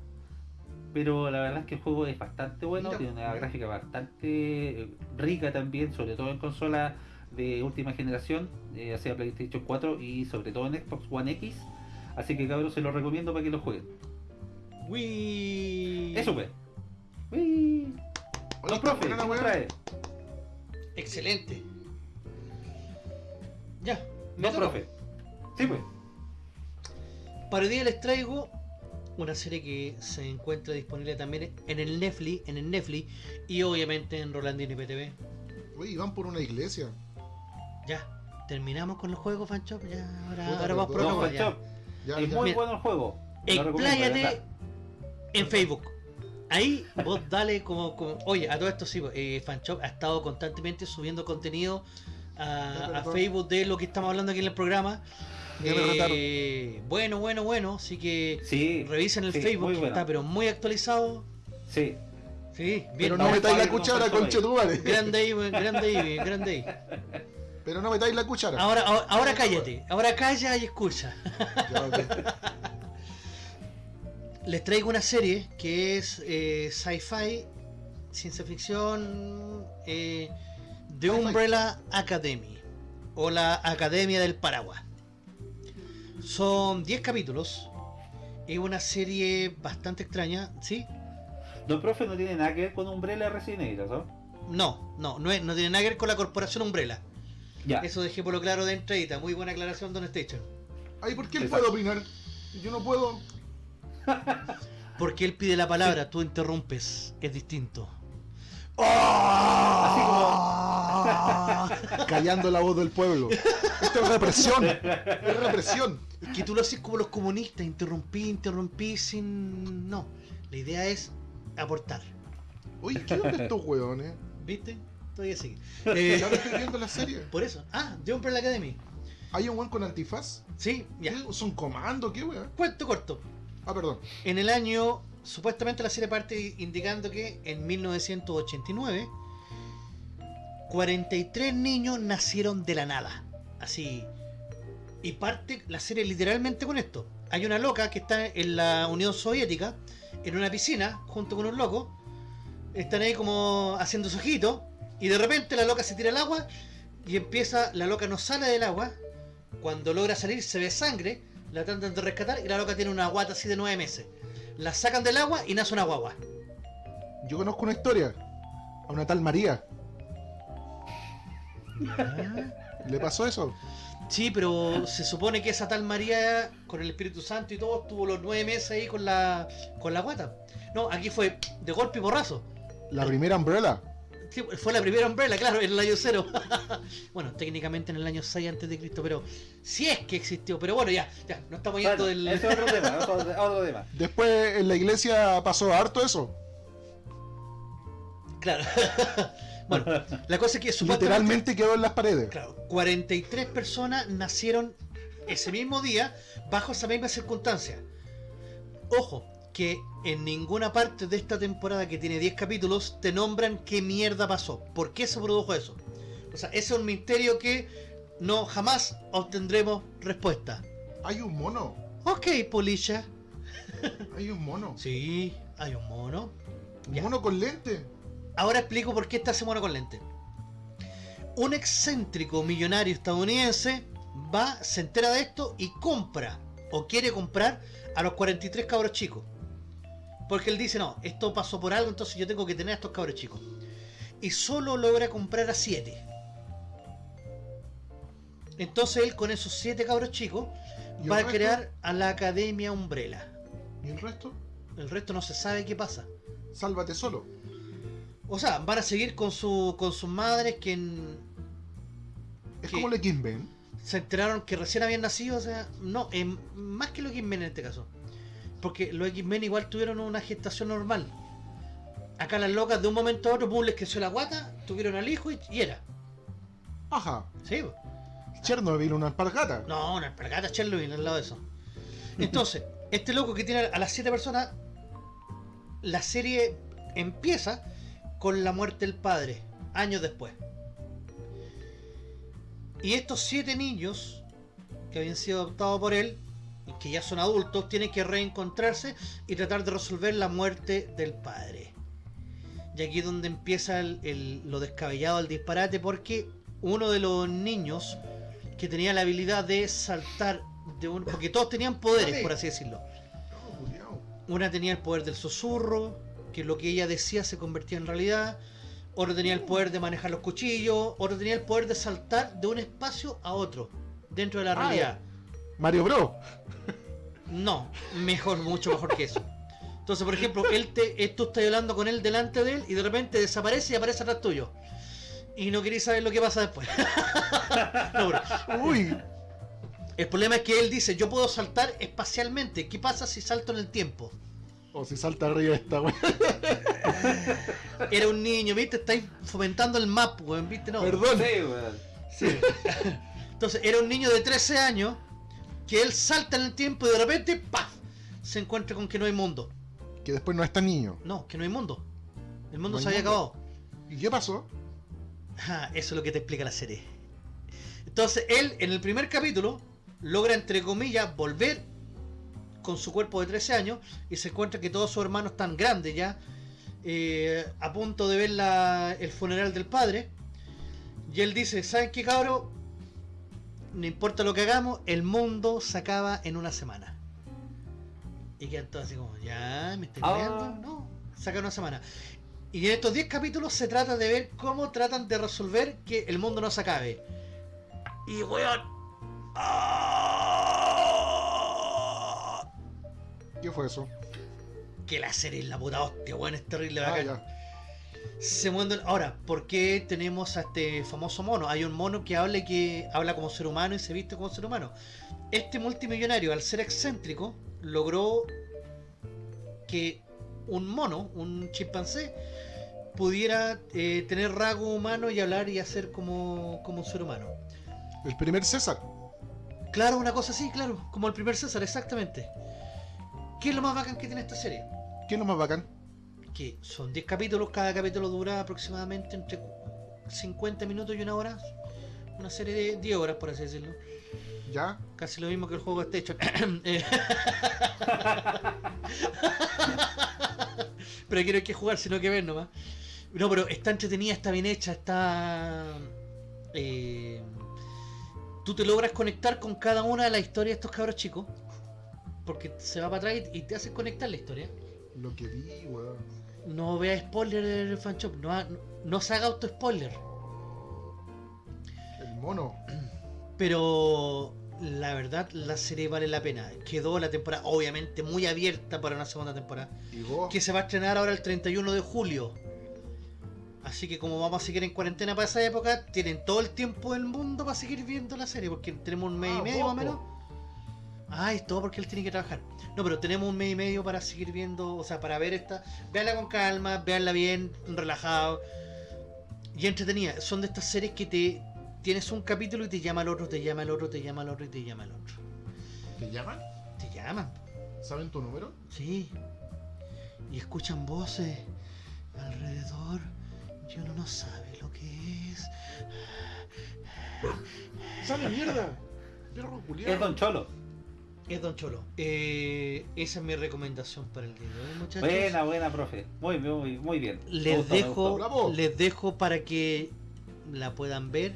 Pero la verdad es que el juego es bastante bueno, Mira, tiene una mira. gráfica bastante eh, rica también, sobre todo en consolas de última generación, eh, sea PlayStation 4 y sobre todo en Xbox One X. Así que cabros se los recomiendo para que lo jueguen. Wii. Eso pues. Uy. Oye, No, está profe, buena la ¿qué weá. trae? Excelente. Ya. me No, toca. profe. Sí pues. Para hoy día les traigo una serie que se encuentra disponible también en el Netflix, en el Netflix y obviamente en Rolandino PTV. Oye, van por una iglesia. Ya. Terminamos con los juegos, Fanchop. Ya, ahora, Puta, ahora vamos por. No, ya. Ya, es ya. muy Mira. bueno el juego. Expláyate en Facebook. Ahí vos dale como, como- Oye, a todo esto sí, eh, Fanshop ha estado constantemente subiendo contenido a. Facebook de lo que estamos hablando aquí en el programa. Eh, bueno, bueno, bueno. Así que Sí, revisen el sí, Facebook, que está pero muy actualizado. sí. Sí, bien. Pero no metáis la cuchara, con conche tu madre. Grande ahí, grande ahí, grande ahí. *laughs* Pero no metáis la cuchara. Ahora, ahora, ahora cállate. Ahora calla y escucha. Ya. Les traigo una serie que es eh, sci-fi, ciencia ficción, eh, The. Umbrella Academy o la Academia del Paraguas. Son 10 capítulos. Es una serie bastante extraña, ¿sí? Don profe no tiene nada que ver con Umbrella Resident Evil, ¿no? No, no, no, es- no tiene nada que ver con la corporación Umbrella. Ya. Eso dejé por lo claro de entradita. Muy buena aclaración, Don Station. Ay, ¿por qué él Exacto. puede opinar? Yo no puedo. *laughs* Porque él pide la palabra, tú interrumpes. Es distinto. Así *laughs* Callando la voz del pueblo. *laughs* Esto es represión. Es represión. Es que tú lo haces como los comunistas, interrumpí, interrumpí sin... No, la idea es aportar. Oye, ¿qué onda estos hueones? ¿Viste? Todavía sigue. *laughs* Eh, ahora estoy viendo la serie. *laughs* por eso. Ah, The Umbrella Academy. ¿Hay un weón con antifaz? Sí, ya. ¿Qué? ¿Son comando? ¿Qué weón? Cuento corto. Ah, perdón. En el año, supuestamente la serie parte indicando que en 1989, 43 niños nacieron de la nada. Así. Y parte la serie literalmente con esto. Hay una loca que está en la Unión Soviética, en una piscina, junto con un loco. Están ahí como haciendo su ojito. Y de repente la loca se tira al agua y empieza, la loca no sale del agua. Cuando logra salir se ve sangre, la tratan de rescatar y la loca tiene una guata así de nueve meses. La sacan del agua y nace una guagua. Yo conozco una historia. A una tal María. ¿Le pasó eso? Sí, pero se supone que esa tal María, con el Espíritu Santo y todo, estuvo los nueve meses ahí con la, con la guata. No, aquí fue de golpe y porrazo. La primera Umbrella. Sí, fue la primera umbrella, claro, en el año cero. *laughs* bueno, técnicamente en el año 6 antes de Cristo, pero si es que existió. Pero bueno, ya, ya, no estamos yendo Bueno, del. ese es otro *laughs* tema, otro, otro tema. Después en la iglesia pasó harto eso. Claro. *laughs* bueno, la cosa es que supuestamente. Literalmente quedó en las paredes. Claro, 43 personas nacieron ese mismo día bajo esa misma circunstancia. Ojo, que en ninguna parte de esta temporada que tiene 10 capítulos te nombran qué mierda pasó. ¿Por qué se produjo eso? O sea, ese es un misterio que no jamás obtendremos respuesta. Hay un mono. Ok, Polisha. *laughs* Hay un mono. Sí, hay un mono. Un Ya. mono con lente. Ahora explico por qué está ese mono con lente. Un excéntrico millonario estadounidense va, se entera de esto y compra o quiere comprar a los 43 cabros chicos. Porque él dice, no, esto pasó por algo, entonces yo tengo que tener a estos cabros chicos. Y solo logra comprar a 7. Entonces él con esos siete cabros chicos ¿Y el va a resto? crear a la Academia Umbrella. ¿Y el resto? El resto no se sabe qué pasa. Sálvate solo. O sea, van a seguir con su con sus madres que en- Es ¿Qué? como el X-Men. se enteraron que recién habían nacido, o sea, no, es más que los X-Men en este caso. Porque los X-Men igual tuvieron una gestación normal. Acá las locas de un momento a otro, pum, les creció la guata, tuvieron al hijo y, y era. Ajá. Sí. Chernobyl, una alpargata. no, una alpargata Chernobyl al lado de eso. Entonces, *laughs* este loco que tiene a las siete personas, la serie empieza con la muerte del padre, años después. Y estos siete niños que habían sido adoptados por él, y que ya son adultos, tienen que reencontrarse y tratar de resolver la muerte del padre. Y aquí es donde empieza el- el- lo descabellado del disparate, porque uno de los niños que tenía la habilidad de saltar de un. Porque todos tenían poderes, por así decirlo. Una tenía el poder del susurro, que lo que ella decía se convertía en realidad. Otro tenía el poder de manejar los cuchillos. Otro tenía el poder de saltar de un espacio a otro, dentro de la Ah, realidad. Mario Bros. No, mejor, mucho mejor que eso. Entonces, por ejemplo, él te, eh, tú estás hablando con él delante de él y de repente desaparece y aparece atrás tuyo. Y no queréis saber lo que pasa después. *laughs* No, pero Uy. el problema es que él dice, yo puedo saltar espacialmente. ¿Qué pasa si salto en el tiempo? O si salta arriba esta weá. Era un niño, ¿viste? Estáis fomentando el map, weón, ¿viste? No. Perdón. Sí, weón. Sí. Entonces, era un niño de 13 años que él salta en el tiempo y de repente, ¡paf! Se encuentra con que no hay mundo. Que después no está niño. No, que no hay mundo. El mundo No se había mundo. acabado. ¿Y qué pasó? Ah, eso es lo que te explica la serie. Entonces, él en el primer capítulo logra, entre comillas, volver con su cuerpo de 13 años y se encuentra que todos sus hermanos están grandes ya, eh, a punto de ver la- el funeral del padre. Y él dice, ¿saben qué cabro? No importa lo que hagamos, el mundo se acaba en una semana. Y quedan todos así como, ya, me estoy Ah. no, se acaba en una semana. Y en estos 10 capítulos se trata de ver cómo tratan de resolver que el mundo no se acabe. Y weón. ¡ah! ¿Qué fue eso? Que la serie es la puta hostia, weón, es terrible Ah, bacán. ya. Se mueven- Ahora, ¿por qué tenemos a este famoso mono? Hay un mono que habla que habla como ser humano y se viste como ser humano. Este multimillonario, al ser excéntrico, logró que un mono, un chimpancé, pudiera eh, tener rasgo humano y hablar y hacer como, como un ser humano. El primer César. Claro, una cosa así, claro, como el primer César, exactamente. ¿Qué es lo más bacán que tiene esta serie? ¿Qué es lo más bacán? Que son 10 capítulos, cada capítulo dura aproximadamente entre 50 minutos y una hora. Una serie de 10 horas, por así decirlo. ¿Ya? Casi lo mismo que el juego este hecho. *coughs* Pero aquí no hay que jugar, sino que ver nomás. No, pero está entretenida, está bien hecha, está... eh, tú te logras conectar con cada una de las historias de estos cabros chicos. Porque se va para atrás y te hace conectar la historia. Lo que vi, weón. No vea spoiler del fan shop, no, ha- no, no se haga auto spoiler. El mono. Pero la verdad, la serie vale la pena. Quedó la temporada, obviamente, muy abierta para una segunda temporada. Y vos. Que se va a estrenar ahora el 31 de julio. Así que como vamos a seguir en cuarentena para esa época, tienen todo el tiempo del mundo para seguir viendo la serie, porque tenemos un mes Ah, y medio más o menos. Ay, es todo porque él tiene que trabajar. No, pero tenemos un mes y medio para seguir viendo, o sea, para ver esta. Veanla con calma, veanla bien, relajado. Y entretenida. Son de estas series que te tienes un capítulo y te llama al otro, te llama al otro, te llama al otro y te llama al otro. ¿Te llaman? Te llaman, ¿Saben tu número? sí. Y escuchan voces alrededor y uno no sabe lo que es. ¡Sale mierda! Perro. Es Don Cholo. Es Don Cholo. Eh, esa es mi recomendación para el día de hoy, muchachos. Buena, buena, profe. Muy, muy, muy bien. Les dejo, les dejo para que la puedan ver.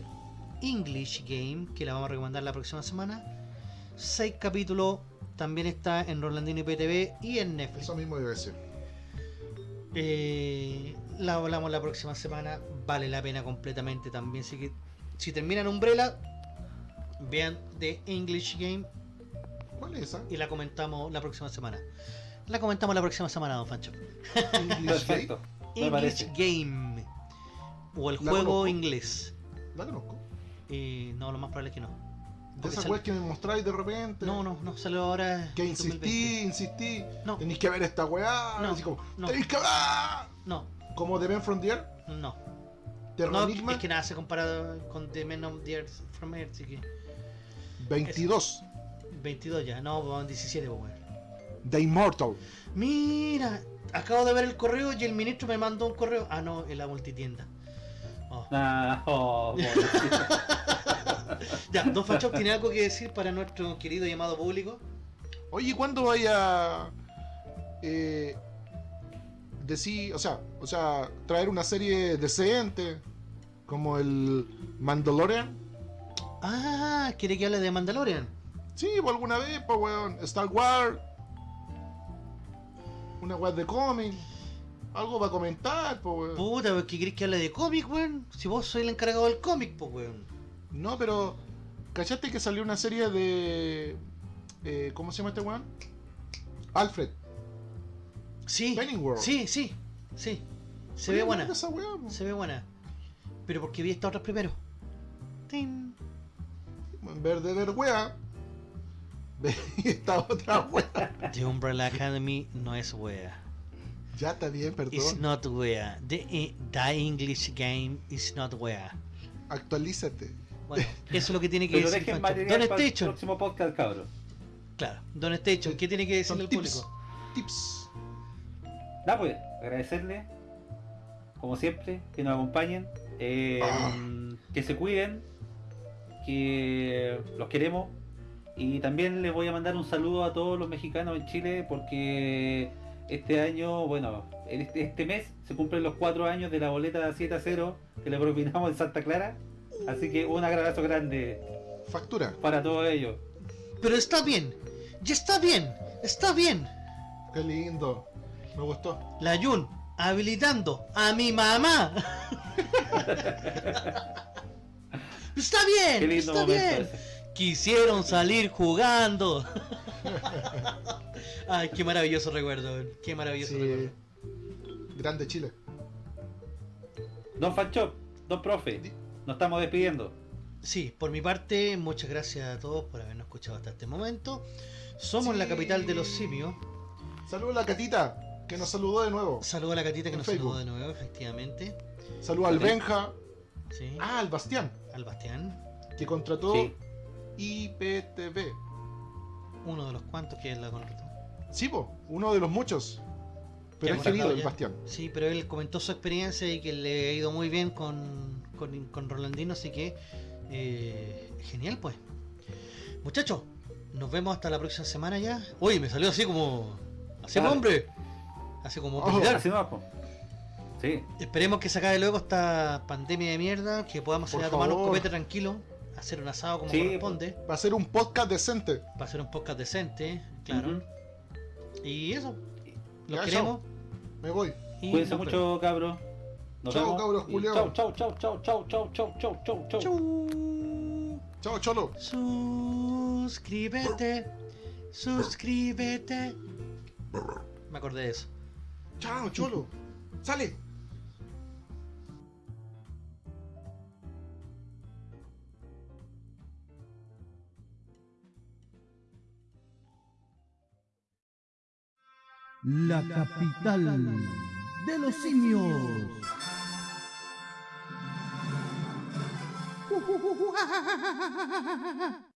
English Game, que la vamos a recomendar la próxima semana. Seis capítulos. También está en Rolandino IPTV y en Netflix. Eso mismo debe ser. Eh, la hablamos la próxima semana. Vale la pena completamente también. Así que si terminan Umbrella, Vean The English Game ¿Cuál es esa? y la comentamos la próxima semana. La comentamos la próxima semana, don Fancho. English Gate. Perfecto. Me English. Game. O el La juego conozco. inglés. La conozco. Eh, no, lo más probable es que no. De esas sale- weas que me mostráis de repente. No, no, no, salió ahora. Que en 2020. insistí, insistí. No. Tenéis que ver esta weá. No, Así como, no. tenéis que ver. No, Como The Men from the Earth, no. Terra No, Enigma, es que nada se compara con The Men of the Earth from Earth, así que 22. 22 ya, no, vamos 17, pues, weón. The Immortal. Mira, acabo de ver el correo y el ministro me mandó un correo. Ah, no, en la multitienda. Oh. Ah, oh. *laughs* Ya, Don Fanchop tiene algo que decir para nuestro querido llamado público. Oye, ¿cuándo vaya eh, decir, o sea, o sea, traer una serie decente como el Mandalorian? Ah, quiere que hable de Mandalorian. Sí, pues alguna vez, pues weón, Star Wars, una web de cómic, algo para comentar, pues weón. Puta, ¿por qué querés que hable de cómic, weón? Si vos sois el encargado del cómic, pues, weón. No, pero ¿cachaste que salió una serie de eh, ¿cómo se llama este weón? Alfred. Sí, Pennyworth. sí, sí, sí. Se ve buena, esa weá, se ve buena. Pero porque vi estas otras primero. Tin. En vez de ver weá, *laughs* esta otra weá. The Umbrella Academy no es wea. Ya está bien, It's perdón. not wea. The, eh, the English game is not wea. Actualízate. Bueno, eso es lo que tiene que Pero decir dejen Don para el Station. próximo podcast, cabrón. Claro, Don Station, ¿qué tiene que decirle al tips. público? Tips. Nada, pues, agradecerle, como siempre, que nos acompañen, eh, Ah. que se cuiden, que los queremos. Y también les voy a mandar un saludo a todos los mexicanos en Chile porque este año, bueno, en este, este mes se cumplen los cuatro años de la boleta 7 a 0 que le propinamos en Santa Clara. Así que un abrazo grande Factura. para todos ellos. Pero está bien, ya está bien, está bien. Qué lindo. Me gustó. La Yun habilitando a mi mamá. *laughs* está bien, Qué lindo está momento bien. ese. Quisieron salir jugando. *laughs* Ay, qué maravilloso recuerdo, qué maravilloso Sí. recuerdo. Grande Chile. Don Fanchop, Don Profe, nos estamos despidiendo. Sí, por mi parte, muchas gracias a todos por habernos escuchado hasta este momento. Somos Sí. la capital de los simios. Saludos a la Catita, que nos saludó de nuevo. Saludo a la catita que En nos Facebook. saludó de nuevo, efectivamente. Saludos al. Benja. Sí. Ah, al Bastián, Al Bastián, que contrató Sí. IPTV. uno de los cuantos que la contrató. Sí, po, uno de los muchos. Pero es ha querido el ya. Bastián. Sí, pero él comentó su experiencia y que le ha ido muy bien con, con, con Rolandino, así que eh, genial pues. Muchachos, nos vemos hasta la próxima semana ya. Uy, me salió así como... Así Dale. hombre. Así como... Oh. Así. Sí, Esperemos que se acabe luego esta pandemia de mierda, que podamos salir a tomar un copete tranquilo, hacer un asado como Sí, corresponde, Va a ser un podcast decente. para hacer un podcast decente, claro. Y eso, los Ya, queremos. Me voy. Cuídense mucho, cabros. Nos Chao, vemos. cabros. Chau, chau, chau, chau, chau, chau, chau, chau, chau, chau. Chao, Cholo. Suscríbete, suscríbete. Me acordé de eso. Chao, Cholo. Sale. La capital de los simios. *laughs*